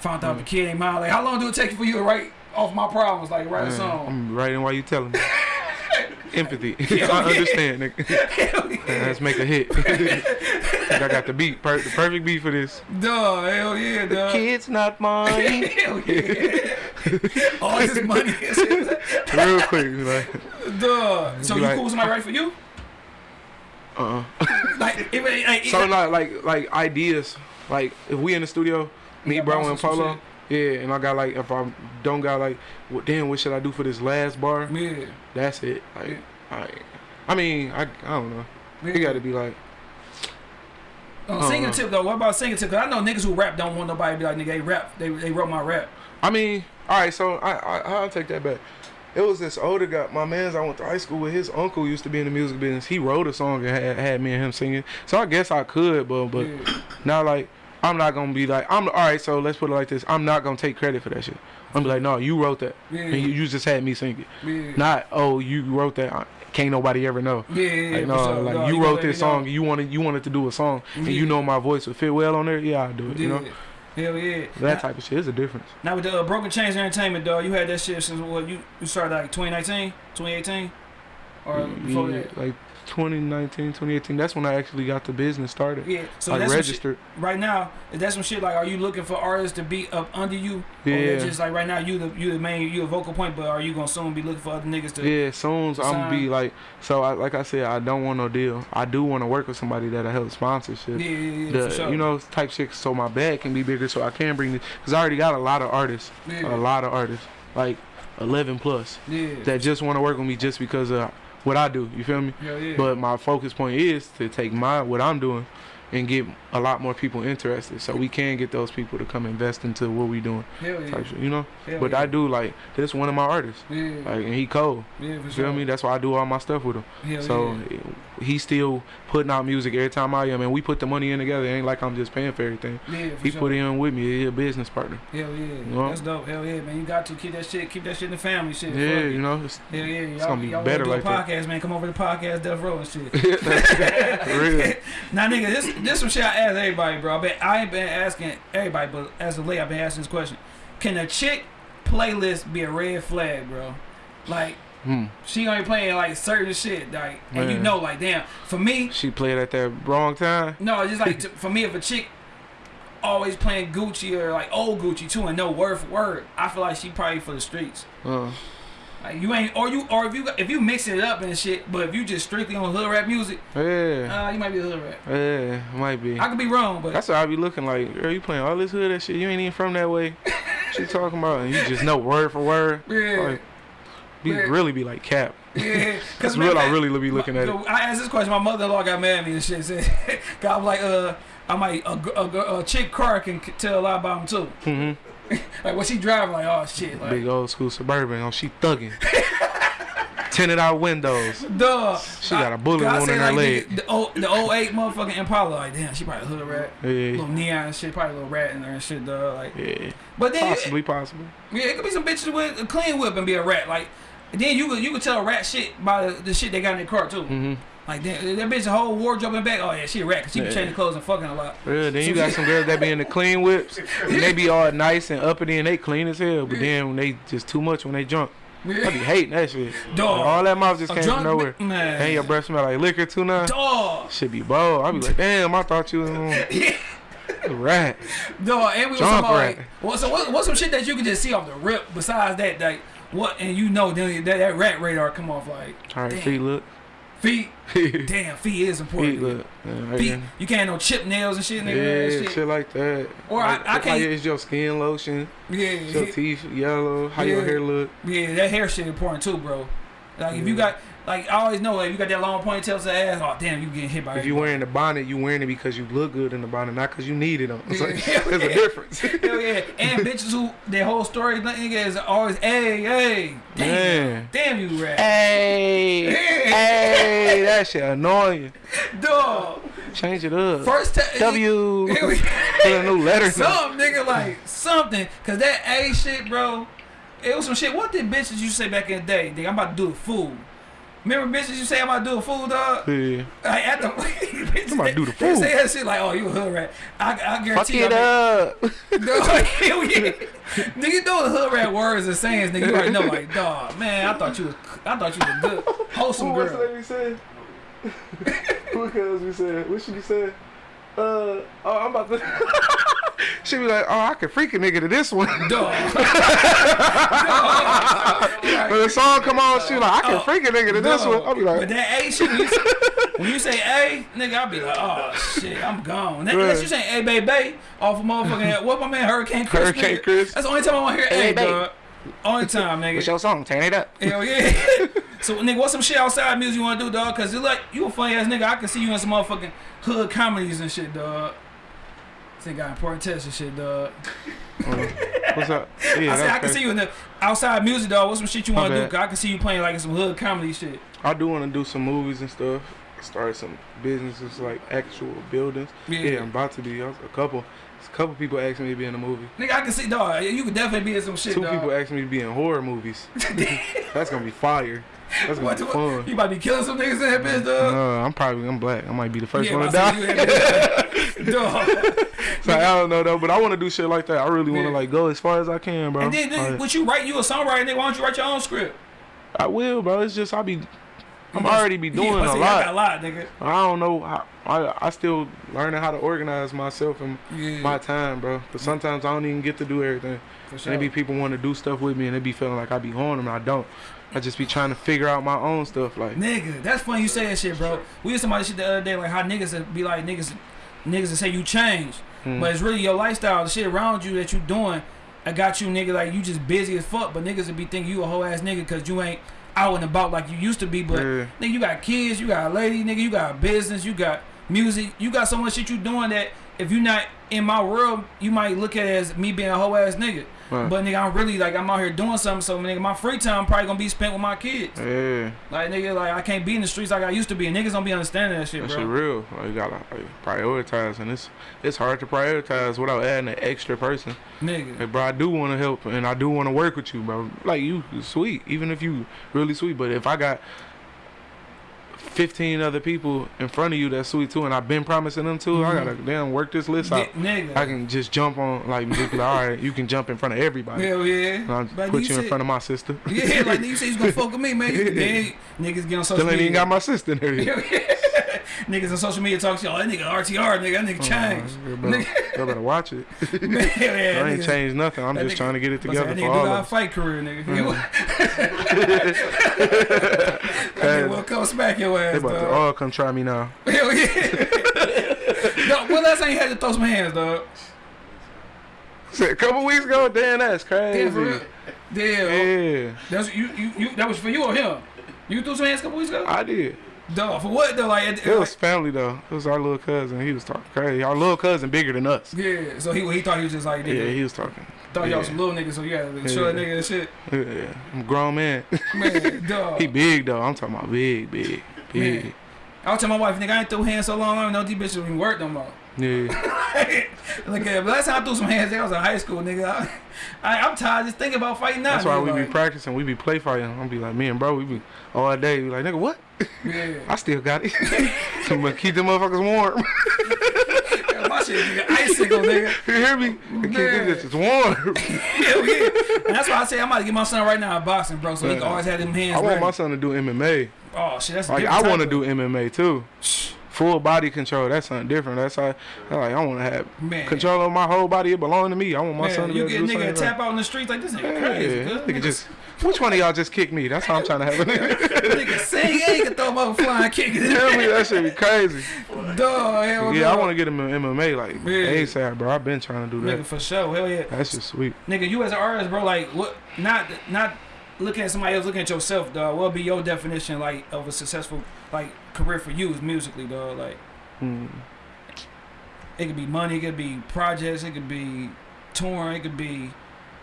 found out Mm. the kid ain't mine. Like how long do it take for you to write off my problems? Like write a song. I'm writing while you telling me. Empathy. I understand, nigga. Yeah. Let's make a hit. I got the beat, per- the perfect beat for this. Duh, hell yeah, The duh. kid's not mine. hell yeah. All this money shit. Real quick, like, Duh. So you like- cool with somebody write for you? uh-uh. Like if it, like, So like, like, like ideas. Like if we in the studio, me, Yeah, bro, and Polo. Yeah, and I got like, if I don't got like, what, damn, what should I do for this last bar? yeah. That's it. Like, Yeah. I, I mean, I, I don't know. yeah. It got to be like, Uh, Uh-uh. singing tip though. What about singing tip? Cause I know niggas who rap don't want nobody to be like nigga. They rap. They they wrote my rap. I mean, all right. So I, I, I'll take that back. It was this older guy, my man's I went to high school with. His uncle used to be in the music business. He wrote a song and had, had me and him singing. So I guess I could, but but yeah. now like I'm not gonna be like I'm all right. So let's put it like this. I'm not gonna take credit for that shit. I'm be like, no, you wrote that, Yeah. and you, you just had me sing it. Yeah. Not oh, you wrote that. I- Can't nobody ever know. Yeah, yeah, Like no, sure. like No, you gotta wrote this know. song. You wanted you wanted to do a song, and you know my voice would fit well on there. Yeah, I'll do it. You know. Hell yeah. that now, type of shit is a difference. now with the uh, Broken Chains Entertainment, dog, you had that shit since what you, you started like 2019, 2018, or before Yeah, that. like 2019, 2018. That's when I actually got the business started. Yeah. So like that's some shit, registered. right now. that's that some shit like? Are you looking for artists to be up under you? Yeah. just like right now you the you the main you a vocal point, but are you gonna soon be looking for other niggas to? Yeah, soon I'm gonna be like, so I, like I said, I don't want no deal. I do want to work with somebody that'll help sponsorship. Yeah, yeah, yeah, The, for sure. You know, type shit. So my bag can be bigger, so I can bring this. Cause I already got a lot of artists, yeah, a lot of artists, like 11 plus, yeah, that just want to work with me just because of what I do. You feel me? yeah, yeah. But my focus point is to take my what I'm doing and get a lot more people interested, so we can get those people to come invest into what we doing. hell yeah, shit, you know. hell But yeah. I do like this one of my artists, yeah, like, and he cold. yeah, for You sure. feel me? That's why I do all my stuff with him. Hell So yeah. he's still putting out music every time I am, and we put the money in together. It ain't like I'm just paying for everything. yeah, for He sure. put in with me. He a business partner. Hell yeah, know? that's dope. Hell yeah, man. You got to keep that shit, keep that shit in the family, shit. Yeah, you know. It's, Hell yeah, y'all, gonna be better like a that. podcast, man. Come over to the podcast, Death Row and shit. Real. now, nigga, this this some shit I ask everybody, bro. I bet I ain't been asking everybody, but as of late, I've been asking this question: Can a chick playlist be a red flag, bro? Like Hmm. she only playing like certain shit, like, and you know, like, damn. For me, She played at that wrong time. no, it's just like to, for me, if a chick always playing Gucci or like old Gucci too, and no word for word, I feel like she probably for the streets. Uh, Like you ain't, or you, or if you, if you mixing it up and shit, but if you just strictly on hood rap music, yeah, uh, you might be a hood rap. yeah, might be. I could be wrong, but That's what I be looking like. Girl, you playing all this hood that shit. You ain't even from that way. she talking about? And you just know word for word. yeah, Like, be really be like cap. yeah. That's man, real. I really be looking at it. I asked this question. My mother-in-law got mad at me and shit. Said, "God, I'm like, uh, I might a, a, a, a chick car can tell a lot about him too." Mm -hmm. like what she driving, like oh shit, like Big old school suburban. Oh, she thugging. Tinted out windows. duh. She got a bullet I wound in her like, leg. The, the, old, the 08 motherfucking Impala, like damn, she probably a hood rat. Yeah, Little neon and shit, probably a little rat in there and shit, dog. Like, yeah. but then Possibly, possibly. yeah, it could be some bitches with a clean whip and be a rat. Like, then you could you could tell a rat shit by the, the shit they got in their car too. Mm-hmm. Like that, that bitch a whole wardrobe in back. Oh yeah, she a rat. Cause she be Yeah. changing clothes and fucking a lot. Yeah, then you got some girls that be in the clean whips. And they be all nice and uppity and they clean as hell. But then when they just too much when they drunk, I be hating that shit. Dog. Like, all that mouth just came from nowhere. man. And your breath smell like liquor too now. Dog. Should be bold. I be like, damn, I thought you was um, rat. Dog, and we was Jump talking about like, what, so what, what's some shit that you can just see off the rip besides that, like, what, and you know, then that, that rat radar come off like, All right, feet look. Feet, feet damn, feet is important. look. Yeah, right Feet, you can't no chip nails and shit, nigga. Yeah, shit. shit. like that. Or I- like, I like, can't- is your skin lotion? Yeah, your yeah, teeth yellow? How your hair look? yeah, that hair shit important too, bro. Like, if you got, like, I always know, like, you got that long ponytail to the ass, oh, damn, you getting hit by If you wearing the bonnet, you wearing it because you look good in the bonnet, not because you needed them. It's like, Yeah. there's a difference. Hell yeah. And bitches who, their whole story, nigga, is always, hey, hey, damn, damn you rat. Hey, hey, that shit annoying. Dog. Change it up. First time. W. Put a new letter. Some nigga like something, cause that A shit, bro. It was some shit. What did bitches you say back in the day? Nigga, I'm about to do a fool. Remember bitches you say I'm about to do a fool, dog? Yeah. Like at the bitches, I'm about to do the They fool. say that shit like, oh, you a hood rat. I, I Fuck guarantee it you. up. Dog, hell yeah. Nigga, you know the hood rat words and sayings, nigga. You already know, like, dog, man, I thought you was, I thought you was a good, wholesome Who was girl. that we said? Who else we said? What should we say? Uh, oh, I'm about to. she be like, oh, I can freak a nigga to this one. When the song come on, she like, I can Oh, freak a nigga to this one. I'll be like, but that A shit, when you, say, when you say A, nigga, I'll be like, oh shit, I'm gone. That, Unless you say A, baby, baby, off of motherfucking, what my man Hurricane Chris? Hurricane nigga. Chris. That's the only time I want to hear Hey, A, babe. Only time, nigga. what's your song? Turn it up. Hell yeah. so, nigga, what's some shit outside music you want to do, dog? Because like, you a funny ass nigga. I can see you in some motherfucking hood comedies and shit, dog. Think got important tests and shit, dog. Oh, what's up? Yeah, I said I can see you in the outside music, dog. What's some shit you want to do? I can see you playing like some hood comedy shit. I do want to do some movies and stuff. Start some businesses like actual buildings. Yeah. Yeah, I'm about to be. A couple, a couple people asked me to be in a movie. Nigga, I can see, dog. You could definitely be in some shit, Two dog. people asked me to be in horror movies. That's gonna be fire. That's gonna What, be what, fun. you might be killing some niggas in that bitch, dog. No, I'm probably I'm black. I might be the first yeah, one to die. see you in that bitch, dog. so I don't know though, but I want to do shit like that. I really want to Yeah. like go as far as I can, bro. And then, then what you write, you a songwriter, nigga. Why don't you write your own script? I will, bro. It's just I be, I'm already be doing I a I lot. got a lot, nigga. I don't know how. I I still learning how to organize myself and Yeah, my time, bro. But sometimes I don't even get to do everything. And sure. there be people want to do stuff with me, and they be feeling like I be on them, and I don't. I just be trying to figure out my own stuff. Like, Nigga, that's funny you say that shit, bro. We used to somebody shit the other day, like how niggas would be like niggas, niggas that say you change, mm, but it's really your lifestyle, the shit around you that you doing. I got you, nigga. Like you just busy as fuck, but niggas would be thinking you a whole ass nigga because you ain't out and about like you used to be. But yeah, nigga, you got kids, you got a lady, nigga, you got a business, you got music, you got so much shit you doing that if you not in my world, you might look at it as me being a whole ass nigga. right. But nigga, I'm really like I'm out here doing something. So nigga, my free time probably gonna be spent with my kids. yeah, Like nigga, like I can't be in the streets like I used to be. And niggas don't be understanding that shit, that bro. shit real. Like, you gotta like, prioritize, and it's it's hard to prioritize without adding an extra person. Nigga. Hey, bro, I do want to help, and I do want to work with you, bro. Like you sweet, even if you really sweet. But if I got 15 other people in front of you that's sweet too, and I've been promising them too, I mm-hmm. gotta damn work this list out. Ni- nigga. I can just jump on, like, just like, all right, you can jump in front of everybody. Hell yeah. And But put you in said- front of my sister. Yeah, like you said you was gonna fuck with me, man. You, then niggas get on social Still ain't even got my sister in there. yet. Hell yeah. niggas on social media talk shit. Oh, that nigga RTR, nigga. That nigga changed. You better, watch it. Man, yeah, I ain't niggas- changed nothing. I'm just nigga- trying to get it I was like, together that for nigga all of us. fight career, nigga. Mm. nigga will come smack your They ass, about to dog. all come try me now. Hell yeah. dog, when last time you had to throw some hands, dog? A couple weeks ago, damn, that's crazy. Damn, for real. Damn. Yeah, That's you, you, you. That was for you or him? You threw some hands a couple weeks ago? I did. Dog, for what though? Like, it, It was family though. It was our little cousin. He was talking crazy. Our little cousin bigger than us. yeah. So he he thought he was just like, Yeah, he was talking Thought y'all Yeah. some little niggas, so you had to show that Yeah. nigga and shit. Yeah, I'm a grown man. Man, dog. he big though. I'm talking about big, big, big. Man. I was telling my wife, nigga, I ain't threw hands so long, I don't know these bitches even work no more. Yeah. Look at uh, last time I threw some hands, I was in high school, nigga. I, I, I'm tired just thinking about fighting now. That's why nigga, we be practicing. We be play fighting. I'm be like, me and bro, we be all day. We like, nigga, what? Yeah. I still got it. I'ma uh, keep them motherfuckers warm. Yeah, my shit, nigga, icicle, nigga. you hear me? I keep them bitches warm. Hell yeah. And that's why I say I'm about to get my son right now in boxing, bro, so he can always have them hands I want ready. my son to do MMA. oh shit, that's Like I want to do MMA too. Full body control. That's something different. That's how. Like I want to have Man. control of my whole body. It belong to me. I want my Man, son to be you able get to a do nigga tap out in the streets like this nigga Yeah, crazy. yeah. Nigga just. Which one of y'all just kicked me? That's how I'm trying to have a nigga. nigga sing he can throw him flying kick. Tell me that shit be crazy. Dog, hell Yeah, I want to get him in MMA like Yeah. ASAP, bro. I've been trying to do Nigga that. for sure, hell yeah. That's just sweet. Nigga, you as an artist, bro, like what? Not not looking at somebody else, looking at yourself, dog. What would be your definition like of a successful like career for you is musically, dog? Like Mm. it could be money, it could be projects, it could be touring, it could be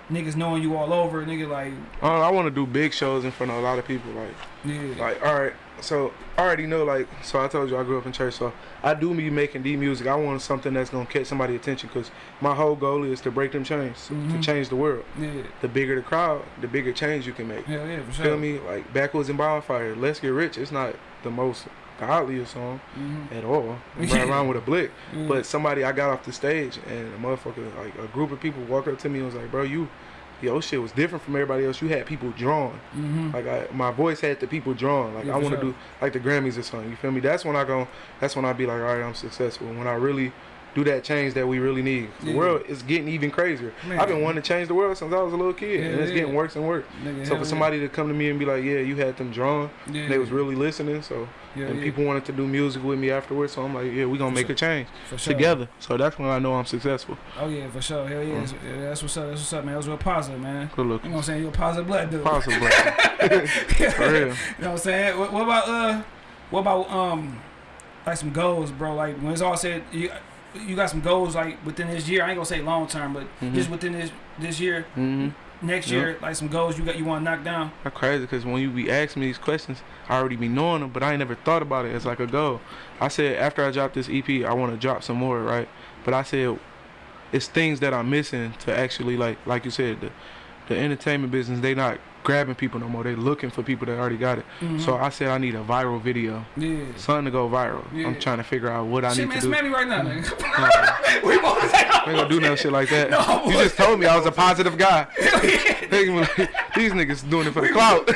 niggas knowing you all over, nigga. Like Uh, I want to do big shows in front of a lot of people. Like, yeah, like all right. So I already know. Like, so I told you I grew up in church. So I do be making D music. I want something that's gonna catch somebody's attention because my whole goal is to break them chains, to Mhm. change the world. yeah, The bigger the crowd, the bigger change you can make. hell yeah, for sure. Feel me? Like Backwoods and Bonfire, Let's Get Rich. It's not the most godliest song Mhm. at all. Run Yeah. around with a blick. Yeah. But somebody, I got off the stage and a motherfucker, like a group of people walked up to me and was like, bro, you, your shit was different from everybody else. You had people drawn. Mhm. Like I, my voice had the people drawn. Like Yeah, I want to sure. do like the Grammys or something. You feel me? That's when I go. That's when I be like, all right, I'm successful. When I really do that change that we really need. The Yeah. world is getting even crazier. Man. I've been wanting to change the world since I was a little kid, and it's yeah. getting worse and worse. Nigga, So for yeah. somebody to come to me and be like, yeah, you had them drawn, yeah. they was really listening. So yeah, and yeah, people wanted to do music with me afterwards. So I'm like, yeah, we gonna For make sure. a change for sure. together. So that's when I know I'm successful. Oh yeah, for sure. Hell yeah, Mm. that's, yeah, that's what's up. That's what's up, man. That was real positive, man. Good look. You know what I'm saying? You're a positive black dude. Possible. For real. You know what I'm saying? What, what about uh, what about um, like some goals, bro? Like when it's all said, you you got some goals like within this year. I ain't gonna say long term, but Mhm. just within this this year, hmm next Yeah. year, like some goals you got you want to knock down. That's crazy because when you be asking me these questions, I already be knowing them, but I ain't never thought about it as like a goal. I said after I drop this EP, I want to drop some more, right? But I said it's things that I'm missing to actually like, like you said, the the entertainment business they not grabbing people no more. They're looking for people that already got it. Mhm. So I said I need a viral video, yeah. something to go viral. Yeah. I'm trying to figure out what I Shit, need man, to do. smack me right now, nigga. We both I ain't gonna do no shit like that. No, you just told me I was a positive guy. They gonna be like, These niggas doing it for the clout.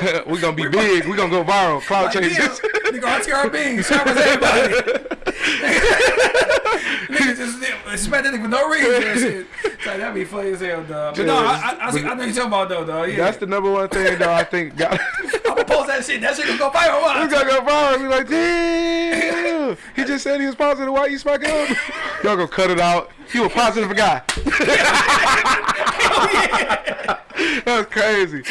we gonna be big. We gonna go viral. Clout Like, changes. damn, Nigga, RTR Beans, sharp as everybody. nigga just smack that nigga for no reason shit. Like, that'd be funny as hell, dog. But no, I, I, I, I know you're talking about though, dog. Yeah. That's the number one thing though. I think got. Post that shit. That shit gonna go viral. we Watch. gonna go viral. We like, damn. He just said he was positive. Why you smacking him? Y'all gonna cut it out. You a positive guy. That's crazy.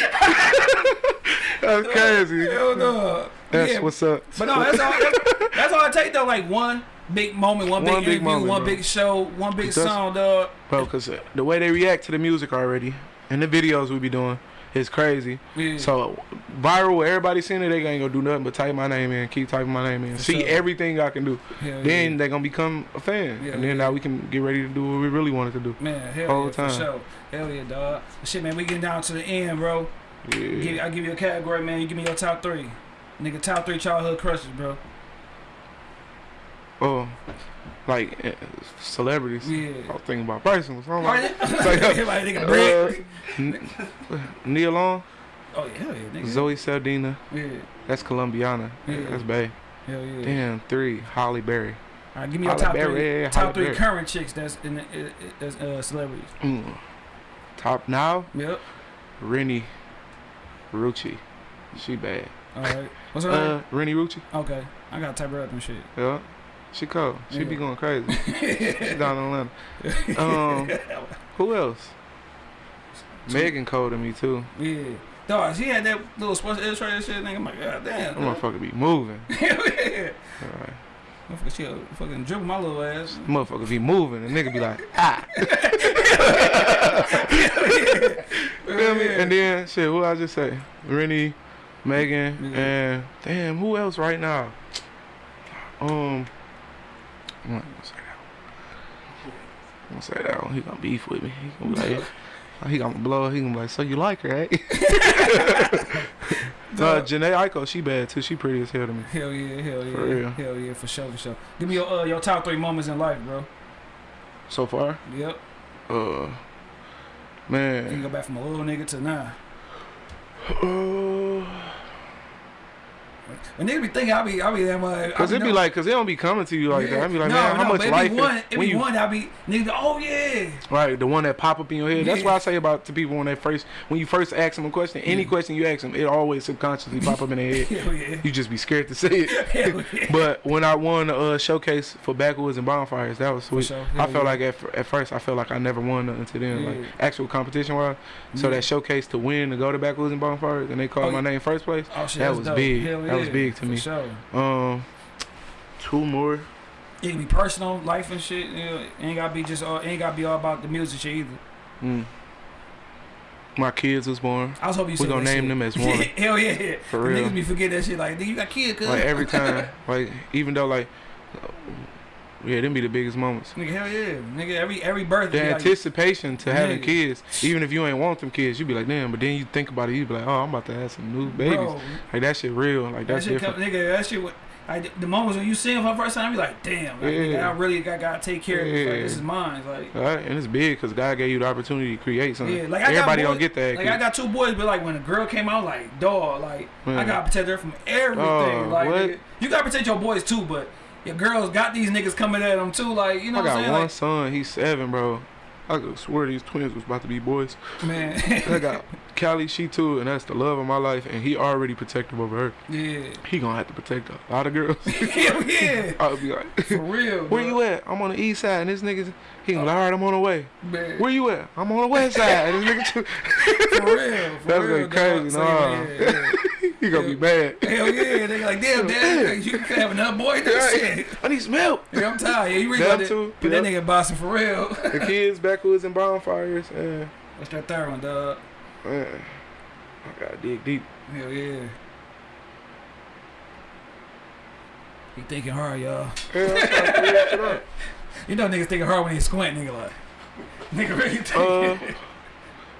That's crazy. Hell no. That's yeah, what's up. But no, that's all. That's, that's all I take though. Like one big moment, one big One big interview, moment, one bro. big show, one big song, dog. Bro, because the way they react to the music already and the videos we be doing is crazy. Yeah. So viral, everybody seeing it, they ain't gonna do nothing but type my name in, keep typing my name in, see everything I can do. Hell Then yeah. they gonna become a fan, Yeah, and then yeah. now we can get ready to do what we really wanted to do. Man, hell yeah, time. for sure. Hell yeah, dog. Shit, man, we getting down to the end, bro. Yeah. Give, I give you a category, man. You give me your top three, nigga. Top three childhood crushes, bro. Oh, like eh, celebrities. Yeah. I was thinking about personal. So I'm like, like, Everybody nigga bread. uh, N- Nia Long, Oh yeah, hell yeah, nigga. Zoe Saldana, Yeah, that's Colombiana. Yeah. That's Bay. hell yeah. Damn, three, Halle Berry. All right, give me your top Berry, three. yeah, top Halle three Berry. current chicks that's in the, uh, that's uh, celebrities. Mm. Top now, Yep. Renni Rucci. She bad. All right. What's her name? Uh, Renni Rucci. Okay, I gotta type her up and shit. Yeah. She cold. She be going crazy. She down in Atlanta. Um, who else? Megan cold to me too. yeah. Dog, she had that little Sports Illustrated shit. Nigga, I'm like, god damn. Dog. motherfucker be moving. Yeah. Alright. Motherfucker, she fucking dribble my little ass. Motherfucker be moving, and nigga be like, ah. Feel me? And then shit, who I just say? Renni, Megan, Yeah. and damn, who else right now? Um, I'm gonna say that. I'm gonna say that one. He gonna beef with me. He gonna be like, he gonna blow. He gonna be like, so you like her, eh? uh, Jhené Aiko, she bad too. She pretty as hell to me. Hell yeah, hell yeah, For real. hell yeah, for sure, for sure. Give me your uh, your top three moments in life, bro. So far, Yep. uh, man. You can go back from a little nigga to now. Uh, And they be thinking I be I be that much. Cause it be like, cause they don't be coming to you like Yeah. that. I be like, no, man, how much life? One, it when be you, one. I be nigga. Oh yeah. Right, the one that pop up in your head. That's Yeah. what I say about to people when they first, when you first ask them a question. Any Yeah. question you ask them, it always subconsciously pop up in their head. Hell yeah. You just be scared to say it. Hell yeah. But when I won the uh, showcase for Backwoods and Bonfires, that was sweet. sure. I felt like at, at first I felt like I never won nothing to them, like actual competition wise. So that showcase to win to go to Backwoods and Bonfires, and they called Oh, my name first place. Oh shit, that was dope. big. Hell That was big to me. Sure. Um, two more. It can be personal, life and shit. You know, ain't gotta be just all. Ain't gotta be all about the music shit either. Mm. My kids was born. I was hoping you We gonna name shit. them as one. Hell yeah. For The real. Niggas be forget that shit. Like, nigga, you got kids, cuz. Like every time, like even though like, yeah, them be the biggest moments. Nigga, hell yeah. Nigga, every every birthday. The be like, anticipation to having Nigga. kids, even if you ain't want them kids, you be like, damn. But then you think about it, you be like, oh, I'm about to have some new babies. Bro, Like that shit real. Like that that's shit different. come, nigga, that shit. Like the moments when you see him for the first time, you be like, damn, like, nigga, Yeah. I really got gotta take care of this. Like, Yeah. this is mine. Like, All right, and it's big because God gave you the opportunity to create something. yeah, like I Everybody got don't get that. Like I got two boys, but like when a girl came out, like dog, like I Mm. gotta protect her from everything. Oh, like what? nigga, you gotta protect your boys too, but your girls got these niggas coming at them too. Like you know I what I'm got saying? one Like, son. He's seven, bro. I could swear these twins was about to be boys. man, I got Callie, she too, and that's the love of my life. And he already protective over her. yeah, He gonna have to protect a lot of girls. hell yeah, I'll be like, for real. where you at? I'm on the east side, and this nigga, he be like, all right, I'm on the way. Man, Where you at? I'm on the west side. This nigga, too, for real, for That's real. crazy. So, nah. yeah, yeah. he gonna be mad. Hell yeah, they like damn, dad, you can have another boy. This shit. I need some help. Yeah, I'm tired. Yeah, you really got that. too, Put that nigga bossing for real. The kids, backwoods, and bonfires. And, What's that third one, dog? man, I gotta dig deep. Hell yeah. He thinking hard, y'all. Yeah, I'm trying to figure that shit out. You know niggas thinking hard when they squint, nigga like. Nigga really Uh, thinking.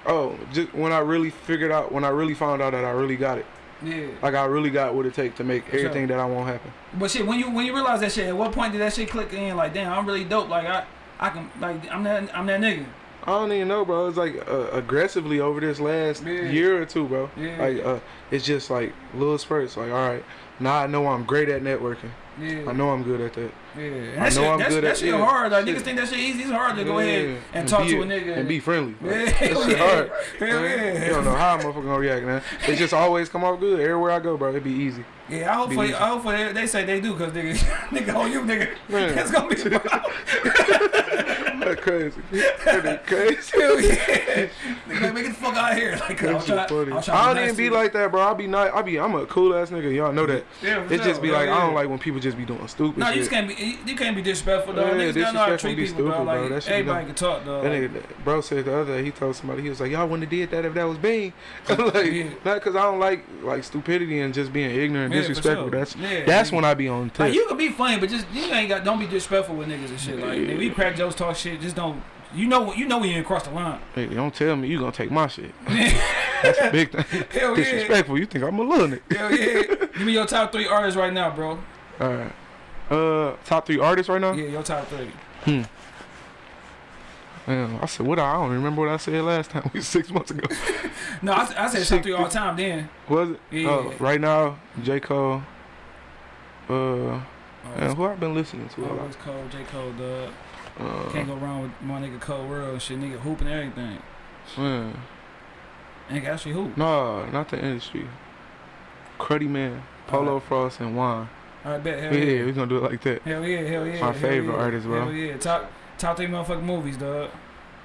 oh, just when I really figured out, when I really found out that I really got it, yeah. like I really got what it takes to make For sure. everything that I want happen. But shit, when you when you realize that shit, at what point did that shit click in? Like, damn, I'm really dope. Like I I can like I'm that I'm that nigga. I don't even know, bro. It's like uh, aggressively over this last Yeah. year or two, bro. Yeah. Like uh, it's just like little spurts. Like, all right, now I know I'm great at networking. Yeah. I know I'm good at that. Yeah. And I know shit, I'm that, at that at- shit yeah, hard. Like shit. niggas think that shit easy. It's hard to go ahead and, talk to a nigga and be friendly. Like, Yeah, that shit yeah. hard. Hell yeah. You don't know how a motherfucker gonna react, man. It just always come off good everywhere I go, bro. It be easy. Yeah, I hope for. I hope for they, they say they do because nigga, nigga on you, nigga. Man. That's gonna be crazy. That crazy. hell yeah. Nigga, like, the fuck out of here. Like, I That was shit trying, funny. I was I don't even be nice like that, bro. I be nice. I be. I'm a cool ass nigga. Y'all know that. you. Yeah, It sure. just be like I don't like when people just be doing stupid No, you shit. just can't be. You can't be disrespectful, dog. Yeah, Niggas gotta know how to treat be people, stupid, bro. Like That everybody can talk, though. That nigga, bro said the other day, he told somebody, he was like, y'all wouldn't have did that if that was Bean. like, Yeah. not because I don't like like stupidity and just being ignorant and Yeah, disrespectful. sure. That's Yeah, that's when I be on. Like you can be funny, but just you ain't got. Don't be disrespectful with niggas and shit. Like Yeah. we crack jokes, talk shit. Just don't. You know. What you know when you ain't cross the line. hey, don't tell me you gonna take my shit. That's a big thing. Hell yeah. Disrespectful. You think I'm a little nigga. Hell yeah. Give me your top three artists right now, bro. All right. Uh, top three artists right now. Yeah, your top three. Man, I said what I, I don't remember what I said last time. We six months ago. No, I, I said top three all time. Then. Was it? Yeah. Oh, right now, J Cole. Uh, Oh, man, who I've been listening to lot. Always Cole, J Cole, dog. Uh, Can't go wrong with my nigga Cole World and shit. Nigga hooping everything. man. Nigga actually hoop. No, not the industry. Cruddy Man, Polo Frost, and. All right, bet. Hell Yeah, yeah. we gonna do it like that. Hell yeah, hell yeah. My hell favorite yeah. artist, bro. Hell yeah. Top top three motherfucking movies, dog.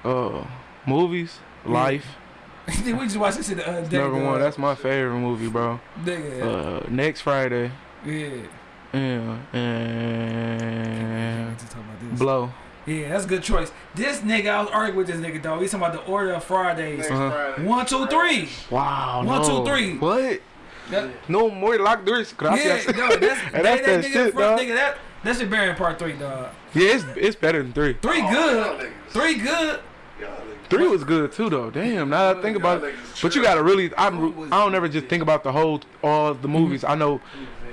Uh, movies, Yeah. Life, we just watched this shit the other day. number dog. one. That's my favorite movie, bro. Nigga. Uh, next Friday, yeah. Yeah, and Just talk about this. blow. Yeah, that's a good choice. This nigga, I was arguing with this nigga, dog. He's talking about the order of Fridays. Uh-huh. Friday. One, two, three. Wow. One, no. two, three. What? That, No more lock doors. yeah, no, that's, And that, that's that, that nigga, shit, front, dog. nigga, that, that should bear in part three, dog. Yeah, it's it's better than three. Three Oh, good. Three good. Three was good too, though. Damn. Now that I think about it, but you gotta really. I'm. I don't ever just think about the whole all the movies. I know.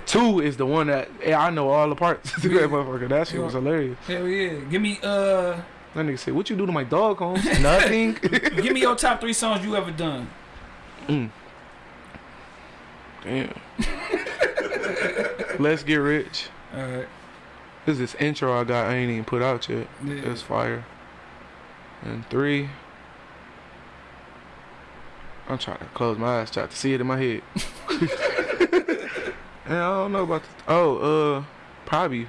Two is the one that yeah, I know all the parts. that motherfucker, that shit was hilarious. Hell yeah. Give me uh, That nigga said, "What you do to my dog, Holmes? Nothing." give me your top three songs you ever done. Damn. Let's get rich. All right. This is this intro I got. I ain't even put out yet. Yeah. It's fire. And three. I'm trying to close my eyes, try to see it in my head. And I don't know about the. Oh, uh, probably.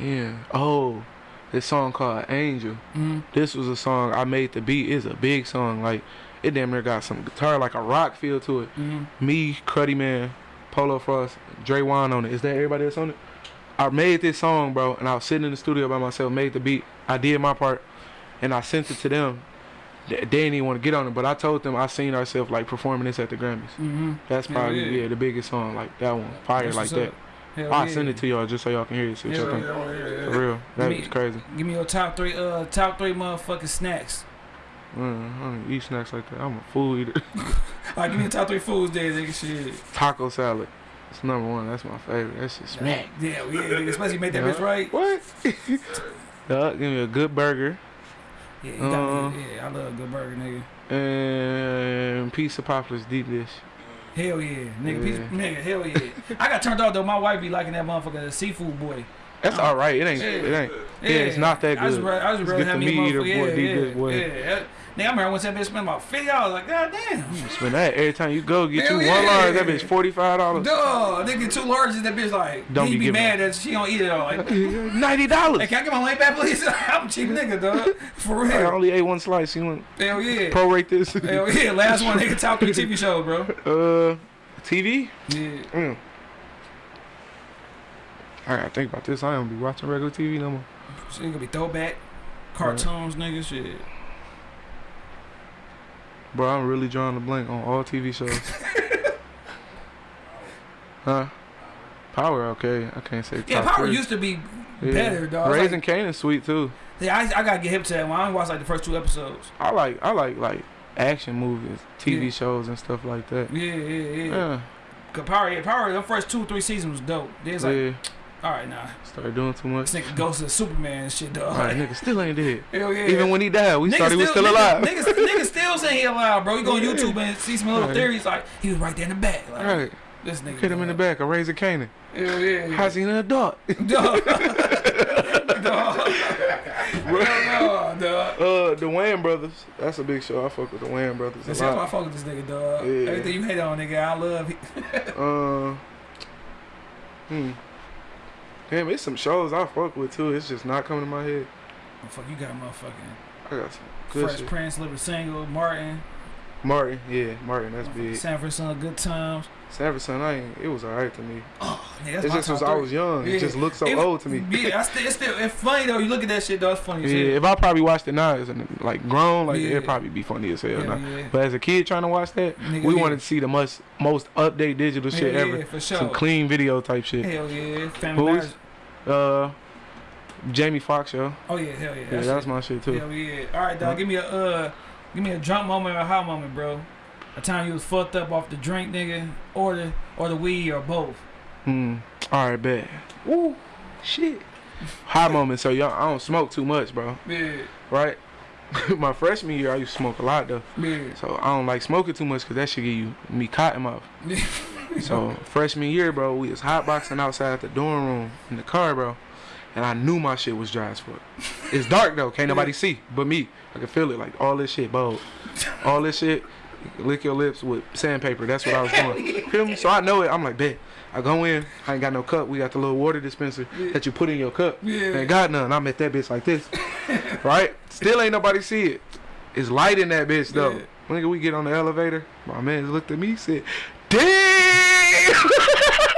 Yeah. Oh, this song called Angel. Mm-hmm. This was a song I made the beat. It's a big song. Like it damn near got some guitar, like a rock feel to it. Mm-hmm. Me, Cruddy Man, Polo Frost, Dre Wan on it. Is that everybody that's on it? I made this song, bro, and I was sitting in the studio by myself, made the beat. I did my part, and I sent it to them. They they didn't even want to get on it, but I told them I seen ourselves like performing this at the Grammys. Mm-hmm. That's probably yeah. yeah. the biggest song, like that one, fire like that. Hell I yeah. send it to y'all just so y'all can hear it. So Hell y'all can, yeah, yeah, yeah. For real, that Me- was crazy. Give me your top three, uh, top three motherfucking snacks. Mm, I don't eat snacks like that. I'm a food eater. Like, give me the top three foods there, nigga. Shit. Taco salad. It's number one. That's my favorite. That's just smack. Yeah, yeah. Especially you make that Yeah. bitch right. What? yeah, give me a good burger Yeah, you got Uh. Yeah, I love a good burger, nigga. and piece of Poplar's deep dish. Hell yeah, nigga. Piece, Yeah. nigga, hell yeah. I got turned off though. My wife be liking that motherfucker, the seafood boy. That's Uh, all right. It ain't. yeah. It ain't. Yeah, it's not that I just, good. I just Let's rather get have the me motherfucker. boy, Yeah, deep yeah, dish boy. yeah. Nigga, I remember once that bitch spent about fifty dollars. Like, god damn. Spend that every time you go. Get Hell you yeah. one large. That bitch forty five dollars. Duh, nigga, two larges. That bitch like, Don't he be be mad that she don't eat it all. Like, Ninety hey, dollars. can I get my money back, please? I'm a cheap nigga, dog. For real. I only ate one slice. You want Hell yeah. prorate this? Hell yeah. Last one, nigga, top three TV show, bro. uh, TV. Yeah. Mm. I gotta think about this. I don't be watching regular TV no more. Shit gonna be throwback. Cartoons, nigga, shit. Bro, I'm really drawing a blank on all TV shows. huh? Power, okay. I can't say. Yeah, Power three. used to be Yeah. better, dog. Raising Like, Cane is sweet too. yeah, I, I gotta get hip to that one. I watched like the first two episodes. I like I like like action movies, TV Yeah. shows and stuff like that. Yeah, yeah, yeah. Yeah, Cause Power, yeah, Power, the first two, three seasons was dope. Then it's like, yeah. All right, nah. Started doing too much. This nigga goes to Superman and shit, dog. Alright, nigga still ain't dead. Hell yeah. Even when he died, we thought he was still alive. Nigga, niggas still saying he alive, bro. You go on YouTube and see some little Right. theories like he was right there in the back. Like, Right, This nigga. hit him in the back. A razor Kanan. Hell yeah. How's he an adult? Dog. dog. No, dog. Uh, the Wayans brothers. That's a big show. I fuck with the Wayans brothers That's why I fuck with this nigga, dog. Yeah. Everything you hate on, nigga, I love. Uh, hmm. Damn, it's some shows I fuck with too. It's just not coming to my head. Oh, fuck, you got motherfucking I got some good Fresh shit. Prince, Living Single, Martin, Martin, yeah, Martin. That's big. Son of Good Times. Sanford I ain't. It was alright to me. Oh, nigga, that's It just was I was young. Yeah. It just looked so It- old to me. Yeah, I still, it's still, it's funny though. You look at that shit, though. It's funny as Yeah, if I probably watched it now as an, like grown, like Yeah. it'd probably be funny as hell. Yeah. But as a kid trying to watch that, Nigga, we yeah. wanted to see the most most update digital shit yeah, ever. Yeah, for sure. Some clean video type shit. Hell yeah. Family Who Matters. is- Uh, Jamie Foxx show. Oh yeah, hell yeah. Yeah, That that's my shit too. Hell yeah. All right, dog. Give me a uh, give me a drunk moment or a high moment, bro. A time you was fucked up off the drink, nigga, or the or the weed or both. Hmm. All right, bet. Woo. Shit. High moment. So y'all, I don't smoke too much, bro. Yeah, Right. my freshman year, I used to smoke a lot though. yeah. So I don't like smoking too much because that shit give you me cotton mouth. So freshman year, bro, we was hotboxing outside the dorm room in the car, bro. And I knew my shit was dry as fuck. It's dark though, can't nobody see but me. I can feel it, like all this shit, bold. All this shit, lick your lips with sandpaper. That's what I was doing. Feel me? So I know it. I'm like, bet. I go in. I ain't got no cup. We got the little water dispenser that you put in your cup. Yeah. Ain't got none. I'm at that bitch like this. right? Still ain't nobody see it. It's light in that bitch though. Yeah. Nigga, we get on the elevator. My man looked at me, said, "Damn."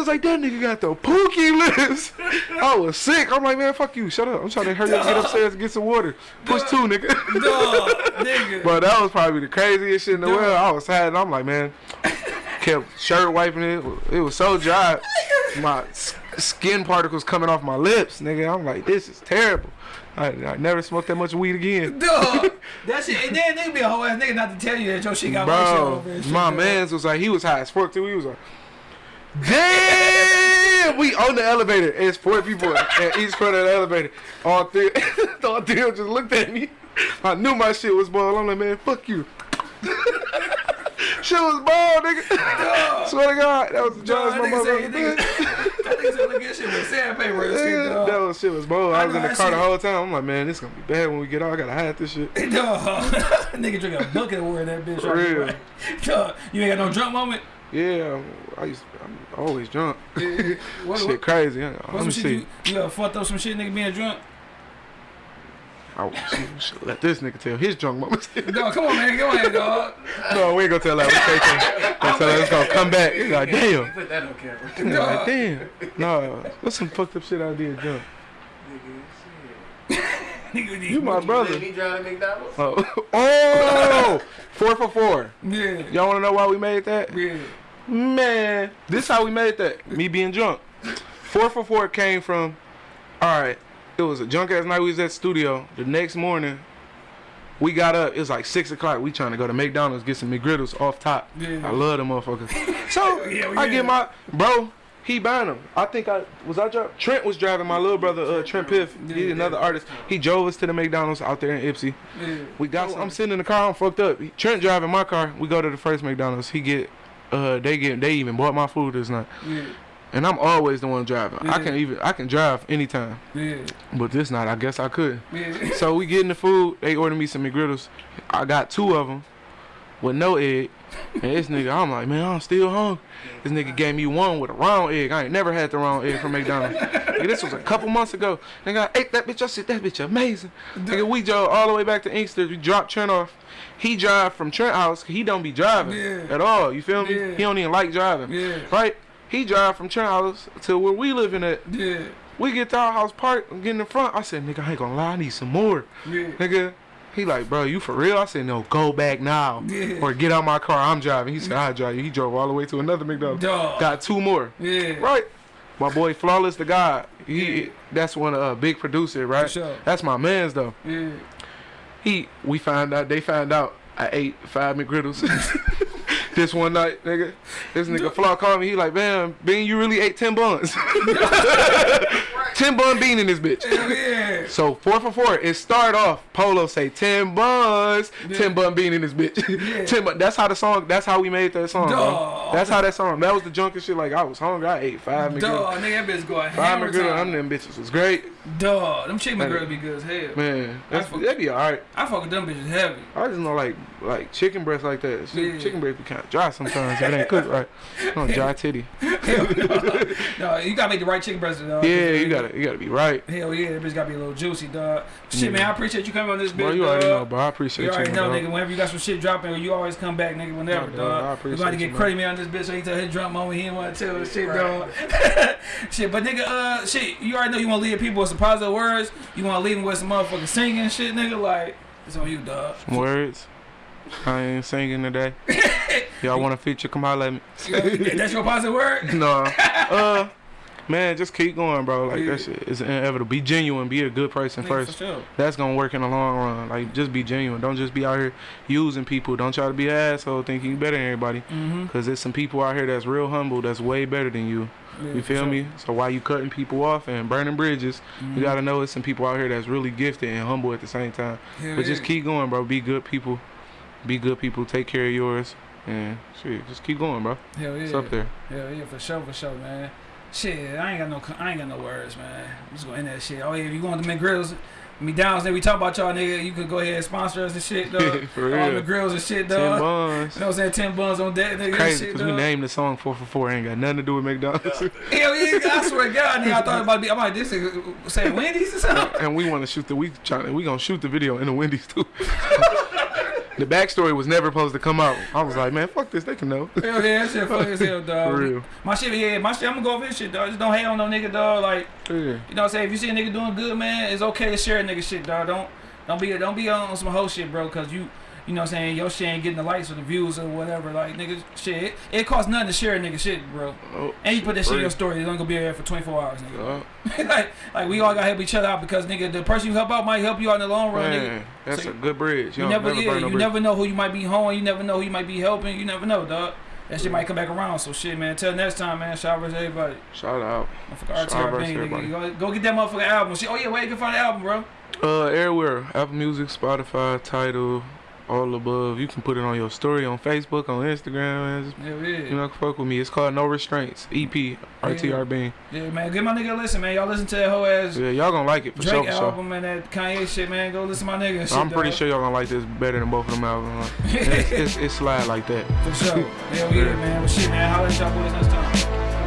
was like, that nigga got the pookie lips. I was sick. I'm like, man, fuck you. Shut up. I'm trying to hurry up, get upstairs and get some water. Push two, nigga. Nigga. But that was probably the craziest shit in the Dog. world. I was sad. And I'm like, man, kept shirt wiping it. It was so dry. My skin particles coming off my lips, nigga. I'm like, this is terrible. I, I never smoked that much weed again. Dog, that shit. And then nigga be a whole ass nigga not to tell you that your shit got white shit Bro, over shit, my man's was like, he was high as fuck too. He was like, damn, we on the elevator. It's four people at each front of the elevator. All three, all three just looked at me. I knew my shit was bald. I'm like, man, fuck you. shit was bald, nigga. Swear to God, that was the judge, my nigga said, nigga, that nigga said, look at shit with sandpaper and shit, that was shit was bald. I I was in the car the whole time. I'm like, man, this gonna be bad when we get out. I gotta hide this shit. Dog, nigga drink a bucket of water that bitch. For right real. Dog, you ain't got no drunk moment. Yeah, I used. I'm always drunk. What, shit what, crazy. Let what me see. you, you ever fucked up some shit, nigga, being drunk? Oh, I should, let this nigga tell his drunk moments. Dog, come on, man, go ahead, dog. no, we ain't gonna tell that. We can't tell. Tell her it's gonna come back. He's like, damn. Put that on camera. Like, damn. No, what's some fucked up shit I did drunk? Nigga, You my brother. Me drive to McDonald's. Oh, oh, four for four. Yeah, Y'all wanna know why we made that? yeah. Man, this how we made that. Me being drunk. Four for four came from. All right, it was a drunk ass night. We was at the studio. The next morning, we got up. It was like six o'clock. We trying to go to McDonald's get some McGriddles off top. Yeah. I love them motherfuckers. So Yeah, I yeah. get my bro. He buying them. I think I was I driving. Trent was driving. My little brother, uh, Trent Piff. He's Yeah. another artist. He drove us to the McDonald's out there in Ypsi. We got. Some, I'm sitting in the car. I'm fucked up. Trent driving my car. We go to the first McDonald's. He get. Uh, they get. They even bought my food this night. Yeah. And I'm always the one driving. I can even. I can drive anytime. Yeah. But this night, I guess I could. Yeah. So we getting the food. They ordered me some McGriddles. I got two of them with no egg. And this nigga, I'm like, man, I'm still hungry. This nigga gave me one with a round egg. I ain't never had the round egg from McDonald's. nigga, this was a couple months ago. Nigga, I ate that bitch. I said, that bitch amazing. Nigga, we drove all the way back to Inkster. We dropped Trent off. He drive from Trent house. He don't be driving Yeah. at all. You feel me? Yeah. He don't even like driving. Yeah. Right? He drive from Trent house to where we living at. Yeah. We get to our house park. and get in the front. I said, nigga, I ain't gonna lie. I need some more. Yeah. Nigga, he like, bro, you for real? I said, no, go back now. Yeah. Or get out my car. I'm driving. He said, I drive you. He drove all the way to another McDonald's. Dog. Got two more. Yeah. Right. My boy Flawless the God. He that's one of uh big producer, right? Sure. That's my man's though. Yeah. He we find out they find out I ate five McGriddles. this one night, nigga. This nigga Flaw called me, he like, man, Bean, you really ate ten buns. ten bun bean in this bitch. Hell yeah. So four for four. It start off. Polo say ten buns, Yeah. ten bun bean in this bitch. Yeah. ten bun. That's how the song. That's how we made that song. bro. That's how that song. That was the drunkest shit. Like I was hungry. I ate five. Dog, nigga, that bitch going Five hammer I'm Them bitches was great. Dog, them chicken Man. McGriddles be good as hell. Man, that's, fuck- that'd be alright. I fuck with them bitches heavy. I just know like like chicken breast like that. Shit, Yeah. Chicken breast be kind of dry sometimes. if it ain't cooked right. No dry titty. no, you gotta make the right chicken breast, dog. Yeah, you gotta you gotta be right. Hell yeah, that bitch gotta be a little juicy, dog. Shit, man, I appreciate you coming on this bitch, Bro, you dog. already know, bro. I appreciate You you. already know, dog. nigga. Whenever you got some shit dropping, you always come back, nigga. Whenever, Nah, dog, I dog. Appreciate about to you, get man. on this bitch, so he tell his drunk moment he didn't want to tell us shit, dog. shit, but nigga, uh, shit, you already know you want to leave people with some positive words. You want to leave them with some motherfucking singing shit, nigga. Like, it's on you, dog. Some words. I ain't singing today. Y'all want a feature? Come holler at me. That's your positive word. no. Uh, man, just keep going, bro. Like Yeah. that shit is inevitable. Be genuine. Be a good person first. Sure. That's gonna work in the long run. Like just be genuine. Don't just be out here using people. Don't try to be an asshole thinking you better than everybody. Mm-hmm. Cause there's some people out here that's real humble. That's way better than you. You feel me? So why you cutting people off and burning bridges, Mm-hmm. you gotta know it's some people out here that's really gifted and humble at the same time. But just keep going, bro. Be good people. Be good people. Take care of yours. And shit, just keep going, bro. Hell yeah. It's up there. Hell yeah, for sure, for sure, man. Shit, I ain't got no, I ain't got no words, man. I'm just gonna end that shit. Oh yeah, if you want to McGrills, McDonald's, then we talk about y'all, nigga. You could go ahead and sponsor us and shit, dog. For real. All real. McGrills and shit, Ten buns. You know what I'm saying? Ten buns on that, nigga. and Crazy, because we named the song 444. Ain't got nothing to do with McDonald's. Hell yeah, I swear to God, nigga. I thought about be, I'm like this nigga saying Wendy's or something. and we want to shoot the, we trying, we gonna shoot the video in the Wendy's too. The backstory was never supposed to come out. I was like, man, fuck this. They can know. Hell yeah, that shit funny as hell, dog. For real. My shit, yeah, my shit, I'm gonna go over this shit, dog. Just don't hate on no nigga, dog. Like, Yeah. you know what I'm saying? If you see a nigga doing good, man, it's okay to share a nigga shit, dog. Don't don't be don't be on some whole shit, bro, cause you you know what I'm saying, your shit ain't getting the likes or the views or whatever. Like nigga shit. It, it costs nothing to share a nigga shit, bro. Oh, And you put that shit in your story, it's only gonna be there for 24 hours, nigga. Uh, like, like we all gotta help each other out because nigga, the person you help out might help you out in the long run, nigga. man, that's So a good bridge. You You, never, never, yeah, no you bridge. never know who you might be hoeing. You never know who you might be helping. You never know, dog. That shit might come back around. So shit, man. Till next time, man. Shout out to everybody. Shout out. Motherfucker Shout out RTR Bang, everybody. nigga. Go, go get that motherfucker album. Shit. Oh yeah, where you can find the album, bro? Uh, everywhere. Apple Music, Spotify, Tidal, all above. You can put it on your story on Facebook, on Instagram. Just, Yeah, yeah. you know, fuck with me. It's called No Restraints. E EP. RTR Bean. Yeah, man. Give my nigga a listen, man. Y'all listen to that whole ass Yeah, y'all gonna like it for Drake sure. Sure. album and that Kanye shit, man. Go listen to my nigga. Shit, I'm pretty dog. sure y'all gonna like this better than both of them albums. it's, it's, it's slide like that. For sure. Hell yeah, man. But shit, man. Holla at y'all boys next time.